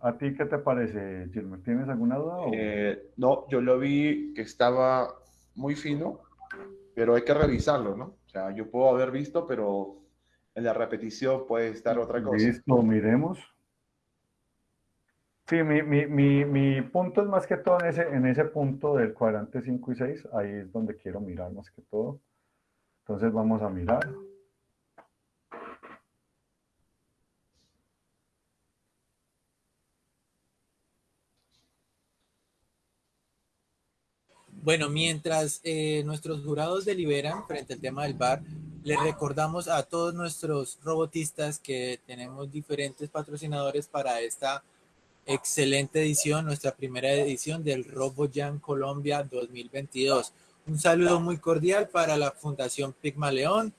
¿A ti qué te parece, Gilmer? ¿Tienes alguna duda? o- Eh, no, yo lo vi que estaba muy fino, pero hay que revisarlo, ¿no? O sea, yo puedo haber visto, pero en la repetición puede estar otra cosa. Listo, miremos. Sí, mi, mi, mi, mi punto es más que todo en ese, en ese punto del cuadrante 5 y 6. Ahí es donde quiero mirar más que todo. Entonces vamos a mirar. Bueno, mientras eh, nuestros jurados deliberan frente al tema del bar, les recordamos a todos nuestros robotistas que tenemos diferentes patrocinadores para esta excelente edición, nuestra primera edición del RoboJam Colombia 2022. Un saludo muy cordial para la Fundación Pigmaleón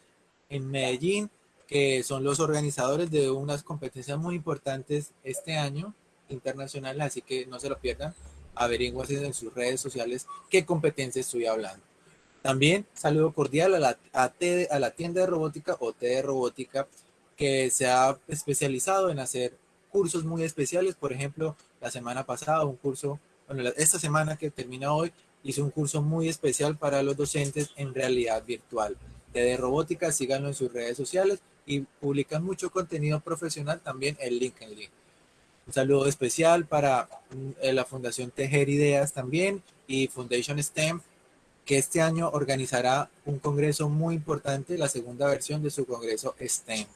en Medellín, que son los organizadores de unas competencias muy importantes este año internacionales, así que no se lo pierdan. Averigüen en sus redes sociales qué competencia estoy hablando. También saludo cordial a la, a, T- a la tienda de robótica o T de Robótica, que se ha especializado en hacer cursos muy especiales. Por ejemplo, la semana pasada, un curso, bueno, esta semana que termina hoy, hizo un curso muy especial para los docentes en realidad virtual. De Robótica, síganlo en sus redes sociales y publican mucho contenido profesional también en LinkedIn. Un saludo especial para mm, eh, la Fundación Tejer Ideas también y Foundation STEM, que este año organizará un congreso muy importante, la segunda versión de su congreso STEM.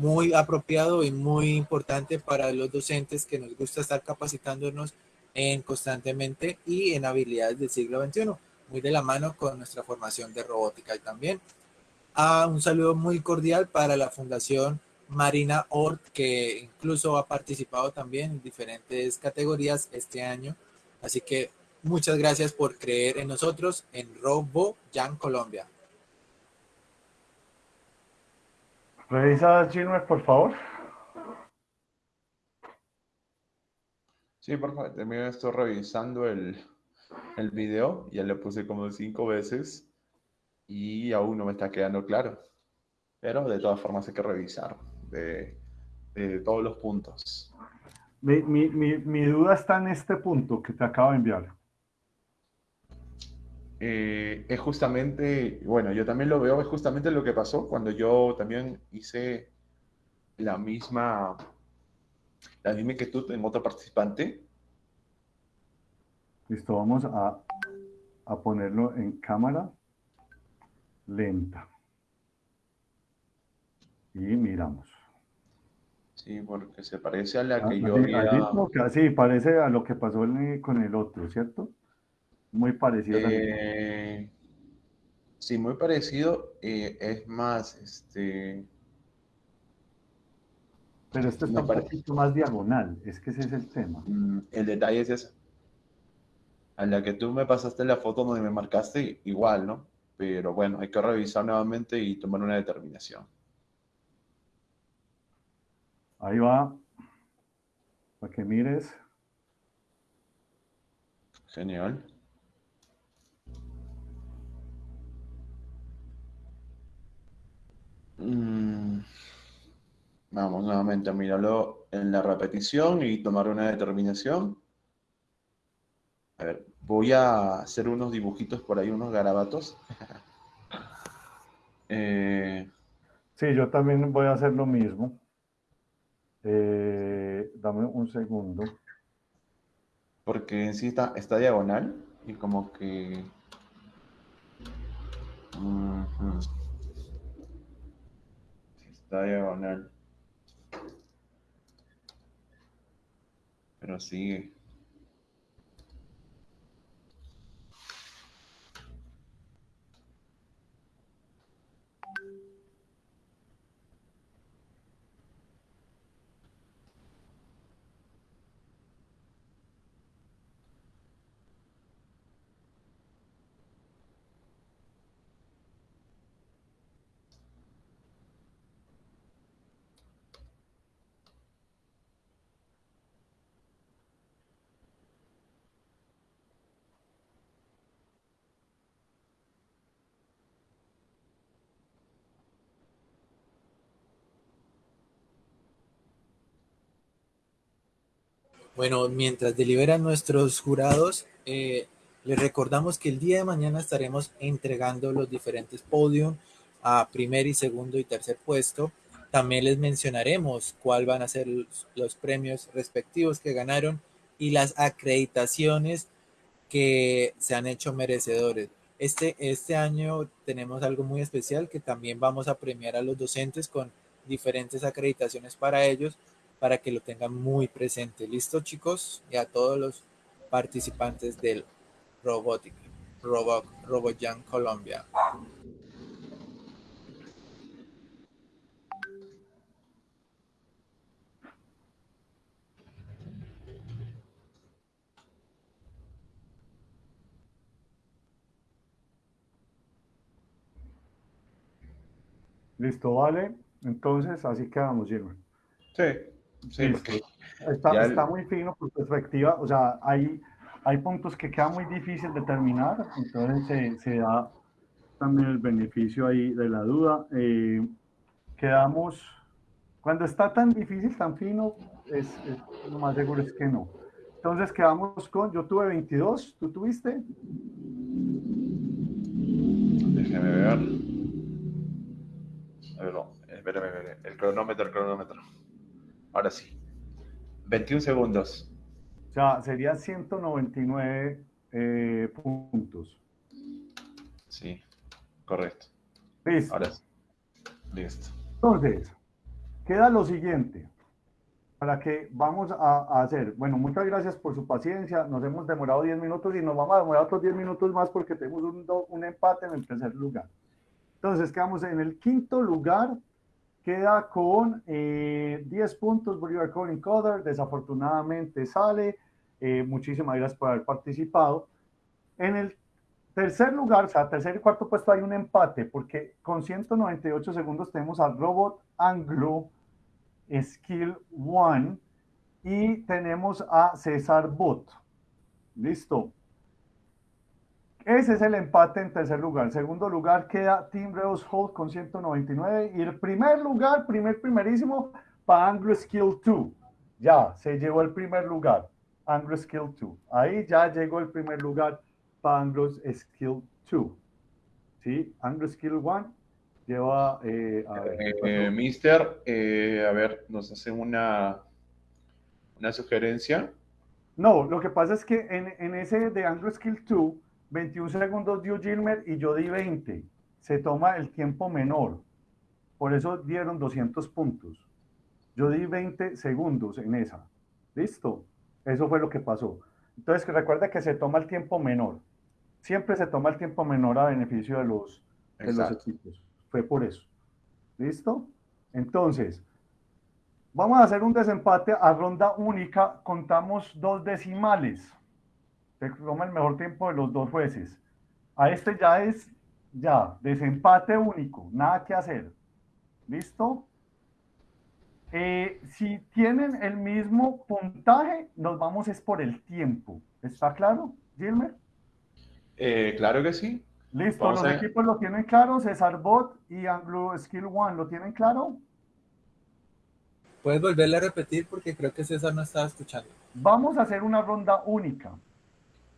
Muy apropiado y muy importante para los docentes que nos gusta estar capacitándonos en constantemente y en habilidades del siglo XXI, muy de la mano con nuestra formación de robótica y también. Ah, un saludo muy cordial para la Fundación Marina Ort, que incluso ha participado también en diferentes categorías este año. Así que muchas gracias por creer en nosotros en Robo Jan Colombia. Revisa, Gilmer, por favor. Sí, por favor, también estoy revisando el, el video, ya le puse como cinco veces y aún no me está quedando claro. Pero de todas formas hay que revisar de, de todos los puntos. Mi, mi, mi, mi duda está en este punto que te acabo de enviar. Eh, es justamente, bueno, yo también lo veo, es justamente lo que pasó cuando yo también hice la misma, la misma inquietud en otro participante. Listo, vamos a, a ponerlo en cámara lenta. Y miramos. Sí, porque se parece a la que Ah, yo sí, había... que- parece a lo que pasó con el otro, ¿cierto? Muy parecido. también. Eh, sí, muy parecido. eh, es más, este... Pero este está un poquito más diagonal, es que ese es el tema. mm, el detalle es ese. a la que tú me pasaste la foto donde me marcaste, igual, ¿no? Pero bueno, hay que revisar nuevamente y tomar una determinación. Ahí va. Para que mires. Genial. Mm, Vamos nuevamente a mirarlo en la repetición y tomar una determinación. A ver, voy a hacer unos dibujitos por ahí, unos garabatos. Eh, Sí, yo también voy a hacer lo mismo. Eh, dame un segundo. porque en sí está, está diagonal y como que... Sí, Está diagonal. Pero sigue. Bueno, mientras deliberan nuestros jurados, eh, les recordamos que el día de mañana estaremos entregando los diferentes podium a primer y segundo y tercer puesto. También les mencionaremos cuál van a ser los, premios respectivos que ganaron y las acreditaciones que se han hecho merecedores. Este, este año tenemos algo muy especial que también vamos a premiar a los docentes con diferentes acreditaciones para ellos para que lo tengan muy presente. ¿Listo, chicos? Y a todos los participantes del Robotic, Robot, RoboJam Colombia. Listo, vale. Entonces, así quedamos, Gilbert. Sí, sí, porque Está, el- muy fino por perspectiva, o sea, hay, hay puntos que queda muy difícil determinar, entonces se, se da también el beneficio ahí de la duda. Eh, quedamos, cuando está tan difícil, tan fino, es, es- lo más seguro es que no. Entonces quedamos con, yo tuve 22, ¿tú tuviste? Déjeme ver. A ver, espérame, espérame. El cronómetro, el cronómetro. Ahora sí. 21 segundos. O sea, serían 199 eh, puntos. Sí, correcto. Listo. Ahora sí. Listo. Entonces, queda lo siguiente, para que vamos a, hacer. Bueno, muchas gracias por su paciencia. Nos hemos demorado 10 minutos y nos vamos a demorar otros 10 minutos más porque tenemos un, un empate en el tercer lugar. Entonces, quedamos en el quinto lugar. Queda con eh, 10 puntos Bolívar Calling Coder. Desafortunadamente sale. Eh, muchísimas gracias por haber participado. En el tercer lugar, o sea, tercer y cuarto puesto hay un empate, porque con 198 segundos tenemos al Robot Anglo Skill One y tenemos a César Bot. Listo. Ese es el empate en tercer lugar. Segundo lugar queda Team Reus Hold con 199 y el primer lugar, primer primerísimo, para Anglo Skill 2. Ya, se llevó el primer lugar. Anglo Skill 2. Ahí ya llegó el primer lugar para Anglo Skill 2. ¿Sí? Anglo Skill 1 lleva... eh. Eh, mister, eh, a ver, nos hacen una, una sugerencia. No, lo que pasa es que en, en ese de Anglo Skill 2, 21 segundos dio Gilmer y yo di 20. Se toma el tiempo menor. Por eso dieron 200 puntos. Yo di 20 segundos en esa. ¿Listo? Eso fue lo que pasó. Entonces, recuerda que se toma el tiempo menor. Siempre se toma el tiempo menor a beneficio de los, de los equipos. Fue por eso. ¿Listo? Entonces, vamos a hacer un desempate a ronda única. Contamos dos decimales. Te toma el mejor tiempo de los dos jueces. A este ya es, ya, desempate único, nada que hacer. ¿Listo? Eh, si tienen el mismo puntaje, nos vamos es por el tiempo. ¿Está claro, Gilmer? Eh, claro que sí. Listo, Vamos los a- equipos lo tienen claro, César Bot y Anglo Skill One lo tienen claro. ¿Puedes volverle a repetir? Porque creo que César no estaba escuchando. Vamos a hacer una ronda única.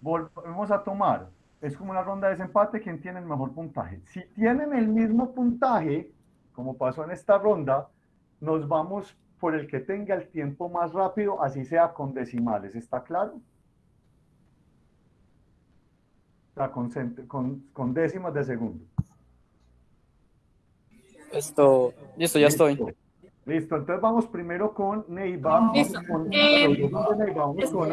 Volvemos a tomar. Es como una ronda de desempate, quien tiene el mejor puntaje. Si tienen el mismo puntaje, como pasó en esta ronda, nos vamos por el que tenga el tiempo más rápido, así sea con decimales. ¿Está claro? Con, con- con décimas de segundo. Esto, listo, ya estoy. Listo, entonces vamos primero con Neiva. Listo. Vamos con, Eh, con Neiva, vamos con.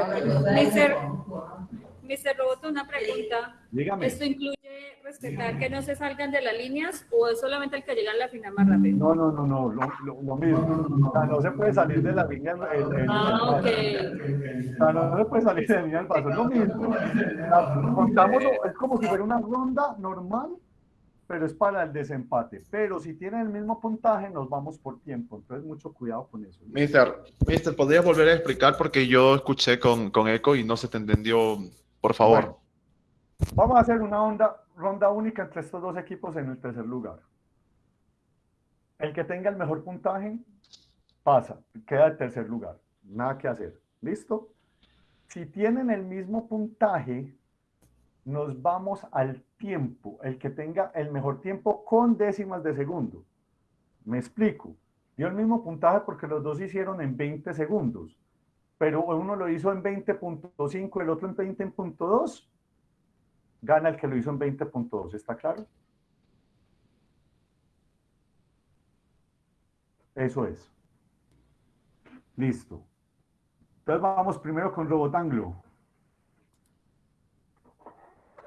Mr. Roboto, una pregunta. Dígame. ¿Esto incluye respetar que no se salgan de las líneas o es solamente el que llega a la final más rápido? No, no, no, no, lo, lo- lo mismo. O sea, no se puede salir de la línea. El, el- Ah, el- ok. O sea, no se puede salir de la línea del paso, es lo mismo. Es como si fuera una ronda normal, pero es para el desempate. Pero si tienen el mismo puntaje, nos vamos por tiempo. Entonces, mucho cuidado con eso. Mister, Mister, ¿podrías volver a explicar? Porque yo escuché con, con eco y no se te entendió, por favor. Vamos a hacer una onda, ronda única entre estos dos equipos en el tercer lugar. El que tenga el mejor puntaje pasa, queda en tercer lugar. Nada que hacer. ¿Listo? Si tienen el mismo puntaje, nos vamos al tiempo. El que tenga el mejor tiempo con décimas de segundo. Me explico. Dio el mismo puntaje porque los dos hicieron en 20 segundos. Pero uno lo hizo en 20.5, el otro en 20.2 gana el que lo hizo en 20.2, ¿está claro? Eso es. Listo. Entonces vamos primero con Robotanglo.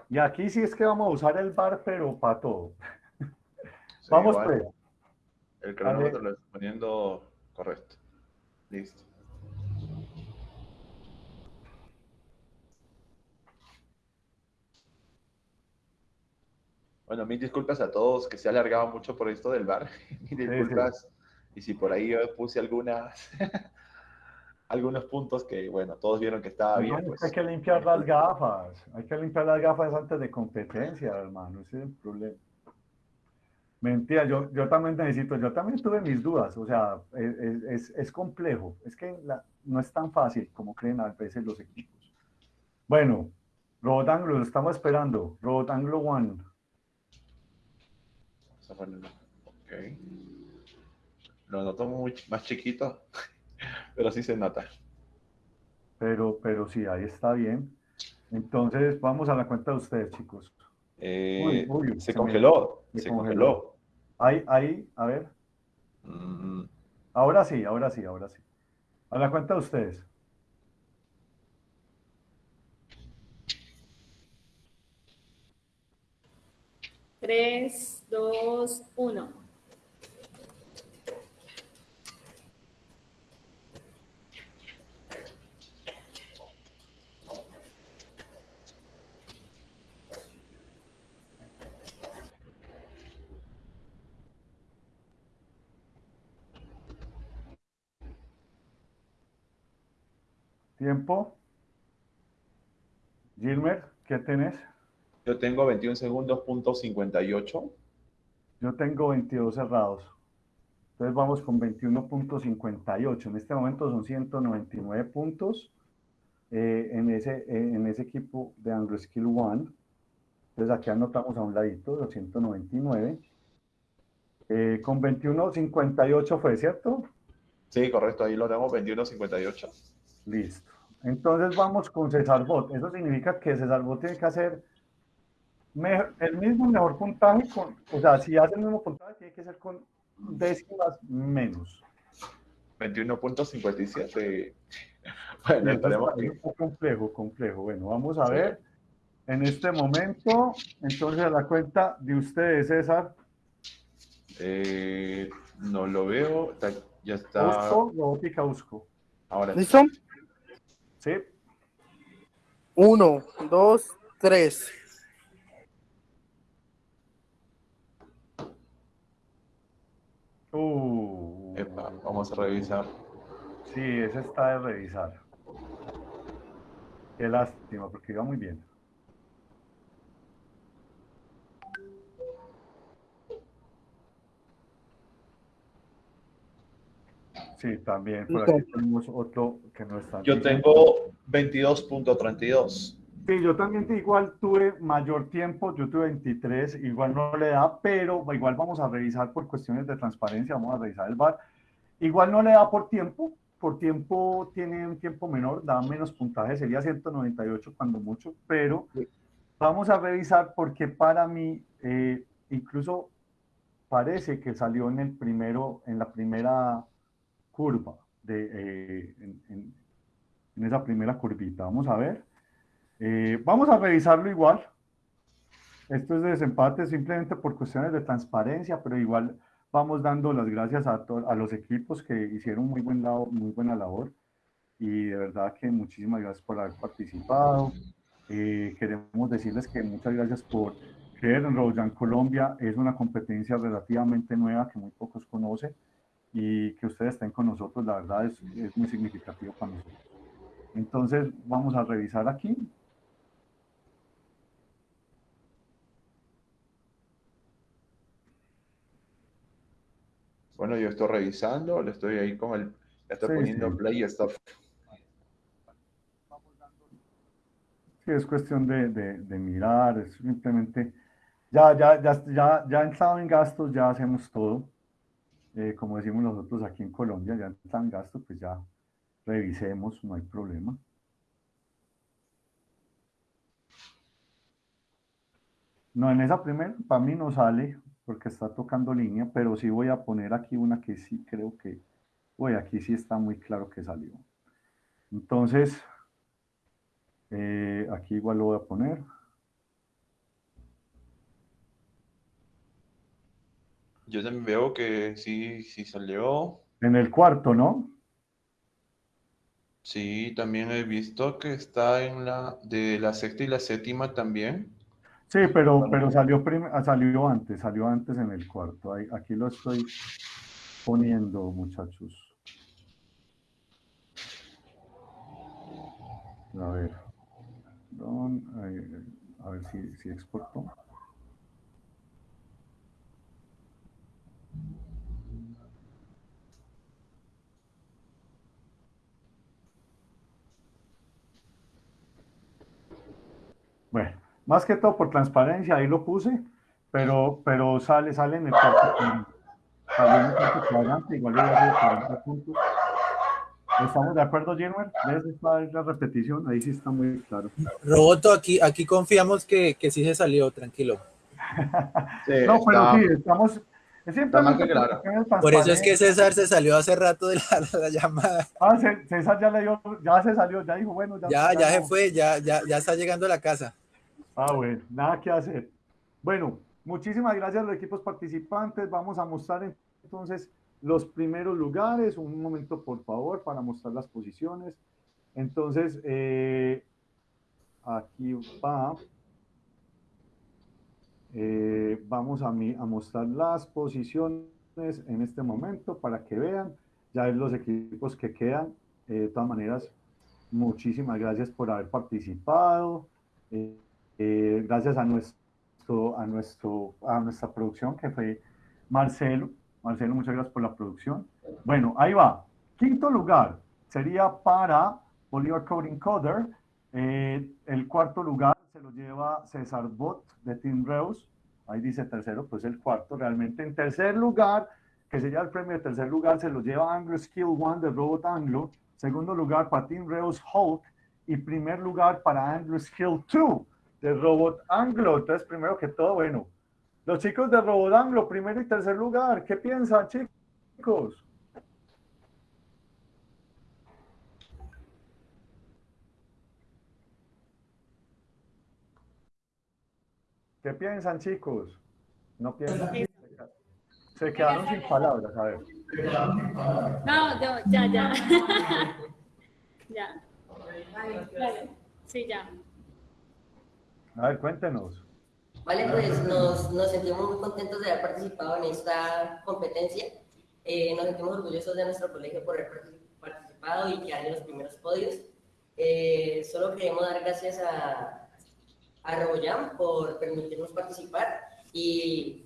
Y aquí sí es que vamos a usar el bar, pero para todo. vamos pues. El cronómetro lo estoy poniendo correcto. Listo. Bueno, mil disculpas a todos que se ha alargado mucho por esto del bar. Mil disculpas. Y si por ahí yo puse algunas, algunos puntos que, bueno, todos vieron que estaba bien. Pues. Hay que limpiar las gafas. Hay que limpiar las gafas antes de competencia, hermano. Ese es el problema. Mentira, yo, yo también necesito, yo también tuve mis dudas, o sea, es, es- es- es complejo, es que la- no es tan fácil como creen a veces los equipos. Bueno, Robot Anglo, lo estamos esperando, Robot Anglo One. Ok. Lo noto muy más chiquito, pero sí se nota. Pero, pero sí, ahí está bien. Entonces, vamos a la cuenta de ustedes, chicos. Eh, Uy, uy, se congeló, me se congeló. Ahí, ahí, a ver. Mm, Ahora sí, ahora sí, ahora sí. A la cuenta de ustedes. Tres, dos, uno. Tiempo. Gilmer, ¿qué tenés? Yo tengo 21 segundos, punto 58. Yo tengo 22 cerrados. Entonces vamos con 21.58. En este momento son 199 puntos eh, en, ese, eh, en ese equipo de Anglo Skill One. Entonces aquí anotamos a un ladito los 199. Eh, con 21.58 fue, ¿cierto? Sí, correcto, ahí lo tenemos 21.58. Listo. Entonces vamos con César Bot. Eso significa que César Bot tiene que hacer me- el mismo mejor puntaje, con, o sea, si hace el mismo puntaje, tiene que ser con décimas menos. 21.57. Bueno, Sí, esperemos es que... un poco complejo, complejo. Bueno, vamos a ver. En este momento, entonces a la cuenta de ustedes, César, eh, no lo veo, está- ya está. Usco, robótica Usco. Ahora ¿Listo? Sí. Uno, dos, tres. Uh, Epa, vamos a revisar. sí, ese está de revisar. Qué lástima, porque iba muy bien. Sí, también. Por aquí tenemos otro que no está. Yo tengo 22.32. Sí, yo también igual tuve mayor tiempo, yo tuve 23, igual no le da, pero igual vamos a revisar por cuestiones de transparencia, vamos a revisar el VAR. Igual no le da por tiempo, por tiempo tiene un tiempo menor, da menos puntaje, sería 198 cuando mucho, pero vamos a revisar porque para mí eh, incluso parece que salió en el primero, en la primera curva, de, eh, en, en- en esa primera curvita. Vamos a ver. Eh, vamos a revisarlo igual. Esto es de desempate simplemente por cuestiones de transparencia, pero igual vamos dando las gracias a, a los equipos que hicieron muy, buen lado, muy buena labor. Y de verdad que muchísimas gracias por haber participado. Eh, queremos decirles que muchas gracias por creer en Royan Colombia. Es una competencia relativamente nueva que muy pocos conocen y que ustedes estén con nosotros, la verdad es, es muy significativo para nosotros. Entonces, vamos a revisar aquí. Bueno, yo estoy revisando, le estoy ahí con el, le estoy Sí, poniendo sí. play y stuff. Sí, es cuestión de, de- de mirar, es simplemente, ya, ya, ya, ya, ya entrado en gastos, ya hacemos todo. Eh, como decimos nosotros aquí en Colombia, ya entrado en gastos, pues ya revisemos, no hay problema. No, en esa primera, para mí no sale, porque está tocando línea, pero sí voy a poner aquí una que sí creo que, uy, aquí sí está muy claro que salió. Entonces, eh, aquí igual lo voy a poner. Yo también veo que sí, sí salió. En el cuarto, ¿no? Sí, también he visto que está en la de la sexta y la séptima también. Sí, pero, pero salió, ah, salió antes, salió antes en el cuarto. Ahí- aquí lo estoy poniendo, muchachos. A ver. Ahí, a ver si, si exportó. Bueno, más que todo por transparencia, ahí lo puse, pero, pero sale, sale en el cuarto, cuadrante, salió en el cuarto cuadrante, igual yo voy a hacer 40 puntos. ¿Estamos de acuerdo, Jenner? ¿Ves la repetición? Ahí sí está muy claro. Roboto, aquí, aquí confiamos que, que sí se salió, tranquilo. no, pero sí, estamos... Es simplemente claro. por eso es que. César se salió hace rato de la, la llamada. Ah, Cé- César ya le dio, ya se salió, ya dijo, bueno, ya, Ya, ya se no. fue, ya, ya, ya está llegando a la casa. Ah, bueno, nada que hacer. Bueno, muchísimas gracias a los equipos participantes. Vamos a mostrar entonces los primeros lugares. Un momento, por favor, para mostrar las posiciones. Entonces, eh, aquí va. Eh, vamos a, mi- a mostrar las posiciones en este momento para que vean. Ya ven los equipos que quedan. Eh, de todas maneras, muchísimas gracias por haber participado. Eh, gracias a nuestro, a nuestro, a nuestra producción que fue Marcelo. Marcelo, muchas gracias por la producción. Bueno, ahí va. Quinto lugar sería para Bolívar Coding Coder. Eh, el cuarto lugar se lo lleva César Bot de Team Reus. Ahí dice tercero, pues el cuarto realmente. En tercer lugar, que sería el premio de tercer lugar, se lo lleva Anglo Skill One de Robot Anglo. Segundo lugar para Team Reus Hulk. Y primer lugar para Anglo Skill 2 de Robot Anglo. Entonces, primero que todo, bueno, los chicos de Robot Anglo, primero y tercer lugar, ¿qué piensan, chicos? ¿Qué piensan, chicos? No piensan. Se quedaron sin palabras, a ver. No, yo, ya, ya. ya. Vale. Sí, ya. A ver, cuéntenos. Vale, pues nos, nos sentimos muy contentos de haber participado en esta competencia. Eh, nos sentimos orgullosos de nuestro colegio por haber partic- participado y quedar en los primeros podios. Eh, solo queremos dar gracias a, a Roboyam por permitirnos participar y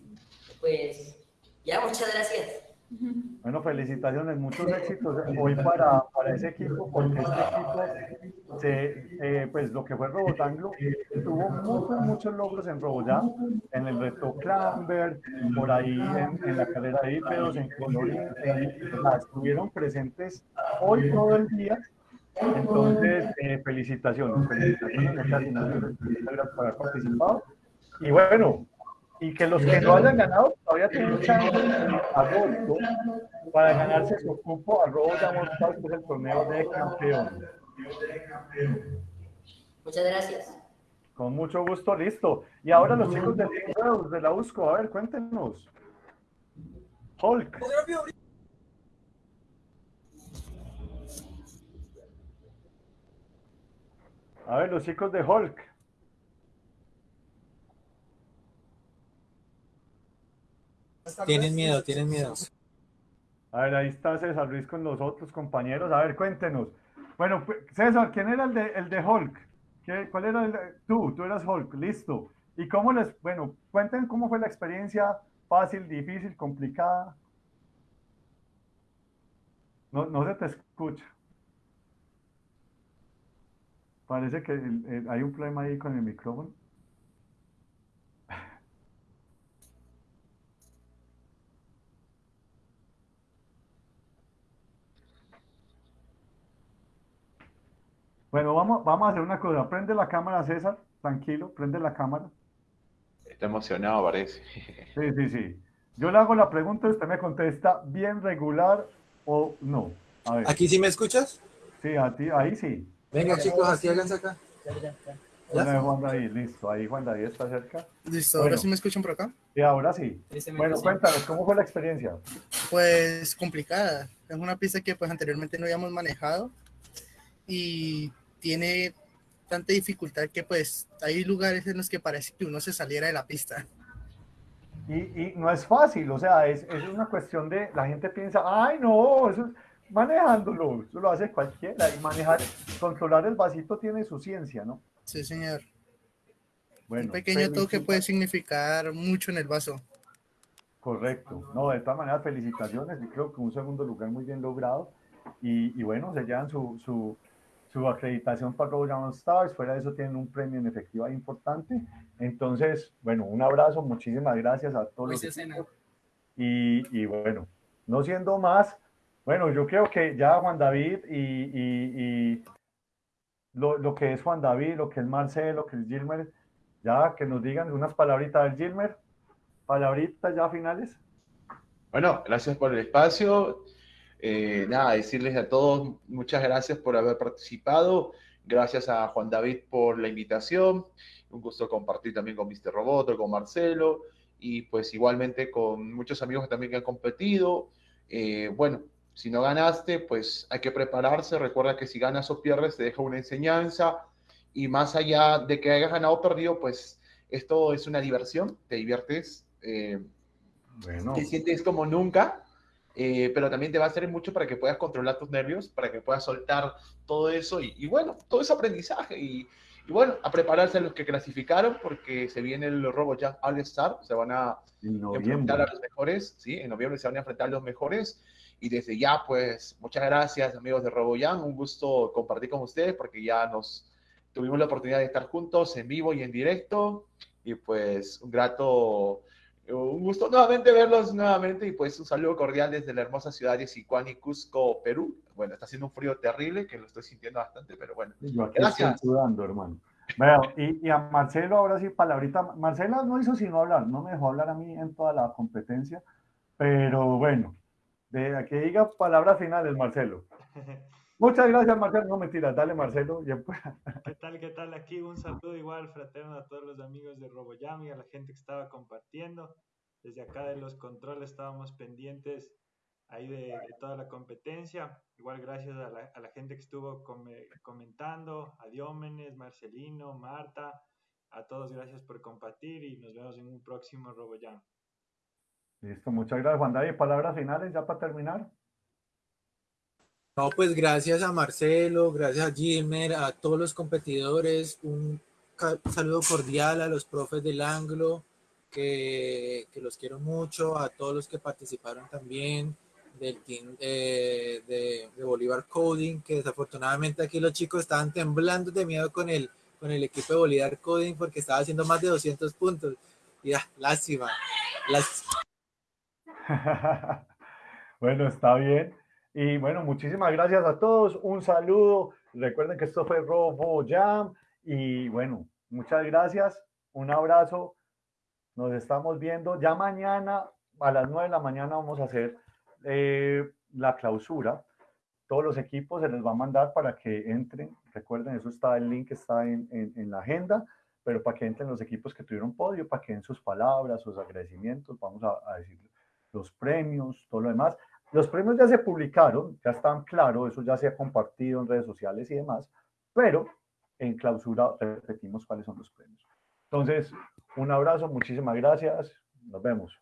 pues ya, muchas gracias. Bueno, felicitaciones, muchos éxitos hoy para, para ese equipo, porque este equipo, se, eh, pues lo que fue Robotanglo, tuvo muchos, muchos logros en Roboyam, en el reto Clamber, por ahí en, en la carrera de hípedos, en Colorín, o sea, estuvieron presentes hoy todo el día. Entonces, eh, felicitaciones, felicitaciones, muchas gracias por haber participado. Y bueno, y que los que no hayan ganado todavía tienen chance agosto para ganarse su cupo a Robo Stars, que es el torneo de campeones. Muchas gracias. Con mucho gusto, listo. Y ahora los chicos Reus, de la USCO, a ver, cuéntenos. Hulk. A ver, los chicos de Hulk. Tienen miedo, tienen miedo. A ver, ahí está César Luis con los otros compañeros. A ver, cuéntenos. Bueno, pues, César, ¿quién era el de, el de Hulk? ¿Qué- ¿Cuál era el Tú, tú eras Hulk, listo. ¿Y cómo les, bueno, cuenten cómo fue la experiencia, fácil, difícil, complicada? No, no se te escucha. Parece que hay un problema ahí con el micrófono. Bueno, vamos, vamos a hacer una cosa. Prende la cámara, César. Tranquilo, prende la cámara. Está emocionado, parece. Sí, sí, sí. Yo le hago la pregunta y usted me contesta bien regular o no. A ver. ¿Aquí sí me escuchas? Sí, a ti, ahí sí. Venga, chicos, aquí háganse acá. De Juan David, listo. Ahí Juan David está cerca. Listo, ahora Bueno. sí me escuchan por acá. Y ahora sí. Bueno, cuéntanos, ¿cómo fue la experiencia? Pues complicada. Es una pista que pues anteriormente no habíamos manejado y tiene tanta dificultad que pues hay lugares en los que parece que uno se saliera de la pista. Y, y no es fácil, o sea, es, es una cuestión de, la gente piensa, ay, no, eso es manejándolo, eso lo hace cualquiera. Y manejar, controlar el vasito tiene su ciencia, ¿no? Sí, señor. Bueno, Un pequeño toque puede significar mucho en el vaso. Correcto. No, de todas maneras, felicitaciones. Yo creo que un segundo lugar muy bien logrado. Y, y bueno, se llevan su, su, su acreditación para Robo Diamond Stars. Fuera de eso, tienen un premio en efectivo ahí importante. Entonces, bueno, un abrazo. Muchísimas gracias a todos. Pues los. Y, y bueno, no siendo más, bueno, yo creo que ya Juan David y, y- y lo, lo que es Juan David, lo que es Marcelo, lo que es Gilmer, ya que nos digan unas palabritas del Gilmer. Palabritas ya finales. Bueno, gracias por el espacio. Eh, nada, decirles a todos muchas gracias por haber participado. Gracias a Juan David por la invitación. Un gusto compartir también con Mr. Roboto, con Marcelo y pues igualmente con muchos amigos también que han competido. Eh, bueno, si no ganaste, pues hay que prepararse. Recuerda que si ganas o pierdes, te deja una enseñanza. Y más allá de que hayas ganado o perdido, pues esto es una diversión, te diviertes. eh, Bueno. te sientes como nunca, eh, pero también te va a hacer mucho para que puedas controlar tus nervios, para que puedas soltar todo eso y, y bueno, todo ese aprendizaje y, y bueno, a prepararse a los que clasificaron porque se viene el RoboJam All Star, se van a En enfrentar a los mejores, ¿sí? En noviembre se van a enfrentar a los mejores y desde ya pues muchas gracias amigos de RoboJam, un gusto compartir con ustedes porque ya nos tuvimos la oportunidad de estar juntos en vivo y en directo y pues un grato un gusto nuevamente verlos nuevamente y pues un saludo cordial desde la hermosa ciudad de Sicuani, Cusco, Perú. Bueno, está haciendo un frío terrible que lo estoy sintiendo bastante, pero bueno. Yo aquí Gracias. estoy sudando, hermano. Vea, y, y a Marcelo, ahora sí, palabrita. Marcelo no hizo sino hablar, no me dejó hablar a mí en toda la competencia, pero bueno, de que diga palabras finales, Marcelo. Muchas gracias, Marcelo. No mentiras, dale, Marcelo. ¿Qué tal? ¿Qué tal? Aquí un saludo igual fraterno a todos los amigos de RoboJam y a la gente que estaba compartiendo. Desde acá de los controles estábamos pendientes ahí de, de toda la competencia. Igual gracias a la, a la gente que estuvo come- comentando, a Diómenes, Marcelino, Marta, a todos gracias por compartir y nos vemos en un próximo RoboJam. Listo, muchas gracias, Juan David. Palabras finales ya para terminar. No, pues gracias a Marcelo, gracias a Gilmer, a todos los competidores, un saludo cordial a los profes del Anglo, que, que los quiero mucho, a todos los que participaron también del team eh, de, de Bolívar Coding, que desafortunadamente aquí los chicos estaban temblando de miedo con el, con el equipo de Bolívar Coding porque estaba haciendo más de 200 puntos. Y ah, lástima. Las, bueno, está bien. Y bueno, muchísimas gracias a todos. Un saludo. Recuerden que esto fue Robo Jam. Y bueno, muchas gracias. Un abrazo. Nos estamos viendo. Ya mañana a las 9 de la mañana vamos a hacer eh, la clausura. Todos los equipos se les va a mandar para que entren. Recuerden, eso está, el link está en, en, en la agenda, pero para que entren los equipos que tuvieron podio, para que den sus palabras, sus agradecimientos. Vamos a, a decir los premios, todo lo demás. Los premios ya se publicaron, ya están claros, eso ya se ha compartido en redes sociales y demás, pero en clausura repetimos cuáles son los premios. Entonces, un abrazo, muchísimas gracias, nos vemos.